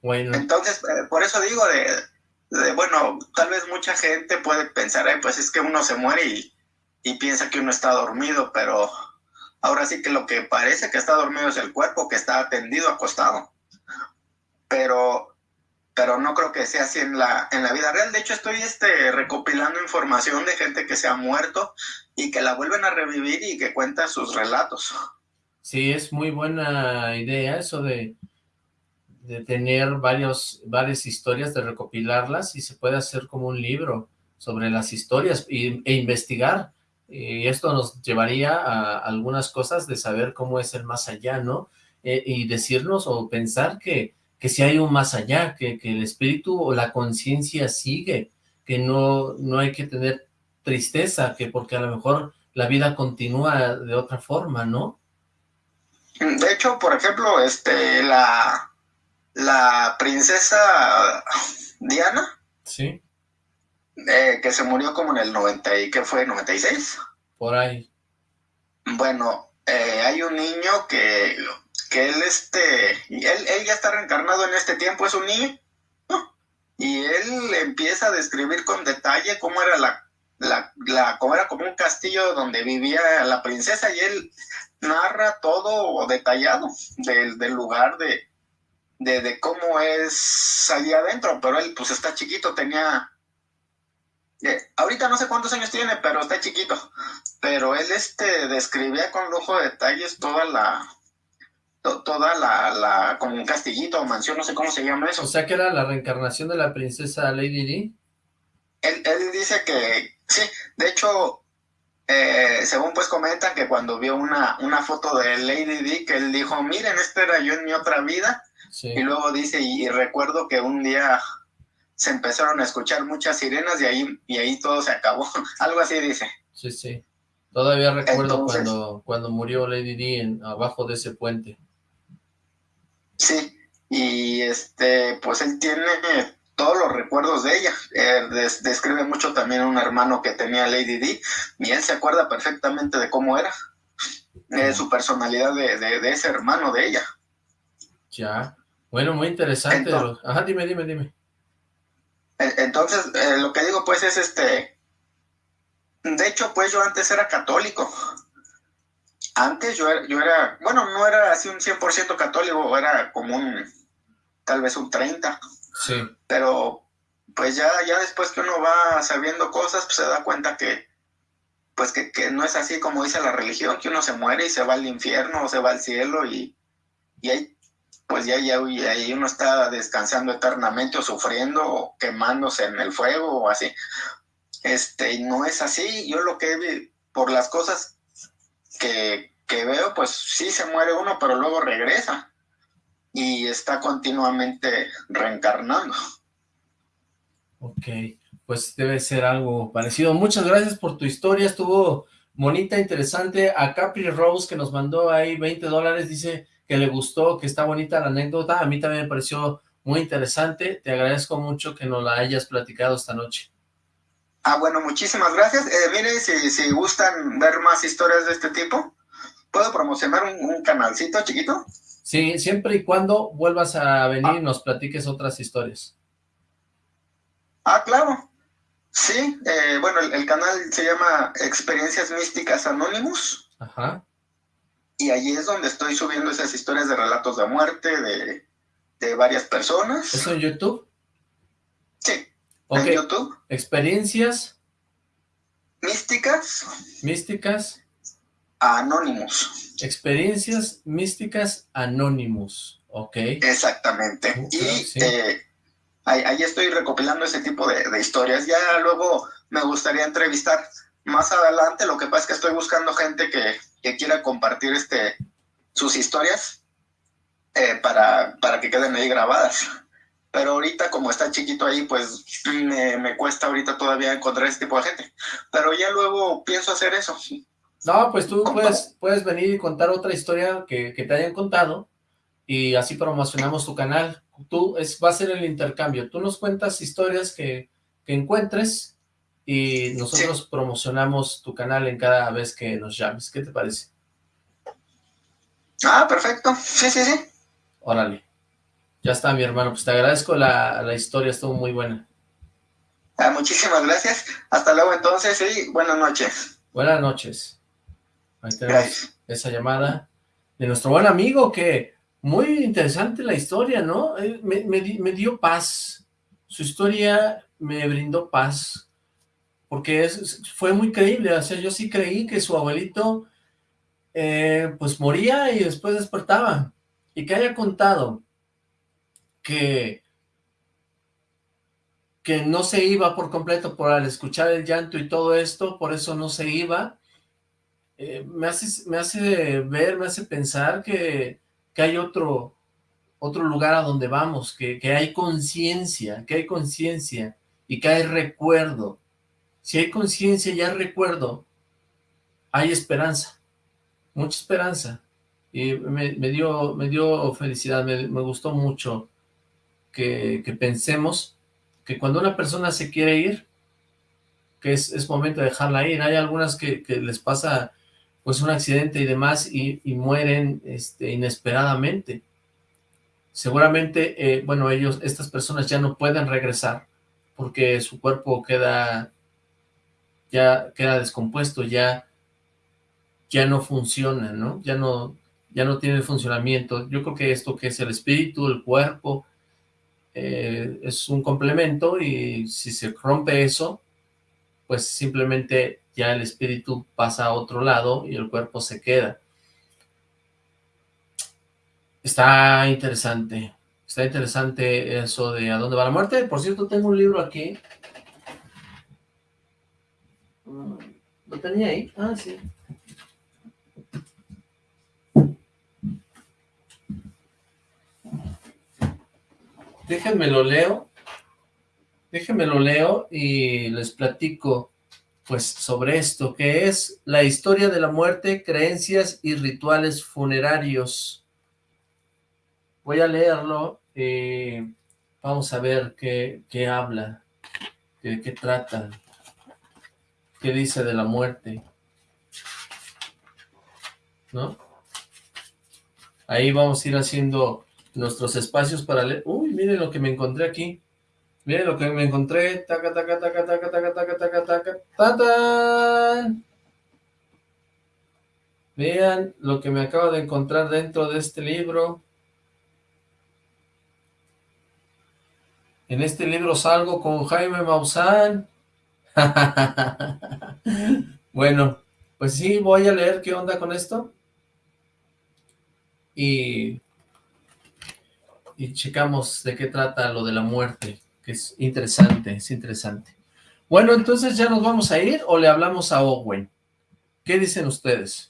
S2: Bueno.
S5: Entonces, eh, por eso digo de, bueno, tal vez mucha gente puede pensar, pues es que uno se muere y, y piensa que uno está dormido, pero ahora sí que lo que parece que está dormido es el cuerpo, que está atendido, acostado. Pero, pero no creo que sea así en la, en la vida real. De hecho, estoy este, recopilando información de gente que se ha muerto y que la vuelven a revivir y que cuenta sus relatos.
S2: Sí, es muy buena idea eso de de tener varios, varias historias, de recopilarlas y se puede hacer como un libro sobre las historias e, investigar. Y esto nos llevaría a algunas cosas de saber cómo es el más allá, ¿no? Eh, y decirnos o pensar que, que si hay un más allá, que, que el espíritu o la conciencia sigue, que no, no hay que tener tristeza, que porque a lo mejor la vida continúa de otra forma, ¿no?
S5: De hecho, por ejemplo, este, la, la princesa Diana.
S2: Sí.
S5: Eh, que se murió como en el 90 y que fue 96.
S2: Por ahí.
S5: Bueno, eh, hay un niño que, que él este, él, él ya está reencarnado en este tiempo, es un niño. Y él empieza a describir con detalle cómo era la, la, la cómo era como un castillo donde vivía la princesa y él narra todo detallado del, del lugar de, de, cómo es allí adentro, pero él pues está chiquito, tenía... Ahorita no sé cuántos años tiene, pero está chiquito. Pero él este describía con lujo de detalles toda la... toda la, la... como un castillito o mansión, no sé cómo se llama eso.
S2: O sea que era la reencarnación de la princesa Lady Di.
S5: Él, él dice que... Sí, de hecho, eh, según pues comentan que cuando vio una, una foto de Lady Di, que él dijo, miren, este era yo en mi otra vida, y luego dice, y, recuerdo que un día se empezaron a escuchar muchas sirenas y ahí, y ahí todo se acabó. Algo así dice.
S2: Sí, sí. Todavía recuerdo cuando, cuando murió Lady Di en, abajo de ese puente.
S5: Sí, y este, pues él tiene todos los recuerdos de ella. describe mucho también a un hermano que tenía Lady Di, y él se acuerda perfectamente de cómo era, de su personalidad de, de ese hermano de ella.
S2: Ya. Bueno, muy interesante. Ajá, dime, dime, dime.
S5: Entonces, eh, lo que digo pues es este... De hecho, pues yo antes era católico. Antes yo era, yo era bueno, no era así un 100% católico, era como un, tal vez un 30.
S2: Sí.
S5: Pero pues ya, ya después que uno va sabiendo cosas, pues se da cuenta que, pues que, que, no es así como dice la religión, que uno se muere y se va al infierno o se va al cielo y, y hay pues ya, ya, ahí uno está descansando eternamente o sufriendo o quemándose en el fuego o así. Este, no es así. Yo lo que por las cosas que, que veo, pues sí se muere uno, pero luego regresa y está continuamente reencarnando.
S2: Ok, pues debe ser algo parecido. Muchas gracias por tu historia, estuvo bonita, interesante. A Capri Rose que nos mandó ahí 20 dólares, dice que le gustó, que está bonita la anécdota. A mí también me pareció muy interesante. Te agradezco mucho que nos la hayas platicado esta noche.
S5: Ah, bueno, muchísimas gracias. Eh, mire, si, si gustan ver más historias de este tipo, ¿puedo promocionar un, canalcito chiquito?
S2: Sí, siempre y cuando vuelvas a venir y ah. nos platiques otras historias.
S5: Ah, claro. Sí, eh, bueno, el, el, canal se llama Experiencias Místicas Anonymous.
S2: Ajá
S5: y allí es donde estoy subiendo esas historias de relatos de muerte de, de varias personas.
S2: ¿Eso en YouTube?
S5: Sí, en YouTube.
S2: ¿Experiencias?
S5: Místicas.
S2: Místicas.
S5: Anónimos.
S2: Experiencias místicas anónimos. Ok.
S5: Exactamente. y eh, ahí, estoy recopilando ese tipo de, de historias. Ya luego me gustaría entrevistar más adelante. Lo que pasa es que estoy buscando gente que, que quiera compartir este sus historias eh, para, para que queden ahí grabadas. pero ahorita como está chiquito ahí, pues me, me cuesta ahorita todavía encontrar ese tipo de gente. Pero ya luego pienso hacer eso.
S2: No, pues tú puedes, puedes venir y contar otra historia que, que te hayan contado y así promocionamos tu canal. Tú, es, va a ser el intercambio. Tú nos cuentas historias que, que encuentres y nosotros promocionamos tu canal en cada vez que nos llames. ¿Qué te parece?
S5: Ah, perfecto. Sí, sí, sí.
S2: Órale. Ya está, mi hermano. Pues te agradezco la, la historia, estuvo muy buena.
S5: Ah, muchísimas gracias. Hasta luego entonces y buenas noches.
S2: Buenas noches. Ahí tenemos esa llamada de nuestro buen amigo que muy interesante la historia, ¿no? Me, me, me dio paz. Su historia me brindó paz porque fue muy creíble, o sea, yo sí creí que su abuelito eh, pues moría y después despertaba, y que haya contado que, que no se iba por completo por al escuchar el llanto y todo esto, por eso no se iba, eh, me, hace, me hace ver, me hace pensar que, que hay otro, otro lugar a donde vamos, que, que hay conciencia, que hay conciencia y que hay recuerdo. Si hay conciencia y hay recuerdo, hay esperanza, mucha esperanza. Y me, dio, me dio felicidad, me, gustó mucho que, pensemos que cuando una persona se quiere ir, que es, momento de dejarla ir. Hay algunas que, les pasa pues un accidente y demás y, y mueren este, inesperadamente. Seguramente, eh, bueno, ellos, estas personas ya no pueden regresar porque su cuerpo queda, ya queda descompuesto, ya, ya no funciona, ¿no? Ya no, ya no tiene funcionamiento. Yo creo que esto que es el espíritu, el cuerpo, eh, es un complemento y si se rompe eso, pues simplemente ya el espíritu pasa a otro lado y el cuerpo se queda. Está interesante, está interesante eso de a dónde va la muerte. Por cierto, tengo un libro aquí. ¿Lo tenía ahí? Ah, sí. Déjenme lo leo. Déjenme lo leo y les platico pues sobre esto, que es la historia de la muerte, creencias y rituales funerarios. Voy a leerlo y vamos a ver qué, qué habla, qué, qué trata, qué dice de la muerte. ¿No? Ahí vamos a ir haciendo nuestros espacios para leer. Uy, miren lo que me encontré aquí. Miren lo que me encontré. Taca, taca, taca, taca, taca, taca, taca, taca, taca. Vean lo que me acabo de encontrar dentro de este libro. En este libro salgo con Jaime Maussan. bueno, pues sí, voy a leer qué onda con esto. Y, y checamos de qué trata lo de la muerte que es interesante, es interesante. Bueno, entonces ya nos vamos a ir o le hablamos a Owen. ¿Qué dicen ustedes?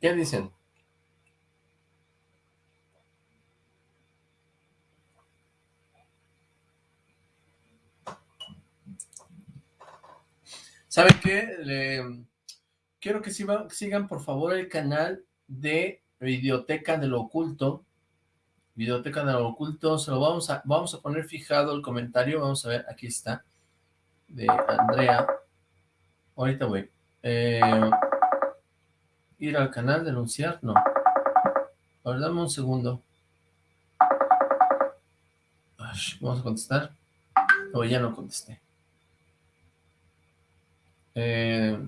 S2: ¿Qué dicen? ¿Saben qué? Quiero que sigan, por favor el canal de Videoteca de lo Oculto. Videoteca de lo Oculto, se lo vamos a, vamos a poner fijado el comentario, vamos a ver, aquí está, de Andrea. Ahorita voy. Eh, ir al canal, denunciar, no. A ver, dame un segundo. vamos a contestar. O ya no contesté. Eh,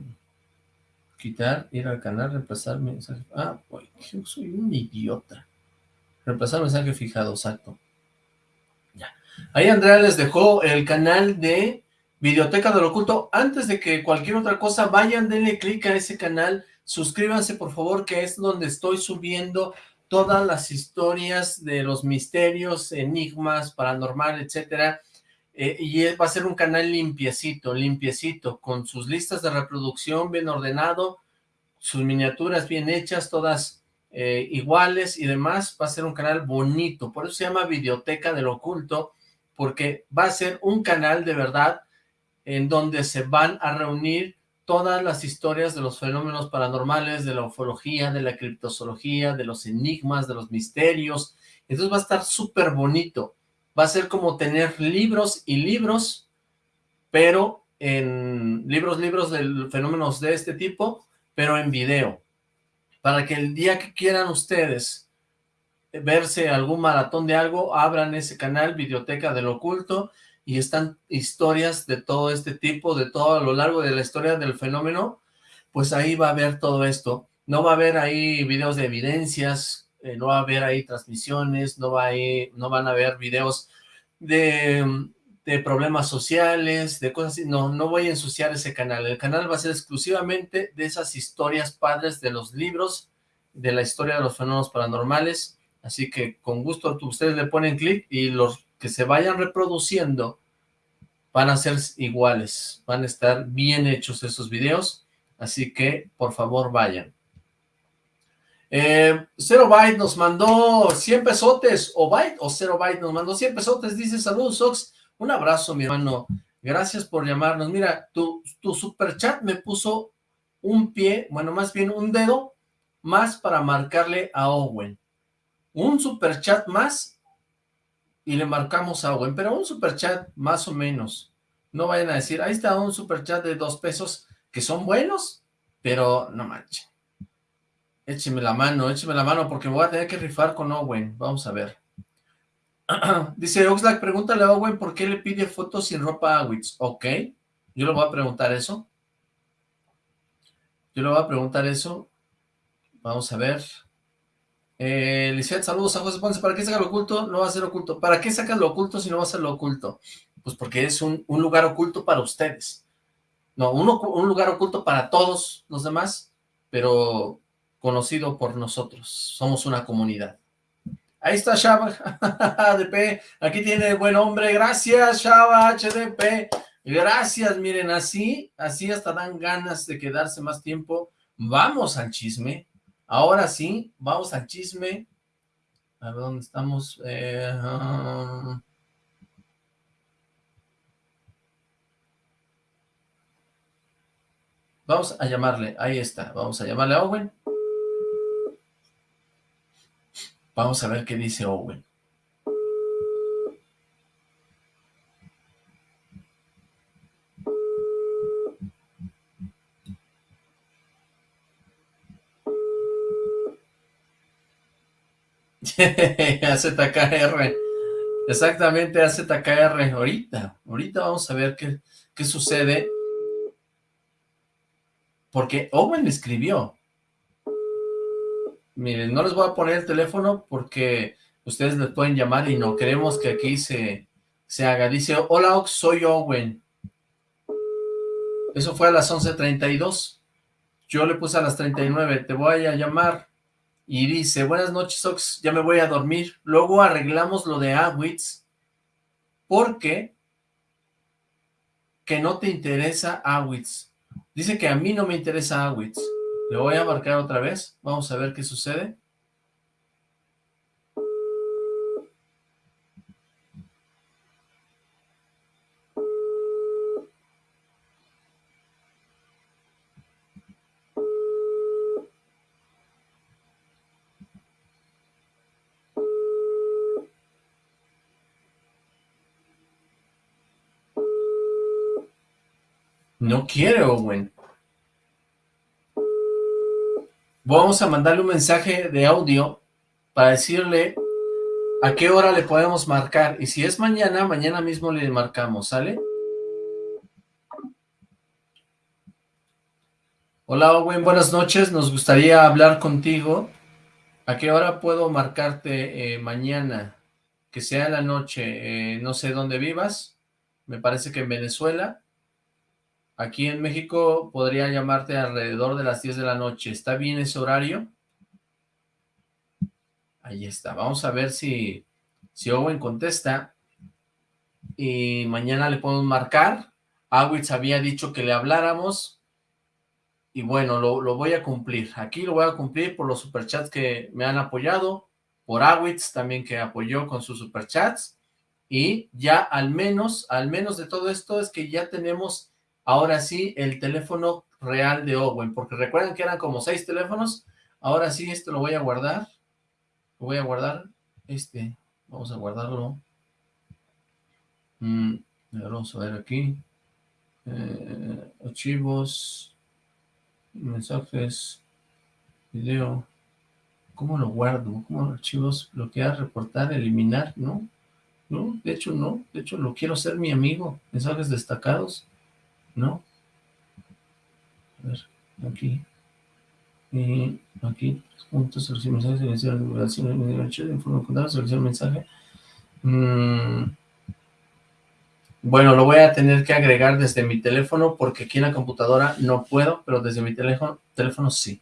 S2: quitar, ir al canal, reemplazar mensaje. Ah, yo soy un idiota. Reemplazar mensaje fijado, exacto. Ya. Ahí Andrea les dejó el canal de Videoteca del Oculto. Antes de que cualquier otra cosa, vayan, denle clic a ese canal. Suscríbanse, por favor, que es donde estoy subiendo todas las historias de los misterios, enigmas, paranormal, etcétera. Eh, y va a ser un canal limpiecito, limpiecito, con sus listas de reproducción bien ordenado, sus miniaturas bien hechas, todas eh, iguales y demás, va a ser un canal bonito, por eso se llama Videoteca del Oculto, porque va a ser un canal de verdad en donde se van a reunir todas las historias de los fenómenos paranormales, de la ufología, de la criptozoología, de los enigmas, de los misterios, entonces va a estar súper bonito, va a ser como tener libros y libros, pero en libros, libros de fenómenos de este tipo, pero en video, para que el día que quieran ustedes verse algún maratón de algo, abran ese canal, Videoteca del Oculto, y están historias de todo este tipo, de todo a lo largo de la historia del fenómeno, pues ahí va a haber todo esto. No va a haber ahí videos de evidencias, eh, no va a haber ahí transmisiones, no, va no van a haber videos de, de, problemas sociales, de cosas así. No, no voy a ensuciar ese canal. El canal va a ser exclusivamente de esas historias padres de los libros, de la historia de los fenómenos paranormales. Así que con gusto ustedes le ponen clic y los que se vayan reproduciendo van a ser iguales, van a estar bien hechos esos videos, así que por favor vayan. Eh, Zero Byte nos mandó 100 pesotes, o Byte o Zero Byte nos mandó 100 pesotes, dice saludos un abrazo mi hermano, gracias por llamarnos, mira, tu, tu super chat me puso un pie, bueno más bien un dedo, más para marcarle a Owen, un super chat más y le marcamos a Owen, pero un superchat más o menos. No vayan a decir, ahí está un superchat de dos pesos, que son buenos, pero no manchen. Écheme la mano, écheme la mano, porque voy a tener que rifar con Owen. Vamos a ver. Dice Oxlack, pregúntale a Owen por qué le pide fotos sin ropa a Wits. Ok, yo le voy a preguntar eso. Yo le voy a preguntar eso. Vamos a ver. Eh, saludos a José Ponce. ¿Para qué sacas lo oculto? No va a ser oculto. ¿Para qué sacas lo oculto si no va a ser lo oculto? Pues porque es un, lugar oculto para ustedes. No, un lugar oculto para todos los demás, pero conocido por nosotros. Somos una comunidad. Ahí está Shaba HDP. Aquí tiene buen hombre. Gracias, Shaba HDP. Gracias, miren, así, así hasta dan ganas de quedarse más tiempo. Vamos al chisme. Ahora sí, vamos al chisme. A ver dónde estamos. Eh, um, vamos a llamarle, ahí está, vamos a llamarle a Owen. Vamos a ver qué dice Owen. AZKR. Exactamente, AZKR. Ahorita, ahorita vamos a ver qué, qué sucede. Porque Owen escribió. Miren, no les voy a poner el teléfono porque ustedes les pueden llamar y no queremos que aquí se, se haga. Dice, hola Ox, soy Owen. Eso fue a las 11.32. Yo le puse a las 39, te voy a llamar y dice, buenas noches Ox, ya me voy a dormir. Luego arreglamos lo de Awitz, porque que no te interesa Awitz. Dice que a mí no me interesa Awitz. Le voy a marcar otra vez, vamos a ver qué sucede. No quiere Owen. Vamos a mandarle un mensaje de audio para decirle a qué hora le podemos marcar. Y si es mañana, mañana mismo le marcamos, ¿sale? Hola Owen, buenas noches. Nos gustaría hablar contigo. ¿A qué hora puedo marcarte eh, mañana? Que sea la noche. Eh, no sé dónde vivas. Me parece que en Venezuela. Aquí en México podría llamarte alrededor de las 10 de la noche. ¿Está bien ese horario? Ahí está. Vamos a ver si, si Owen contesta. y mañana le podemos marcar. Awitz había dicho que le habláramos y bueno, lo, lo, voy a cumplir. Aquí lo voy a cumplir por los superchats que me han apoyado, por Awitz también que apoyó con sus superchats y ya al menos, al menos de todo esto es que ya tenemos ahora sí el teléfono real de Owen, porque recuerden que eran como seis teléfonos, ahora sí esto lo voy a guardar, lo voy a guardar, este, vamos a guardarlo, mm, vamos a ver aquí, eh, archivos, mensajes, video, ¿cómo lo guardo? ¿Cómo archivos, bloquear, reportar, eliminar? ¿No? No, de hecho no, de hecho lo quiero ser mi amigo, mensajes destacados, ¿no? A ver, aquí, y aquí, puntos, selección mensaje, selección de informe selección mensaje. Mm, bueno, lo voy a tener que agregar desde mi teléfono porque aquí en la computadora no puedo, pero desde mi teléfono, teléfono sí.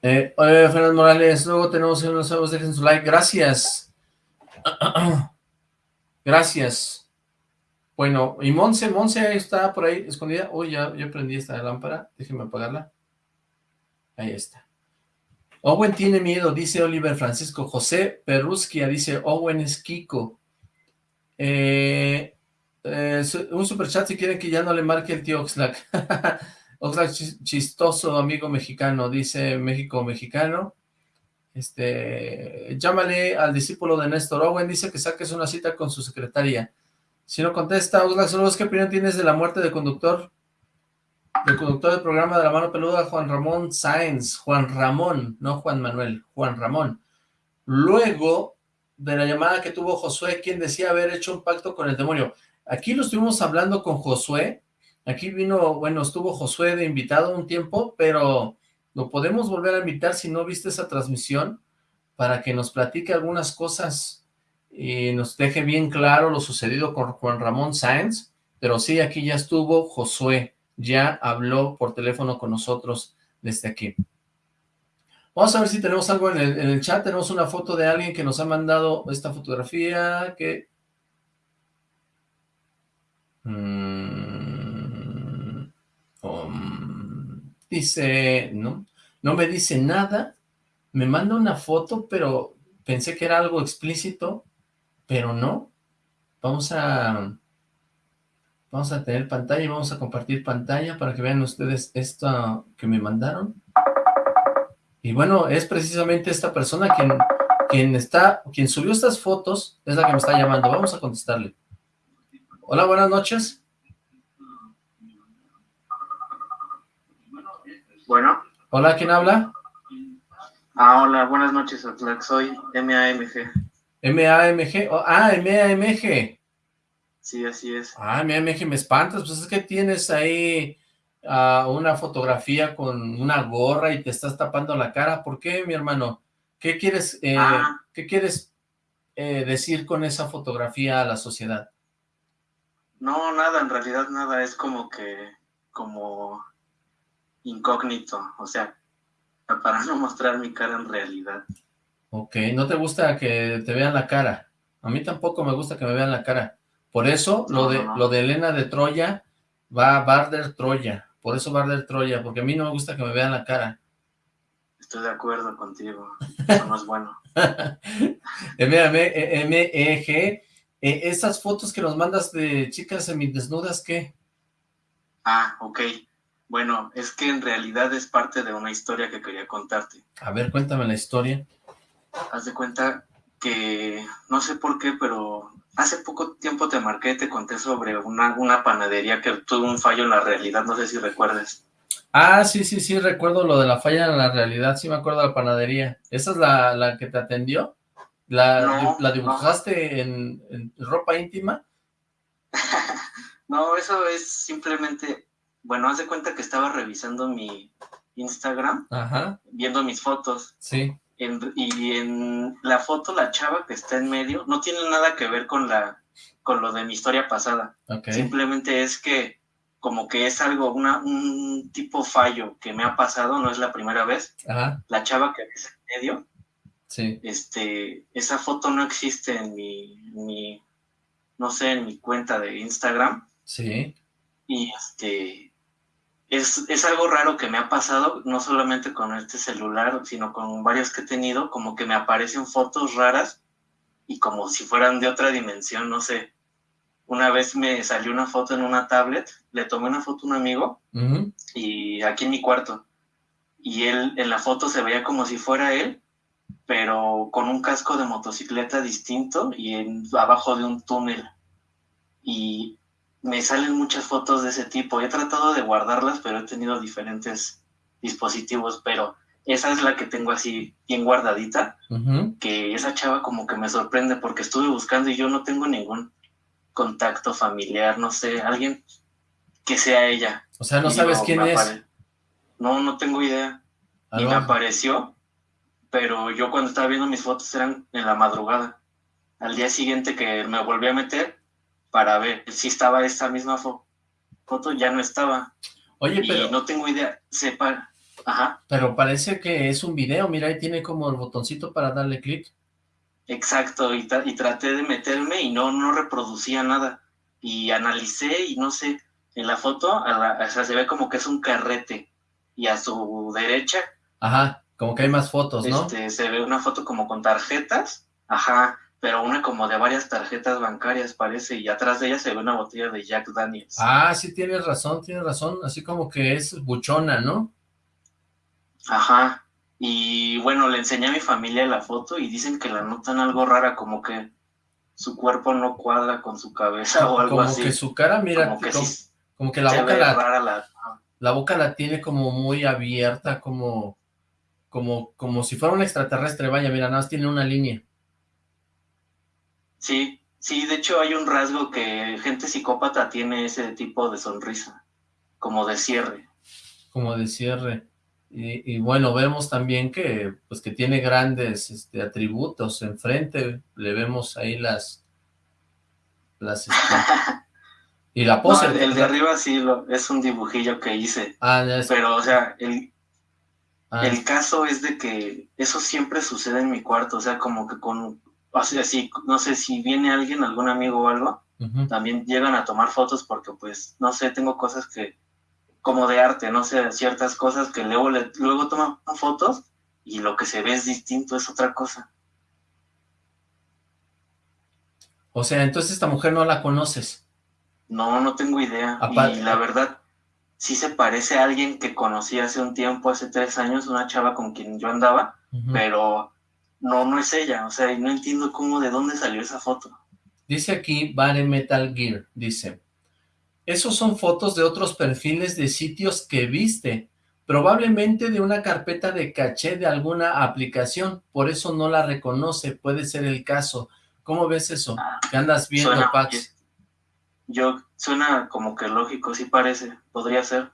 S2: Eh, hola, Fernando Morales, luego tenemos unos nuevos, dejen su like, gracias. gracias. Bueno, y Monse, Monse está por ahí escondida. Uy, ya, ya prendí esta lámpara, déjenme apagarla. Ahí está. Owen tiene miedo, dice Oliver Francisco. José Perrusquia dice, Owen es Kiko. Eh, eh, un superchat si quieren que ya no le marque el tío Oxlack. Oxlack chistoso, amigo mexicano, dice México mexicano. Este, llámale al discípulo de Néstor Owen, dice que saques una cita con su secretaria. Si no contesta, Oxlack, saludos, ¿qué opinión tienes de la muerte del conductor? El conductor del programa de la mano peluda, Juan Ramón Sáenz, Juan Ramón, no Juan Manuel, Juan Ramón. Luego de la llamada que tuvo Josué, quien decía haber hecho un pacto con el demonio. Aquí lo estuvimos hablando con Josué, Aquí vino, bueno, estuvo Josué de invitado un tiempo, pero lo podemos volver a invitar si no viste esa transmisión, para que nos platique algunas cosas y nos deje bien claro lo sucedido con Juan Ramón Sáenz, pero sí, aquí ya estuvo Josué, ya habló por teléfono con nosotros desde aquí. Vamos a ver si tenemos algo en el, en el chat, tenemos una foto de alguien que nos ha mandado esta fotografía que... Mm, Um, dice, no, no me dice nada, me manda una foto, pero pensé que era algo explícito, pero no. Vamos a, vamos a tener pantalla y vamos a compartir pantalla para que vean ustedes esto que me mandaron. Y bueno, es precisamente esta persona quien, quien está, quien subió estas fotos, es la que me está llamando. Vamos a contestarle. Hola, buenas noches.
S6: Bueno.
S2: Hola, ¿quién habla?
S6: Ah, hola, buenas noches, Soy MAMG.
S2: MAMG, oh, ah, MAMG.
S6: Sí, así es.
S2: Ah, MAMG, me espantas, pues es que tienes ahí uh, una fotografía con una gorra y te estás tapando la cara. ¿Por qué, mi hermano? ¿Qué quieres, eh, ah. ¿qué quieres eh, decir con esa fotografía a la sociedad?
S6: No, nada, en realidad nada, es como que, como incógnito, o sea, para no mostrar mi cara en realidad.
S2: Ok, ¿no te gusta que te vean la cara? A mí tampoco me gusta que me vean la cara. Por eso, lo, de, lo de Elena de Troya va a Barder Troya. Por eso Barder Troya, porque a mí no me gusta que me vean la cara.
S6: Estoy de acuerdo contigo. Eso no es bueno.
S2: M-E-G. Eh, esas fotos que nos mandas de chicas semidesnudas, ¿qué?
S6: Ah, ok. Bueno, es que en realidad es parte de una historia que quería contarte.
S2: A ver, cuéntame la historia.
S6: Haz de cuenta que, no sé por qué, pero hace poco tiempo te marqué, te conté sobre una, una panadería que tuvo un fallo en la realidad, no sé si recuerdes.
S2: Ah, sí, sí, sí, recuerdo lo de la falla en la realidad, sí me acuerdo de la panadería. ¿Esa es la, la que te atendió? ¿La, ¿la dibujaste en, en ropa íntima?
S6: no, eso es simplemente bueno, haz de cuenta que estaba revisando mi Instagram, viendo mis fotos.
S2: Sí.
S6: Y en la foto, la chava que está en medio, no tiene nada que ver con la con lo de mi historia pasada. Simplemente es que como que es algo, una, un tipo fallo que me ha pasado, no es la primera vez. La chava que está en medio
S3: Sí. Este, esa foto no existe en mi, no sé, en mi cuenta de Instagram.
S2: Sí.
S3: Y este, es, es, algo raro que me ha pasado, no solamente con este celular, sino con varios que he tenido, como que me aparecen fotos raras y como si fueran de otra dimensión, no sé. Una vez me salió una foto en una tablet, le tomé una foto a un amigo y aquí en mi cuarto. Y él en la foto se veía como si fuera él, pero con un casco de motocicleta distinto y en, abajo de un túnel. Y me salen muchas fotos de ese tipo. He tratado de guardarlas, pero he tenido diferentes dispositivos, pero esa es la que tengo así bien guardadita, que esa chava como que me sorprende porque estuve buscando y yo no tengo ningún contacto familiar, no sé, alguien que sea ella.
S2: O sea, no sabes quién es.
S3: No, no tengo idea. Y me apareció, pero yo cuando estaba viendo mis fotos eran en la madrugada. Al día siguiente que me volví a meter para ver si estaba esta misma foto, ya no estaba.
S2: Oye, pero...
S3: Y no tengo idea, sepa... Ajá.
S2: Pero parece que es un video, mira, ahí tiene como el botoncito para darle clic.
S3: Exacto, y, traté de meterme y no, no reproducía nada. Y analicé y no sé, en la foto, o sea, se ve como que es un carrete. Y a su derecha...
S2: Ajá, como que hay más fotos, ¿no?
S3: Este, se ve una foto como con tarjetas, ajá, pero una como de varias tarjetas bancarias parece, y atrás de ella se ve una botella de Jack Daniels.
S2: Ah, sí, tienes razón, tienes razón, así como que es buchona, ¿no?
S3: Ajá, y bueno, le enseñé a mi familia la foto y dicen que la notan algo rara, como que su cuerpo no cuadra con su cabeza o algo así.
S2: Como que su cara, mira, como que, la boca la, la... boca la tiene como muy abierta, como, como, como si fuera un extraterrestre, vaya, mira, nada más tiene una línea.
S3: Sí, sí, de hecho hay un rasgo que gente psicópata tiene ese tipo de sonrisa, como de cierre.
S2: Como de cierre. Y, bueno, vemos también que pues que tiene grandes este, atributos enfrente, le vemos ahí las... las este, y la pose.
S3: el, de arriba sí lo, es un dibujillo que hice. Ah, Pero, o sea, el, ah. el caso es de que eso siempre sucede en mi cuarto, o sea, como que con... O sea, si, no sé, si viene alguien, algún amigo o algo, también llegan a tomar fotos porque, pues, no sé, tengo cosas que como de arte, no sé, ciertas cosas que luego, luego toman fotos y lo que se ve es distinto, es otra cosa.
S2: O sea, entonces esta mujer no la conoces.
S3: No, no tengo idea. y la verdad, sí se parece a alguien que conocí hace un tiempo, hace tres años, una chava con quien yo andaba, pero no, no es ella. O sea, no entiendo cómo, de dónde salió esa foto.
S2: Dice aquí, Bare Metal Gear, dice, esos son fotos de otros perfiles de sitios que viste, probablemente de una carpeta de caché de alguna aplicación, por eso no la reconoce, puede ser el caso. ¿Cómo ves eso? ¿Qué andas viendo, Pax?
S3: Yo, suena como que lógico, sí parece, podría ser.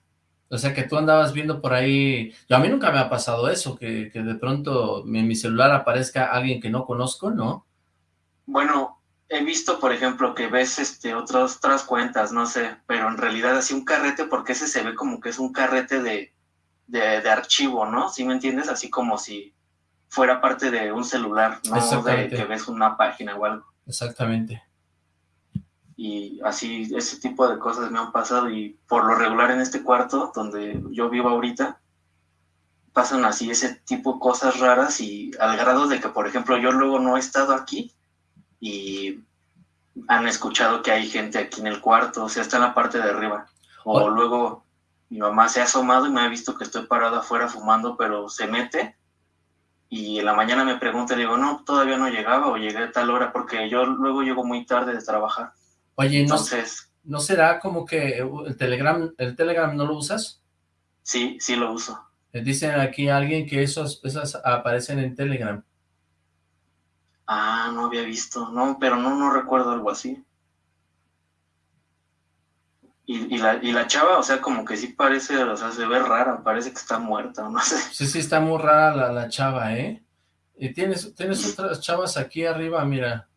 S2: O sea, que tú andabas viendo por ahí... Yo, a mí nunca me ha pasado eso, que, que de pronto en mi celular aparezca alguien que no conozco, ¿no?
S3: Bueno, he visto, por ejemplo, que ves este otras, otras cuentas, no sé, pero en realidad así un carrete, porque ese se ve como que es un carrete de, de, archivo, ¿no? ¿Sí me entiendes? Así como si fuera parte de un celular, no de que ves una página o algo.
S2: Exactamente.
S3: Y así, ese tipo de cosas me han pasado y por lo regular en este cuarto donde yo vivo ahorita, pasan así ese tipo de cosas raras y al grado de que, por ejemplo, yo luego no he estado aquí y han escuchado que hay gente aquí en el cuarto, o sea, está en la parte de arriba. O luego mi mamá se ha asomado y me ha visto que estoy parado afuera fumando, pero se mete y en la mañana me pregunta y digo, no, todavía no llegaba o llegué a tal hora porque yo luego llego muy tarde de trabajar.
S2: Oye, Entonces, ¿no, será como que el Telegram, el Telegram no lo usas?
S3: Sí, sí lo uso.
S2: Dicen aquí a alguien que esos, esas aparecen en Telegram.
S3: Ah, no había visto. No, pero no, no recuerdo algo así. Y, la, y la chava, o sea, como que sí parece, o sea, se ve rara, parece que está muerta, no sé.
S2: Sí, sí, está muy rara la, la chava, ¿eh? Y tienes, tienes otras chavas aquí arriba, mira.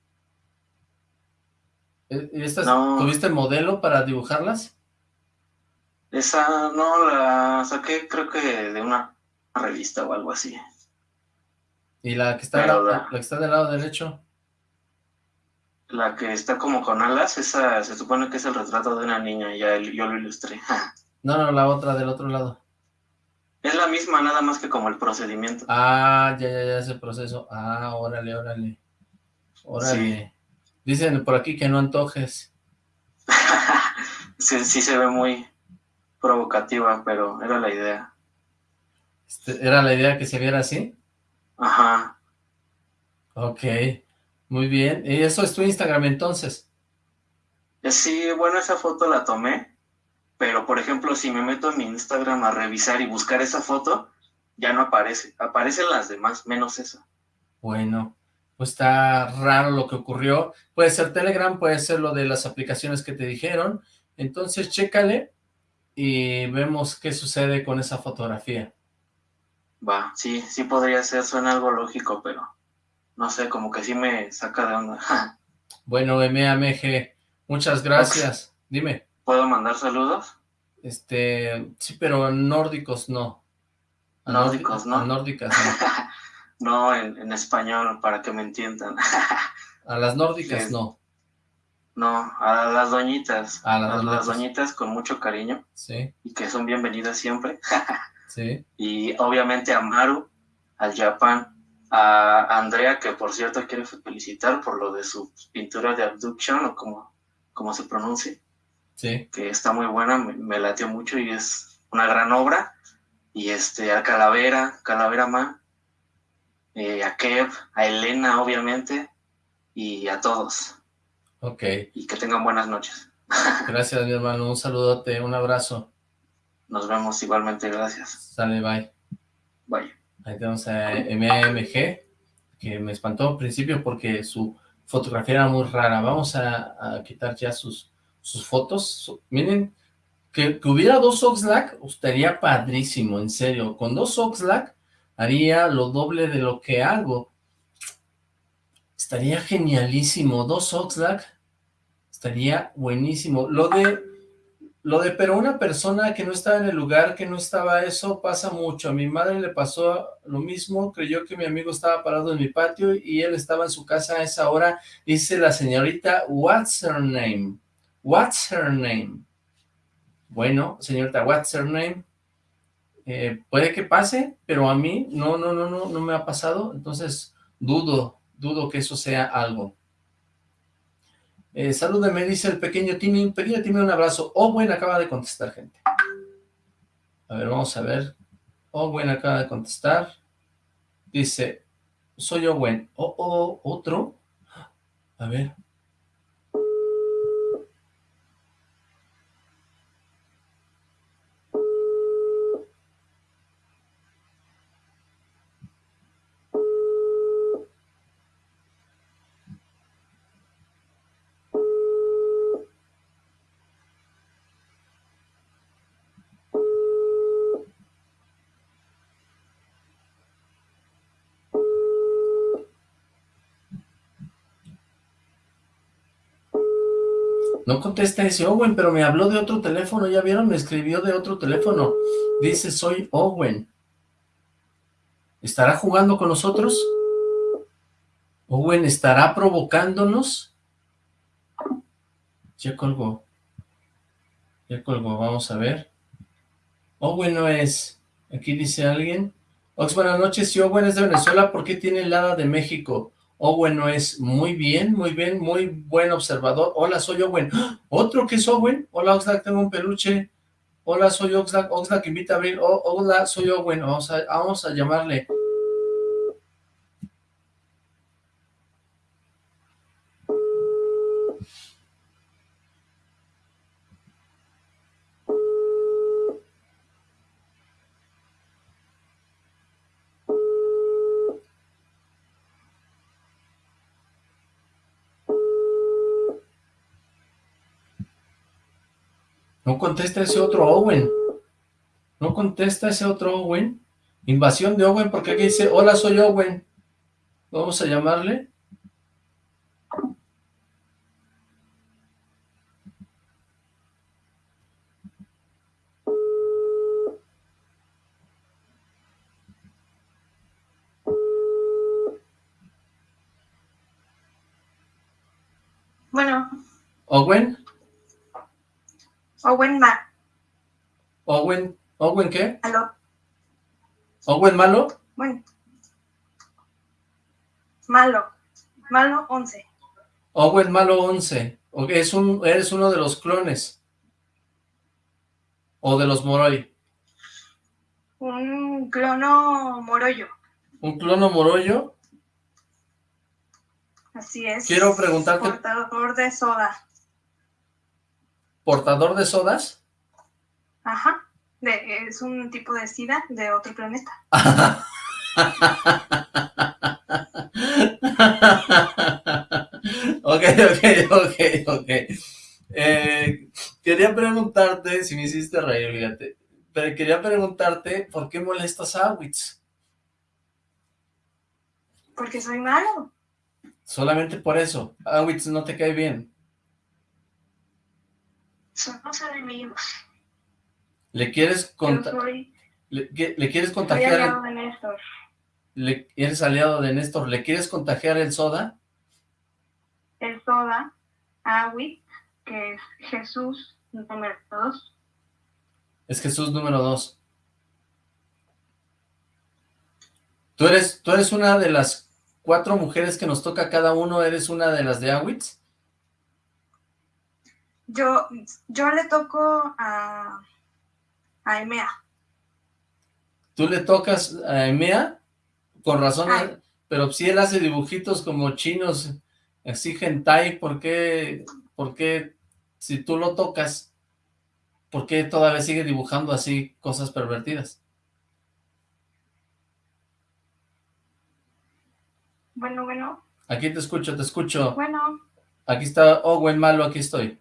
S2: ¿E, ¿Y estas, ¿Tuviste modelo para dibujarlas?
S3: Esa, no, la saqué creo que de una revista o algo así.
S2: ¿Y la que está, la, la que está del lado derecho?
S6: La que está como con alas, esa se supone que es el retrato de una niña, ya yo lo ilustré.
S2: no, no, la otra del otro lado.
S6: Es la misma, nada más que como el procedimiento.
S2: Ah, ya, ya, ya, ese proceso. Ah, órale, órale. Órale. Dicen por aquí que no antojes.
S6: sí, sí se ve muy provocativa, pero era la idea.
S2: Este, ¿Era la idea que se viera así?
S6: Ajá.
S2: Ok. Muy bien. ¿Y eso es tu Instagram entonces?
S6: Eh, sí, bueno, esa foto la tomé, pero por ejemplo, si me meto en mi Instagram a revisar y buscar esa foto, ya no aparece. Aparecen las demás, menos esa.
S2: Bueno, pues está raro lo que ocurrió. Puede ser Telegram, puede ser lo de las aplicaciones que te dijeron. Entonces, chécale y vemos qué sucede con esa fotografía.
S6: Va, sí, sí podría ser, suena algo lógico, pero no sé, como que sí me saca de onda.
S2: bueno, MAMG, muchas gracias. Dime.
S6: ¿Puedo mandar saludos?
S2: Este, sí, pero nórdicos no.
S6: nórdicos, ¿no?
S2: nórdicas
S6: no. no, en, español, para que me entiendan.
S2: a las nórdicas no.
S6: No, a las doñitas.
S2: A
S6: las, las doñitas con mucho cariño.
S2: Sí.
S6: Y que son bienvenidas siempre.
S2: sí.
S6: Y obviamente a Maru, al Japan, a Andrea, que por cierto quiere felicitar por lo de su pintura de Abduction, o como, como se pronuncie.
S2: Sí.
S6: Que está muy buena, me, latió mucho y es una gran obra. Y este, a Calavera, Calavera Man, eh, a Kev, a Elena, obviamente, y a todos.
S2: Ok.
S6: Y que tengan buenas noches.
S2: Gracias, mi hermano. Un saludote, un abrazo.
S6: Nos vemos igualmente, gracias.
S2: Sale, bye.
S6: Bye.
S2: Ahí tenemos a MMG, que me espantó al principio porque su fotografía era muy rara. Vamos a, quitar ya sus, sus fotos. Miren, que, hubiera dos Oxlack estaría padrísimo, en serio. Con dos Oxlack haría lo doble de lo que hago. Estaría genialísimo. Dos Oxlack estaría buenísimo. Lo de lo de, pero una persona que no estaba en el lugar, que no estaba eso, pasa mucho. A mi madre le pasó lo mismo, creyó que mi amigo estaba parado en mi patio y él estaba en su casa a esa hora. Dice la señorita, what's her name? What's her name? Bueno, señorita, what's her name? Eh, puede que pase, pero a mí no, no, no, no, no me ha pasado, entonces dudo, dudo que eso sea algo. Eh, salúdeme, dice el pequeño Timmy. Pequeño Timmy, un abrazo. Owen acaba de contestar, gente. A ver, vamos a ver. Owen acaba de contestar. Dice, soy Owen. Oh, oh, otro. A ver. No contesta ese Owen, pero me habló de otro teléfono, ¿ya vieron? Me escribió de otro teléfono. Dice, soy Owen. ¿Estará jugando con nosotros? ¿Owen estará provocándonos? Ya colgó. Ya colgó, vamos a ver. Owen no es. Aquí dice alguien. Ox, buenas noches. Si Owen es de Venezuela, ¿por qué tiene el hada de México? Owen no es muy bien, muy bien, muy buen observador. Hola, soy Owen. ¿Otro que es Owen? Hola, Oxlack, tengo un peluche. Hola, soy Oxlack. Oxlack invita a abrir. Oh, hola, soy Owen. Vamos a, vamos a llamarle. No contesta ese otro Owen. No contesta ese otro Owen. Invasión de Owen, porque aquí dice, hola, soy Owen. Vamos a llamarle.
S7: Bueno.
S2: Owen.
S7: Owen Mar.
S2: ¿Owen? ¿Owen qué?
S7: ¿Aló?
S2: ¿Owen malo?
S7: Bueno. Malo. Malo 11.
S2: Owen malo 11. Es un, ¿Eres uno de los clones? ¿O de los Moroi?
S7: Un clono morollo.
S2: ¿Un clono morollo?
S7: Así es.
S2: Quiero preguntarte...
S7: Portador de soda.
S2: ¿Portador de sodas?
S7: Ajá. es un tipo de sida de otro planeta.
S2: ok, ok, ok, ok. Eh, quería preguntarte, si me hiciste reír, fíjate, pero quería preguntarte, ¿por qué molestas a Awitz?
S7: Porque soy malo.
S2: Solamente por eso, Awitz no te cae bien.
S7: Somos enemigos.
S2: ¿Le quieres contar? Le, quieres contagiar?
S7: Soy aliado de Néstor.
S2: Le, ¿Eres aliado de Néstor? ¿Le quieres contagiar el soda?
S7: El soda, Awitz, que es Jesús número dos.
S2: Es Jesús número dos. ¿Tú eres, ¿Tú eres una de las cuatro mujeres que nos toca cada uno? ¿Eres una de las de Awitz?
S7: Yo, yo le toco a, a Emea.
S2: ¿Tú le tocas a Emea? Con razón, pero si él hace dibujitos como chinos, así hentai, ¿por qué, por qué si tú lo tocas, ¿por qué todavía sigue dibujando así cosas pervertidas?
S7: Bueno, bueno.
S2: Aquí te escucho, te escucho.
S7: Bueno.
S2: Aquí está Owen Malo, aquí estoy.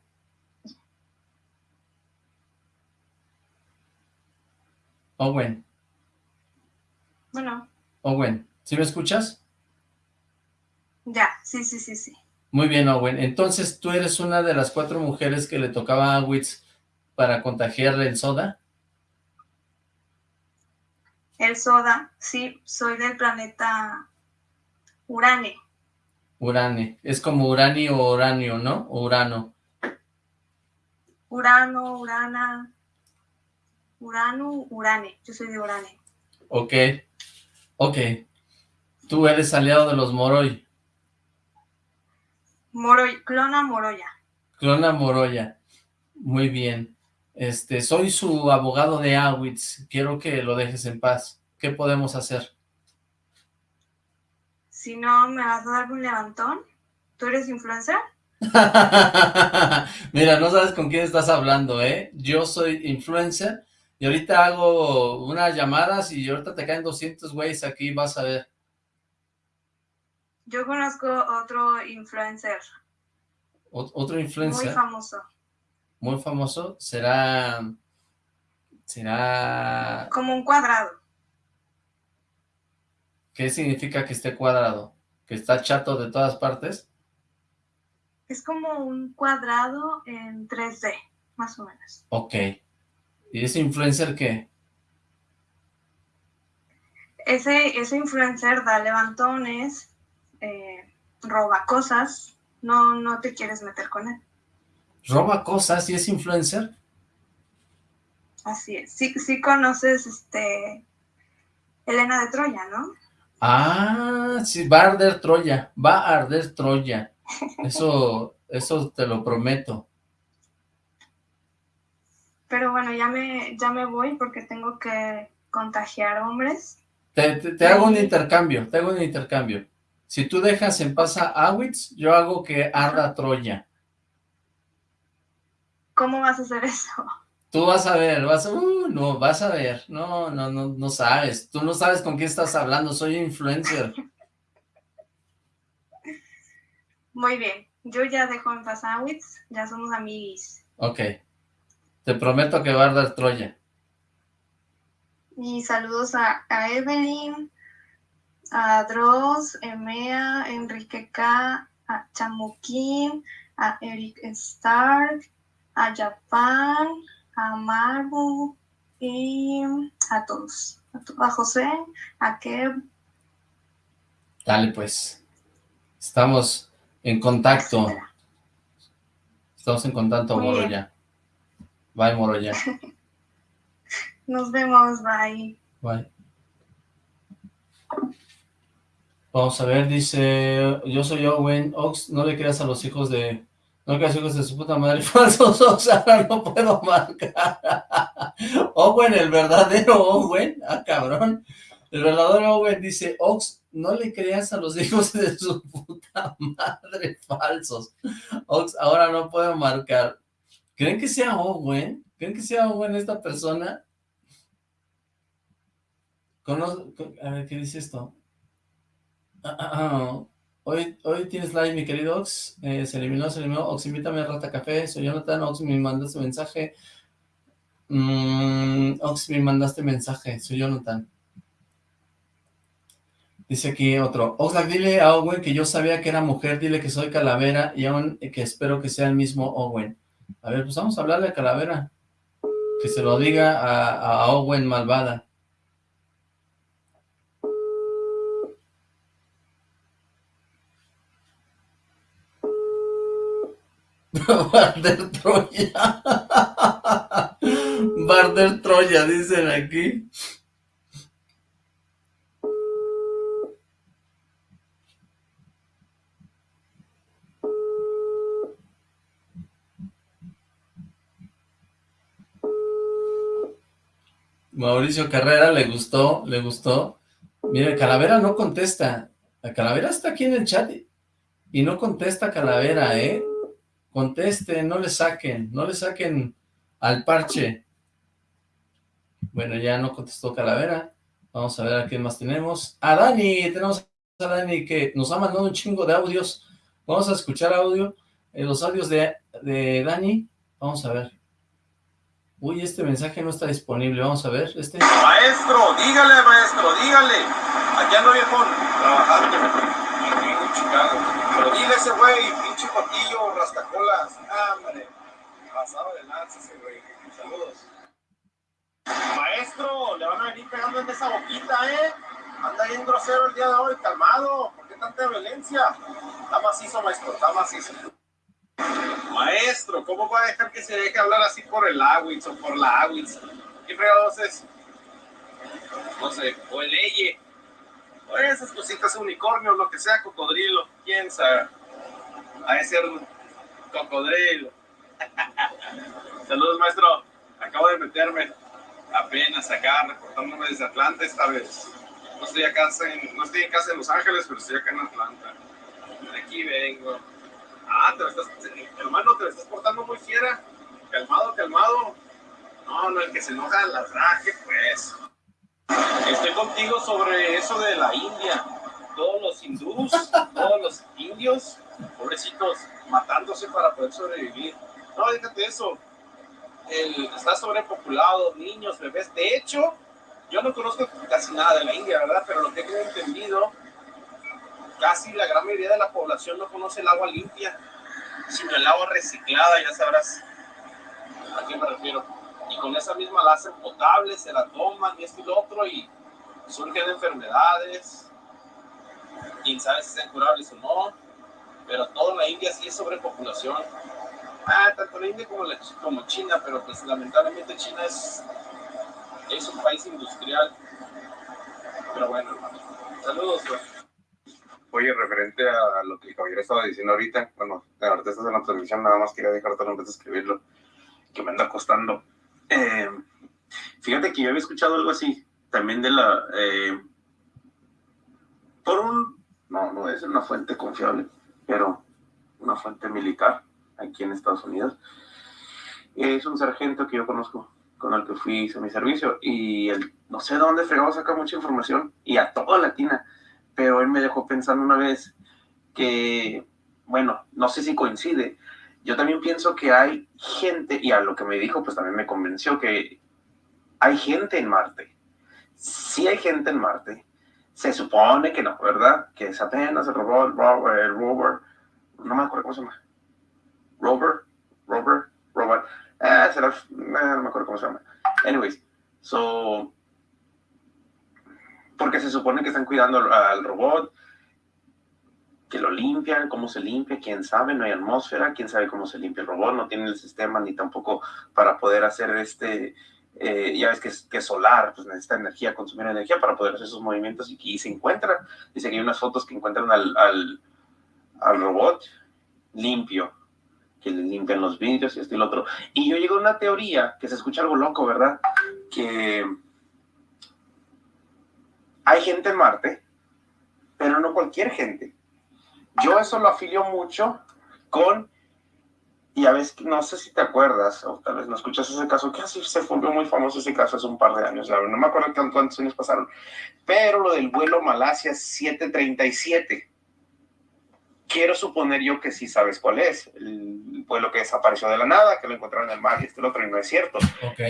S2: Owen.
S7: Bueno.
S2: Owen, ¿sí me escuchas?
S7: Ya, sí, sí, sí, sí.
S2: Muy bien, Owen. Entonces, ¿tú eres una de las cuatro mujeres que le tocaba a Witz para contagiarle el soda?
S7: El soda, sí, soy del planeta Urane.
S2: Urane. Es como uranio o uranio, ¿no? O urano.
S7: Urano, Urana. Urano, Urane. Yo soy de Urane.
S2: Ok. Ok. Tú eres aliado de los Moroi.
S7: Moroy, clona Moroya.
S2: Clona Moroya. Muy bien. Este, soy su abogado de Awitz. Quiero que lo dejes en paz. ¿Qué podemos hacer?
S7: Si no, ¿me vas a dar un levantón? ¿Tú eres influencer?
S2: Mira, no sabes con quién estás hablando, ¿eh? Yo soy influencer y ahorita hago unas llamadas y ahorita te caen 200 güeyes aquí, vas a ver.
S7: Yo conozco otro influencer.
S2: ¿Otro influencer?
S7: Muy famoso.
S2: Muy famoso. Será... Será...
S7: Como un cuadrado.
S2: ¿Qué significa que esté cuadrado? ¿Que está chato de todas partes?
S7: Es como un cuadrado en 3D, más o menos.
S2: Ok. ¿Y ese influencer qué?
S7: Ese, ese influencer da levantones, eh, roba cosas, no, no te quieres meter con él.
S2: ¿Roba cosas y es influencer?
S7: Así es. Sí, sí conoces este Elena de Troya, ¿no?
S2: Ah, sí, va a arder Troya, va a arder Troya. Eso, eso te lo prometo.
S7: Pero bueno, ya me, ya me voy porque tengo que contagiar hombres.
S2: Te, te hago un intercambio, te hago un intercambio. Si tú dejas en paz a Awitz, yo hago que arda Troya.
S7: ¿Cómo vas a hacer eso?
S2: Tú vas a ver, vas a... Uh, no, vas a ver. No, no, no, no sabes. Tú no sabes con quién estás hablando, soy influencer.
S7: Muy bien. Yo ya dejo en paz a Awitz, ya somos amigos.
S2: Ok. Te prometo que va a arder Troya.
S7: Y saludos a, a Evelyn, a Dross, Emea, Enrique K, a Chamuquín, a Eric Stark, a Japan, a Marbu y a todos. A, José, a Kev.
S2: Dale pues. Estamos en contacto. Estamos en contacto, Moroya. Bye, Moroya.
S7: Nos vemos, bye.
S2: Bye. Vamos a ver, dice, yo soy Owen, Ox, no le creas a los hijos de, no le creas a los hijos de su puta madre, falsos, Ox, ahora no puedo marcar. Owen, el verdadero Owen, ah, cabrón. El verdadero Owen dice, Ox, no le creas a los hijos de su puta madre, falsos. Ox, ahora no puedo marcar. ¿Creen que sea Owen? ¿Creen que sea Owen esta persona? a ver, ¿qué dice esto? Ah, ah, ah. Hoy, hoy tienes live, mi querido Ox. Eh, se eliminó, se eliminó. Ox, invítame a Rata Café. Soy Jonathan. Ox, me mandaste mensaje. Mm, Ox, me mandaste mensaje. Soy Jonathan. Dice aquí otro. Oxlack, dile a Owen que yo sabía que era mujer. Dile que soy Calavera y aún que espero que sea el mismo Owen. A ver, pues vamos a hablarle a Calavera. Que se lo diga a, Owen malvada. Barder Troya. Barder Troya, dicen aquí. Mauricio Carrera, le gustó, le gustó. Mire, Calavera no contesta. La Calavera está aquí en el chat y no contesta Calavera, ¿eh? Conteste, no le saquen, no le saquen al parche. Bueno, ya no contestó Calavera. Vamos a ver a quién más tenemos. A Dani, tenemos a Dani que nos ha mandado un chingo de audios. Vamos a escuchar audio, eh, los audios de, de Dani. Vamos a ver. Uy, este mensaje no está disponible. Vamos a ver, este.
S8: Maestro, dígale, maestro, dígale. Aquí ando viejón, trabajando. En. Pero dile ese güey, pinche cotillo, rascacolas. Hambre. Pasado de lanza ese güey. Saludos. Maestro, le van a venir pegando en esa boquita, ¿eh? Anda bien grosero el día de hoy, calmado. ¿Por qué tanta violencia? Está macizo, maestro, está macizo. Maestro, ¿cómo va a dejar que se deje hablar así por el Awitz o por la Awitz? ¿Qué fregados es? No sé, o el Eye. O esas cositas, unicornio, lo que sea, cocodrilo, quién sabe. A ese cocodrilo. Saludos, maestro. Acabo de meterme apenas acá, reportándome desde Atlanta esta vez. No estoy, acá en, no estoy en casa de Los Ángeles, pero estoy acá en Atlanta. Aquí vengo. Ah, te estás, hermano, te estás portando muy fiera. Calmado, calmado. No, no, el que se enoja la traje, pues. Estoy contigo sobre eso de la India. Todos los hindús, todos los indios, pobrecitos, matándose para poder sobrevivir. No, déjate eso. El, está sobrepopulado, niños, bebés. De hecho, yo no conozco casi nada de la India, ¿verdad? Pero lo que he entendido casi la gran mayoría de la población no conoce el agua limpia, sino el agua reciclada, ya sabrás a qué me refiero. Y con esa misma la hacen potable, se la toman y esto y lo otro, y surgen enfermedades. Quién sabe si sean curables o no, pero toda la India sí es sobrepopulación. Ah, tanto la India como, como China, pero pues lamentablemente China es, es un país industrial. Pero bueno, saludos.
S4: Oye, referente a lo que el caballero estaba diciendo ahorita, bueno, ahorita estás en la transmisión, nada más quería dejarte en vez de escribirlo, que me anda costando. Eh, fíjate que yo había escuchado algo así, también de la... Eh, por un... No, no es una fuente confiable, pero una fuente militar aquí en Estados Unidos. Es un sargento que yo conozco, con el que fui, hice mi servicio, y él, no sé dónde fregado saca mucha información, y a toda latina pero él me dejó pensando una vez que, bueno, no sé si coincide, yo también pienso que hay gente, y a lo que me dijo, pues también me convenció que hay gente en Marte. Sí hay gente en Marte. Se supone que no, ¿verdad? Que es apenas el robot, el rover, no me acuerdo cómo se llama. Rover, rover, robot. Eh, será, no me acuerdo cómo se llama. Anyways, so, porque se supone que están cuidando al robot. que lo limpian, cómo se limpia, quién sabe, no hay atmósfera, quién sabe cómo se limpia el robot, no tiene el sistema ni tampoco para poder hacer este, eh, ya ves que, que solar, pues necesita energía, consumir energía para poder hacer esos movimientos y, y se encuentra, dice que hay unas fotos que encuentran al, al, al robot limpio, que le limpian los vidrios y esto y lo otro. Y yo llego a una teoría que se escucha algo loco, ¿verdad? Que hay gente en Marte, pero no cualquier gente. Yo eso lo afilio mucho con, y a veces, no sé si te acuerdas, o tal vez no escuchas ese caso, que así se volvió muy famoso ese caso hace un par de años, no me acuerdo cuántos años pasaron, pero lo del vuelo Malasia 737 quiero suponer yo que sí sabes cuál es. El vuelo que desapareció de la nada, que lo encontraron en el mar y este otro, y no es cierto.
S2: Ok.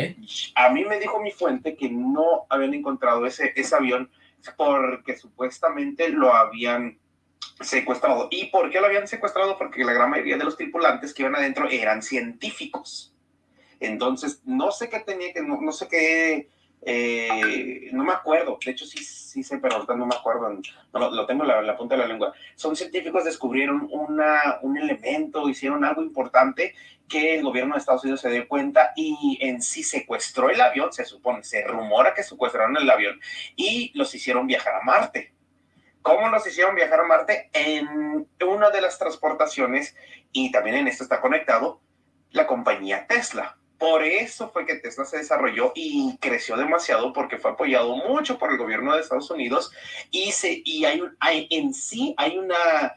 S4: A mí me dijo mi fuente que no habían encontrado ese, ese avión porque supuestamente lo habían secuestrado. ¿Y por qué lo habían secuestrado? Porque la gran mayoría de los tripulantes que iban adentro eran científicos. Entonces, no sé qué tenía que, no, no sé qué eh, no me acuerdo, de hecho sí, sí sé, pero ahorita no me acuerdo, no, lo, tengo en la, punta de la lengua. Son científicos, descubrieron un elemento, hicieron algo importante que el gobierno de Estados Unidos se dio cuenta y en sí secuestró el avión, se supone, se rumora que secuestraron el avión y los hicieron viajar a Marte. ¿Cómo los hicieron viajar a Marte? En una de las transportaciones, y también en esto está conectado, la compañía Tesla por eso fue que Tesla se desarrolló y creció demasiado porque fue apoyado mucho por el gobierno de Estados Unidos y, se, y hay, hay en sí hay una,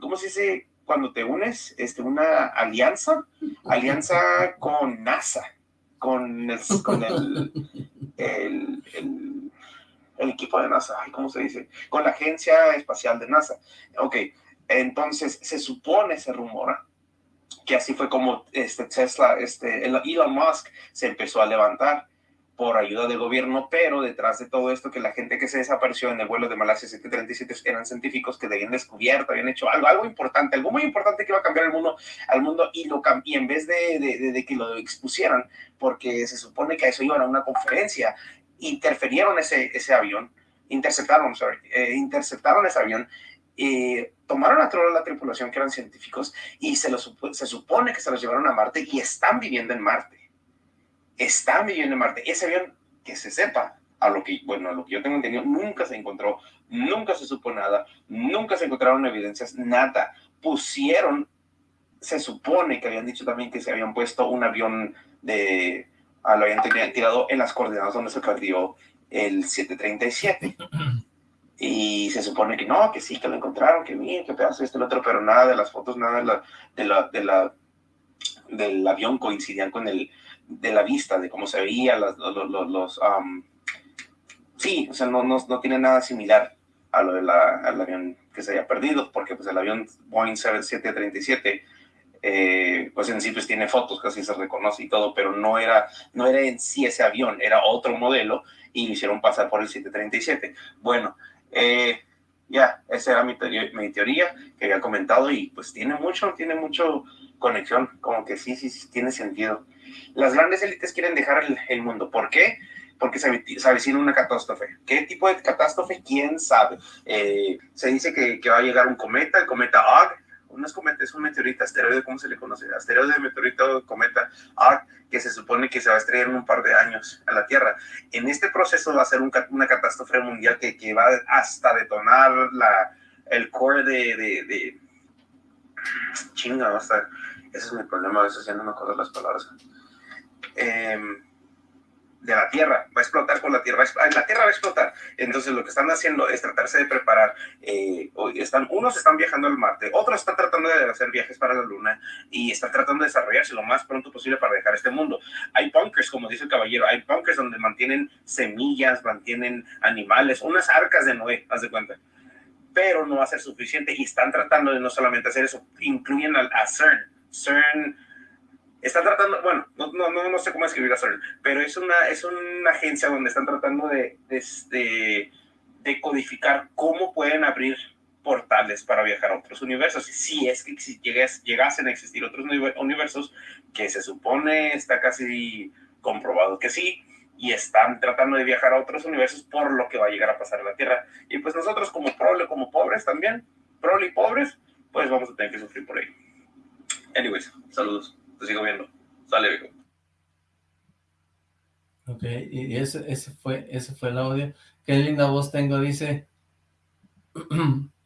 S4: ¿cómo se dice? Cuando te unes, este, una alianza, alianza con NASA, con el, con el equipo de NASA, ¿cómo se dice? Con la agencia espacial de NASA. Ok, entonces se supone, se rumora, que así fue como este Tesla, este Elon Musk se empezó a levantar por ayuda del gobierno, pero detrás de todo esto que la gente que se desapareció en el vuelo de Malasia 737 eran científicos que habían descubierto, habían hecho algo, algo importante, algo muy importante que iba a cambiar el mundo, al mundo y lo y en vez de, de, de, que lo expusieran, porque se supone que a eso iban a una conferencia, interferieron ese, ese avión, interceptaron, sorry, eh, interceptaron ese avión eh, tomaron a toda la tripulación que eran científicos y se, los, se supone que se los llevaron a Marte y están viviendo en Marte. Están viviendo en Marte. Ese avión, que se sepa, a lo que, bueno, a lo que yo tengo entendido, nunca se encontró, nunca se supo nada, nunca se encontraron evidencias, nada. Pusieron, se supone que habían dicho también que se habían puesto un avión de, ah, lo habían tirado en las coordenadas donde se perdió el 737. Y se supone que no, que sí, que lo encontraron, que bien, que pedazo esto, el otro, pero nada de las fotos, nada de la, de la, de la del avión coincidían con el de la vista, de cómo se veía, los, los sí, o sea, no, no, no, tiene nada similar a lo del avión que se haya perdido, porque pues el avión Boeing 7737, eh, pues en sí pues tiene fotos, casi se reconoce y todo, pero no era, no era en sí ese avión, era otro modelo y lo hicieron pasar por el 737. Bueno, eh, ya, esa era mi teoría, mi teoría que había comentado y pues tiene mucho, tiene mucho conexión, como que sí, sí, sí, tiene sentido. Las grandes élites quieren dejar el, mundo. ¿Por qué? Porque se, se, avecina una catástrofe. ¿Qué tipo de catástrofe? ¿Quién sabe? Eh, se dice que, que, va a llegar un cometa, el cometa Ogg, no es cometa, es un meteorito, asteroide, ¿cómo se le conoce? Asteroide, meteorito, cometa, ARC, que se supone que se va a estrellar en un par de años a la Tierra. En este proceso va a ser una catástrofe mundial que, que, va hasta detonar la, el core de, de. Chinga, ese es mi problema, a veces ya no me acuerdo las palabras. Eh, de la Tierra, va a explotar con la Tierra, la Tierra va a explotar. Entonces lo que están haciendo es tratarse de preparar, eh, están, unos están viajando al Marte, otros están tratando de hacer viajes para la Luna y están tratando de desarrollarse lo más pronto posible para dejar este mundo. Hay bunkers, como dice el caballero, hay bunkers donde mantienen semillas, mantienen animales, unas arcas de Noé, haz de cuenta. Pero no va a ser suficiente y están tratando de no solamente hacer eso, incluyen a, a CERN. CERN están tratando, bueno, no, no, no, sé cómo escribir a CERN, pero es una, es una agencia donde están tratando de, de, de, codificar cómo pueden abrir portales para viajar a otros universos. Y si es que si llegas, llegasen a existir otros universos, que se supone está casi comprobado que sí, y están tratando de viajar a otros universos por lo que va a llegar a pasar en la Tierra. Y pues nosotros como, como pobres también,
S9: prole y pobres, pues vamos a tener que sufrir por ahí. Anyways, saludos. Te sigo viendo. Sale, viejo.
S2: Ok, y ese, fue, ese fue el audio. Qué linda voz tengo, dice.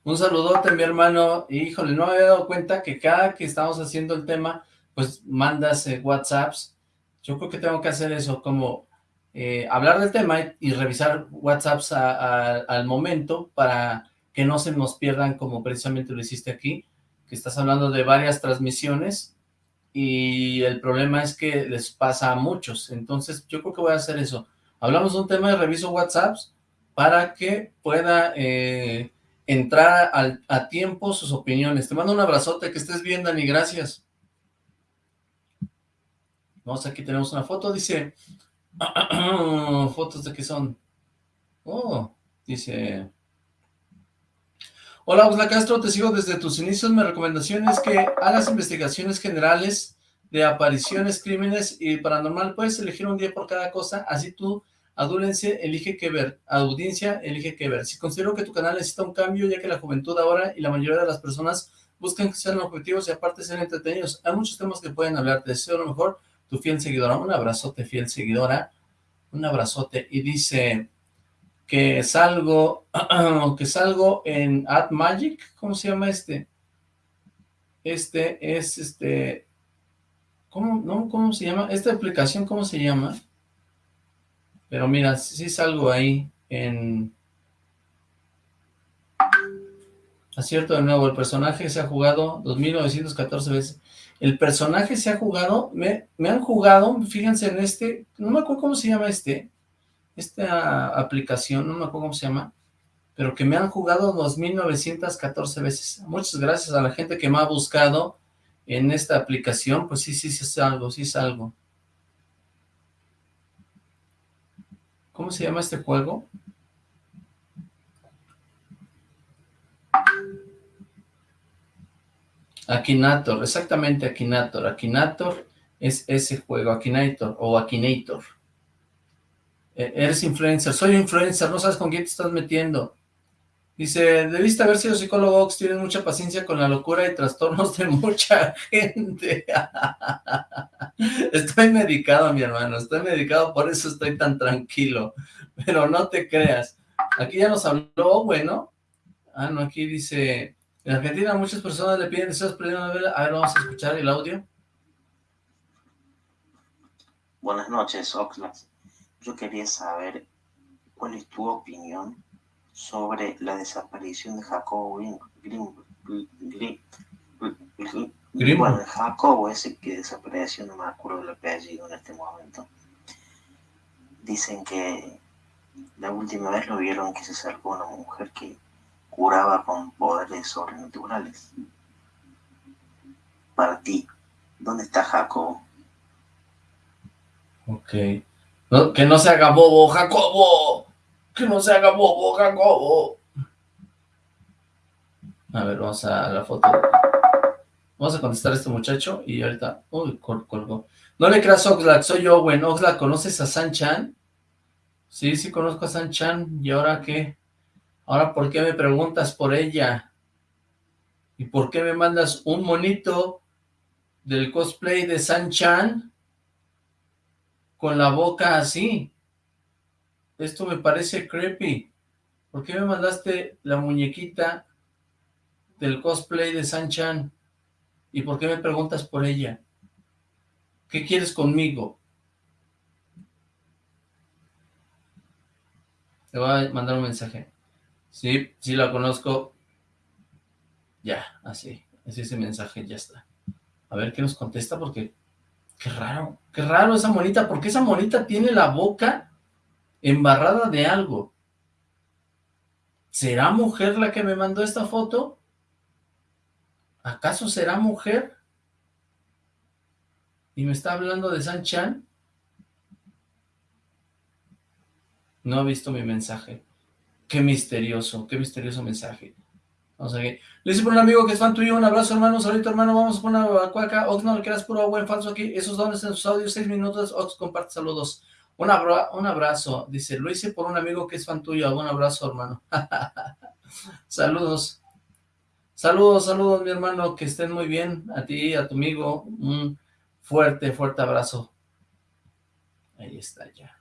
S2: Un saludote, mi hermano. Híjole, no me había dado cuenta que cada que estamos haciendo el tema, pues mandas eh, WhatsApps. Yo creo que tengo que hacer eso, como eh, hablar del tema y, revisar WhatsApps al momento para que no se nos pierdan como precisamente lo hiciste aquí, que estás hablando de varias transmisiones y el problema es que les pasa a muchos, entonces yo creo que voy a hacer eso. Hablamos de un tema de reviso WhatsApps para que pueda eh, entrar a tiempo sus opiniones. Te mando un abrazote, que estés bien, Dani, gracias. Vamos, aquí tenemos una foto, dice, fotos de qué son. Oh, dice, Hola, Osla Castro, te sigo desde tus inicios. Mi recomendación es que hagas investigaciones generales de apariciones, crímenes y paranormal. Puedes elegir un día por cada cosa, así tú, adúlense, elige qué ver. Audiencia, elige qué ver. Si considero que tu canal necesita un cambio, ya que la juventud ahora y la mayoría de las personas buscan que sean objetivos y aparte ser entretenidos. Hay muchos temas que pueden hablar. Te deseo lo mejor, tu fiel seguidora. Un abrazote, fiel seguidora. Un abrazote. Y dice que salgo, que salgo en AdMagic, ¿cómo se llama este? Este es este, ¿cómo, no, cómo se llama? Esta aplicación, ¿cómo se llama? Pero mira, sí salgo ahí en... Acierto de nuevo, el personaje se ha jugado 2914 veces. El personaje se ha jugado, me, me han jugado, fíjense en este, no me acuerdo cómo se llama este, esta aplicación, no me acuerdo cómo se llama, pero que me han jugado 2.914 veces. Muchas gracias a la gente que me ha buscado en esta aplicación, pues sí, sí, sí es algo, sí es algo. ¿Cómo se llama este juego? Akinator, exactamente Akinator. Akinator es ese juego, Akinator o Akinator. Eh, eres influencer, soy influencer, no sabes con quién te estás metiendo. Dice, debiste haber sido psicólogo, Ox, tienes mucha paciencia con la locura y trastornos de mucha gente. estoy medicado, mi hermano, estoy medicado, por eso estoy tan tranquilo. Pero no te creas. Aquí ya nos habló, bueno. Ah, no, aquí dice, en Argentina muchas personas le piden deseos ver. A ver, vamos a escuchar el audio.
S10: Buenas noches, Oxlack. Yo quería saber cuál es tu opinión sobre la desaparición de Jacobo Grimm. Bueno, Jacobo, ese que desapareció, no me acuerdo el apellido en este momento. Dicen que la última vez lo vieron que se acercó una mujer que curaba con poderes sobrenaturales. Para ti, ¿dónde está Jacobo?
S2: Ok que no se haga bobo, Jacobo. Que no se haga bobo, Jacobo. A ver, vamos a la foto. Vamos a contestar a este muchacho y ahorita... Uy, colgó. No le creas Oxlack, soy yo, güey. Oxlack, ¿conoces a San-Chan? Sí, sí conozco a San-Chan. ¿Y ahora qué? Ahora, ¿por qué me preguntas por ella? ¿Y por qué me mandas un monito del cosplay de San-Chan? Con la boca así. Esto me parece creepy. ¿Por qué me mandaste la muñequita del cosplay de San-Chan? ¿Y por qué me preguntas por ella? ¿Qué quieres conmigo? Te voy a mandar un mensaje. Sí, sí la conozco. Ya, así. Así ese mensaje, ya está. A ver qué nos contesta porque Qué raro, qué raro esa monita, porque esa monita tiene la boca embarrada de algo. ¿Será mujer la que me mandó esta foto? ¿Acaso será mujer? ¿Y me está hablando de San Chan? No ha visto mi mensaje. Qué misterioso, qué misterioso mensaje. Vamos a ver. Le dice por un amigo que es fan tuyo, un abrazo hermano, saludito hermano, vamos a poner una cuaca, Ox no le quieras puro buen falso aquí, esos dones en sus audios, seis minutos, Ox comparte saludos. Un, un abrazo, dice, lo hice por un amigo que es fan tuyo, un abrazo hermano. saludos. Saludos, saludos mi hermano, que estén muy bien, a ti, a tu amigo, un fuerte, fuerte abrazo. Ahí está ya.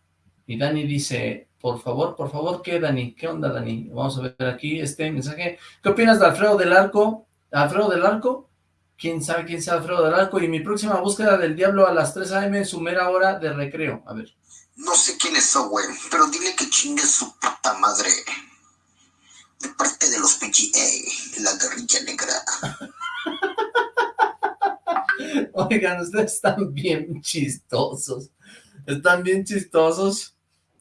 S2: Y Dani dice, por favor, por favor, ¿qué Dani? ¿Qué onda Dani? Vamos a ver aquí este mensaje. ¿Qué opinas de Alfredo del Arco? ¿Alfredo del Arco? ¿Quién sabe quién sea Alfredo del Arco? Y mi próxima búsqueda del diablo a las 3 a.m. su mera hora de recreo. A ver.
S11: No sé quién es Owen, pero dile que chingue su puta madre. De parte de los PGA, la guerrilla negra.
S2: Oigan, ustedes están bien chistosos. Están bien chistosos.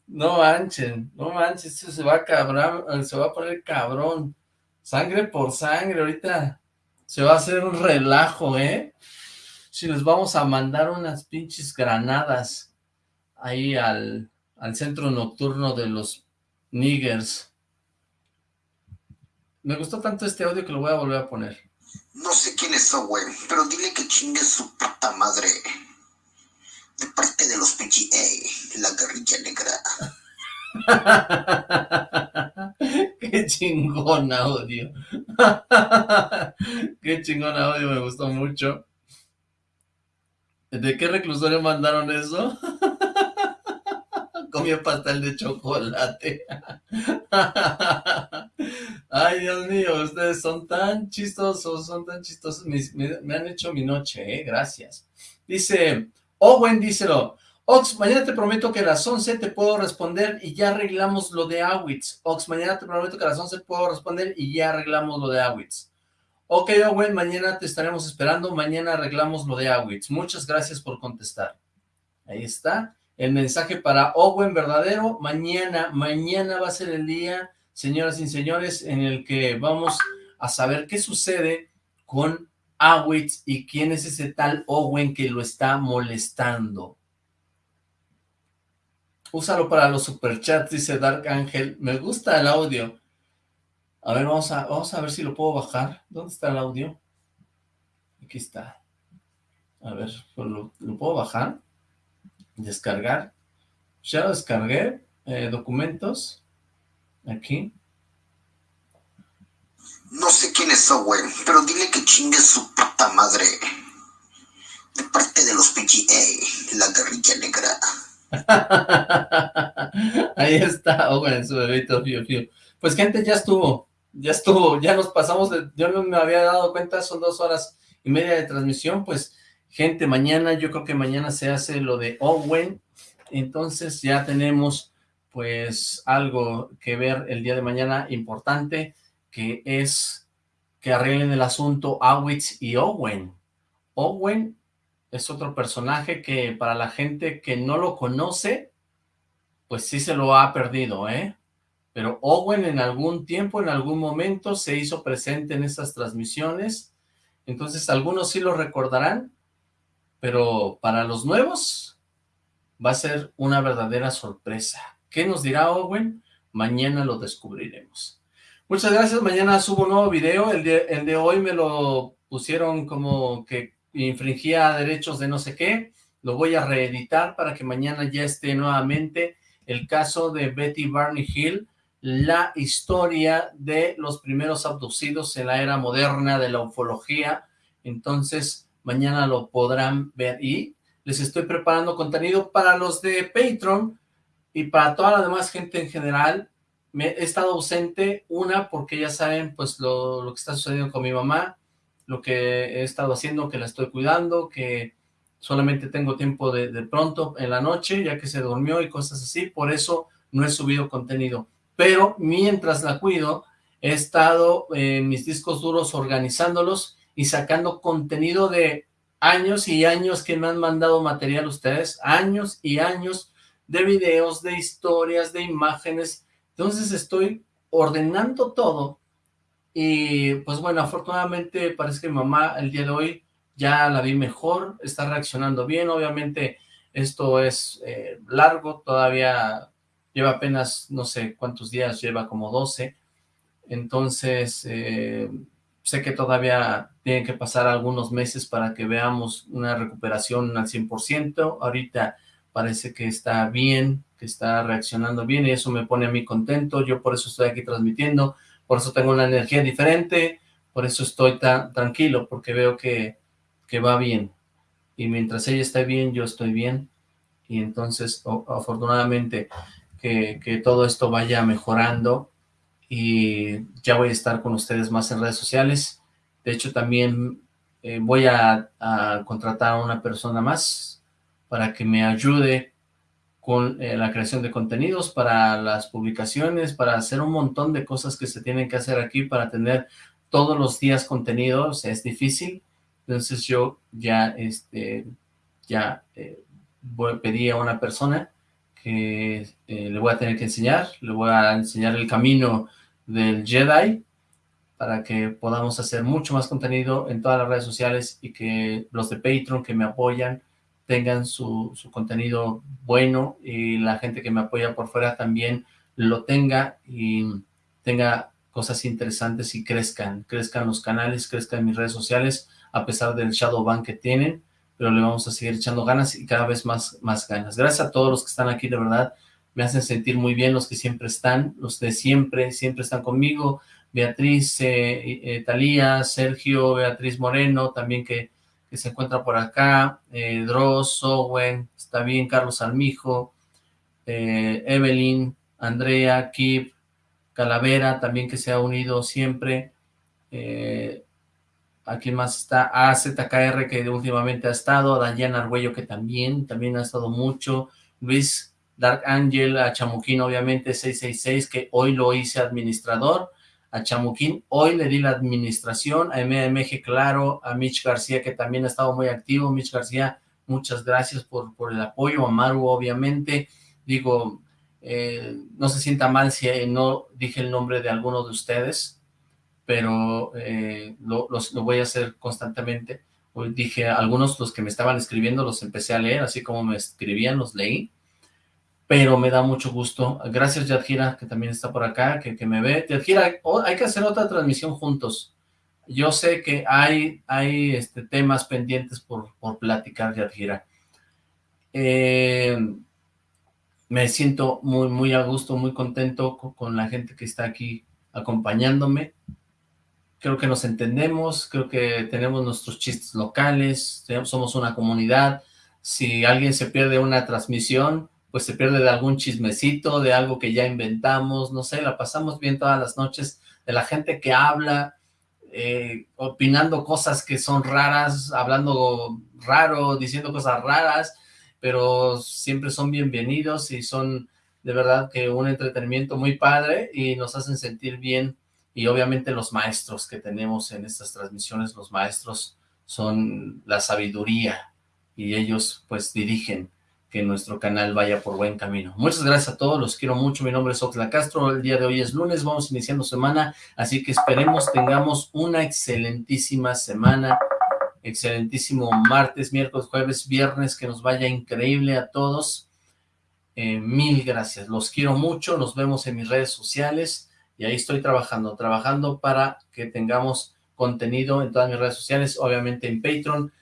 S2: No manchen, no manchen, esto se va a cabrón, se va a poner cabrón. Sangre por sangre, ahorita se va a hacer un relajo, ¿eh? Si les vamos a mandar unas pinches granadas ahí al, al centro nocturno de los niggers. Me gustó tanto este audio que lo voy a volver a poner.
S11: No sé quién es Owen, pero dile que chingue su puta madre. De parte de los PGA, la guerrilla
S2: negra. Qué chingón audio. Qué chingón audio, me gustó mucho. ¿De qué reclusorio mandaron eso? Comió pastel de chocolate. Ay, Dios mío, ustedes son tan chistosos, son tan chistosos. Me, han hecho mi noche, ¿eh? Gracias. Dice, Owen, díselo. Ox, mañana te prometo que a las 11 te puedo responder y ya arreglamos lo de Awitz. Ox, mañana te prometo que a las 11 puedo responder y ya arreglamos lo de Awitz. Ok, Owen, mañana te estaremos esperando, mañana arreglamos lo de Awitz. Muchas gracias por contestar. Ahí está, el mensaje para Owen verdadero. Mañana, mañana va a ser el día, señoras y señores, en el que vamos a saber qué sucede con Awitz y quién es ese tal Owen que lo está molestando. Úsalo para los superchats, dice Dark Angel. Me gusta el audio. A ver, vamos a, vamos a ver si lo puedo bajar. ¿Dónde está el audio? Aquí está. A ver, pues ¿lo, puedo bajar? Descargar. Ya lo descargué. Eh, documentos. Aquí.
S11: No sé quién es Owen, pero dile que chingue su puta madre. De parte de los PGA, la guerrilla negra.
S2: Ahí está Owen, su bebito Pues gente, ya estuvo, ya estuvo, ya nos pasamos, de, yo no me había dado cuenta, son dos horas y media de transmisión, pues gente, mañana, yo creo que mañana se hace lo de Owen, entonces ya tenemos pues algo que ver el día de mañana importante, que es que arreglen el asunto Awitz y Owen. Owen es otro personaje que para la gente que no lo conoce, pues sí se lo ha perdido, ¿eh? Pero Owen en algún tiempo, en algún momento, se hizo presente en estas transmisiones, entonces algunos sí lo recordarán, pero para los nuevos va a ser una verdadera sorpresa. ¿Qué nos dirá Owen? Mañana lo descubriremos. Muchas gracias, mañana subo un nuevo video, el de, hoy me lo pusieron como que infringía derechos de no sé qué, lo voy a reeditar para que mañana ya esté nuevamente el caso de Betty Barney Hill, la historia de los primeros abducidos en la era moderna de la ufología, entonces mañana lo podrán ver. Y les estoy preparando contenido para los de Patreon y para toda la demás gente en general, me he estado ausente, una porque ya saben pues lo, lo que está sucediendo con mi mamá, lo que he estado haciendo, que la estoy cuidando, que solamente tengo tiempo de, pronto en la noche, ya que se durmió y cosas así, por eso no he subido contenido. Pero mientras la cuido, he estado en mis discos duros organizándolos y sacando contenido de años y años que me han mandado material ustedes, años y años de videos, de historias, de imágenes. Entonces estoy ordenando todo y pues bueno, afortunadamente parece que mamá el día de hoy ya la vi mejor, está reaccionando bien, obviamente esto es eh, largo, todavía lleva apenas no sé cuántos días, lleva como 12, entonces eh, sé que todavía tienen que pasar algunos meses para que veamos una recuperación al 100%, ahorita parece que está bien, que está reaccionando bien y eso me pone a mí contento, yo por eso estoy aquí transmitiendo, por eso tengo una energía diferente, por eso estoy tan tranquilo, porque veo que, que va bien, y mientras ella esté bien, yo estoy bien, y entonces afortunadamente que, que todo esto vaya mejorando, y ya voy a estar con ustedes más en redes sociales, de hecho también eh, voy a, a, contratar a una persona más para que me ayude con eh, la creación de contenidos, para las publicaciones, para hacer un montón de cosas que se tienen que hacer aquí para tener todos los días contenidos, es difícil, entonces yo ya, este, ya eh, voy a pedir a una persona que eh, le voy a tener que enseñar, le voy a enseñar el camino del Jedi, para que podamos hacer mucho más contenido en todas las redes sociales y que los de Patreon que me apoyan tengan su, su, contenido bueno y la gente que me apoya por fuera también lo tenga y tenga cosas interesantes y crezcan, crezcan los canales, crezcan mis redes sociales, a pesar del shadow ban que tienen, pero le vamos a seguir echando ganas y cada vez más, más ganas. Gracias a todos los que están aquí, de verdad, me hacen sentir muy bien los que siempre están, los de siempre, siempre están conmigo, Beatriz, eh, eh, Talía, Sergio, Beatriz Moreno, también que, que se encuentra por acá, eh, Dross, Owen, está bien, Carlos Almijo, eh, Evelyn, Andrea, Kip, Calavera, también que se ha unido siempre, eh, aquí más está AZKR que últimamente ha estado, Dayana Arguello que también, también ha estado mucho, Luis Dark Angel, a Chamuquín obviamente 666 que hoy lo hice administrador, a Chamuquín, hoy le di la administración, a MMG Claro, a Mitch García, que también ha estado muy activo, Mitch García, muchas gracias por, por el apoyo, a Maru, obviamente, digo, eh, no se sienta mal si no dije el nombre de alguno de ustedes, pero eh, lo, los, lo voy a hacer constantemente, hoy dije, algunos los que me estaban escribiendo los empecé a leer, así como me escribían, los leí, pero me da mucho gusto. Gracias, Yadgira, que también está por acá, que, me ve. Yadgira, oh, hay que hacer otra transmisión juntos. Yo sé que hay, hay este, temas pendientes por, por platicar, Yadgira. Eh, me siento muy, muy a gusto, muy contento con, con la gente que está aquí acompañándome. Creo que nos entendemos, creo que tenemos nuestros chistes locales, somos una comunidad. Si alguien se pierde una transmisión, pues se pierde de algún chismecito, de algo que ya inventamos, no sé, la pasamos bien todas las noches, de la gente que habla, eh, opinando cosas que son raras, hablando raro, diciendo cosas raras, pero siempre son bienvenidos y son de verdad que un entretenimiento muy padre y nos hacen sentir bien, y obviamente los maestros que tenemos en estas transmisiones, los maestros son la sabiduría, y ellos pues dirigen que nuestro canal vaya por buen camino. Muchas gracias a todos, los quiero mucho, mi nombre es Oxla Castro, el día de hoy es lunes, vamos iniciando semana, así que esperemos tengamos una excelentísima semana, excelentísimo martes, miércoles, jueves, viernes, que nos vaya increíble a todos, eh, mil gracias, los quiero mucho, nos vemos en mis redes sociales, y ahí estoy trabajando, trabajando para que tengamos contenido en todas mis redes sociales, obviamente en Patreon,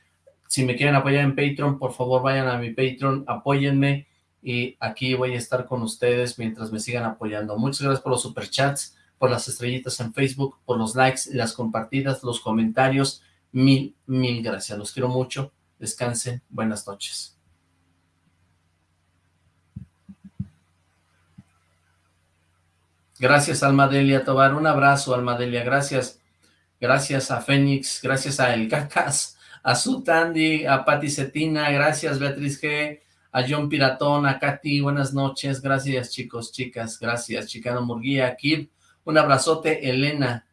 S2: si me quieren apoyar en Patreon, por favor vayan a mi Patreon, apóyenme y aquí voy a estar con ustedes mientras me sigan apoyando. Muchas gracias por los superchats, por las estrellitas en Facebook, por los likes, las compartidas, los comentarios. Mil, mil gracias. Los quiero mucho. Descansen. Buenas noches. Gracias, Almadelia Tobar. Un abrazo, Almadelia. Gracias. Gracias a Fénix. Gracias a El Cacas a Su Tandy, a Pati Cetina, gracias Beatriz G, a John Piratón, a Katy, buenas noches, gracias chicos, chicas, gracias, Chicano Murguía, Kip, un abrazote, Elena,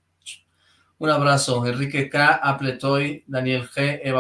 S2: un abrazo, Enrique K, Apletoy, Daniel G, Eva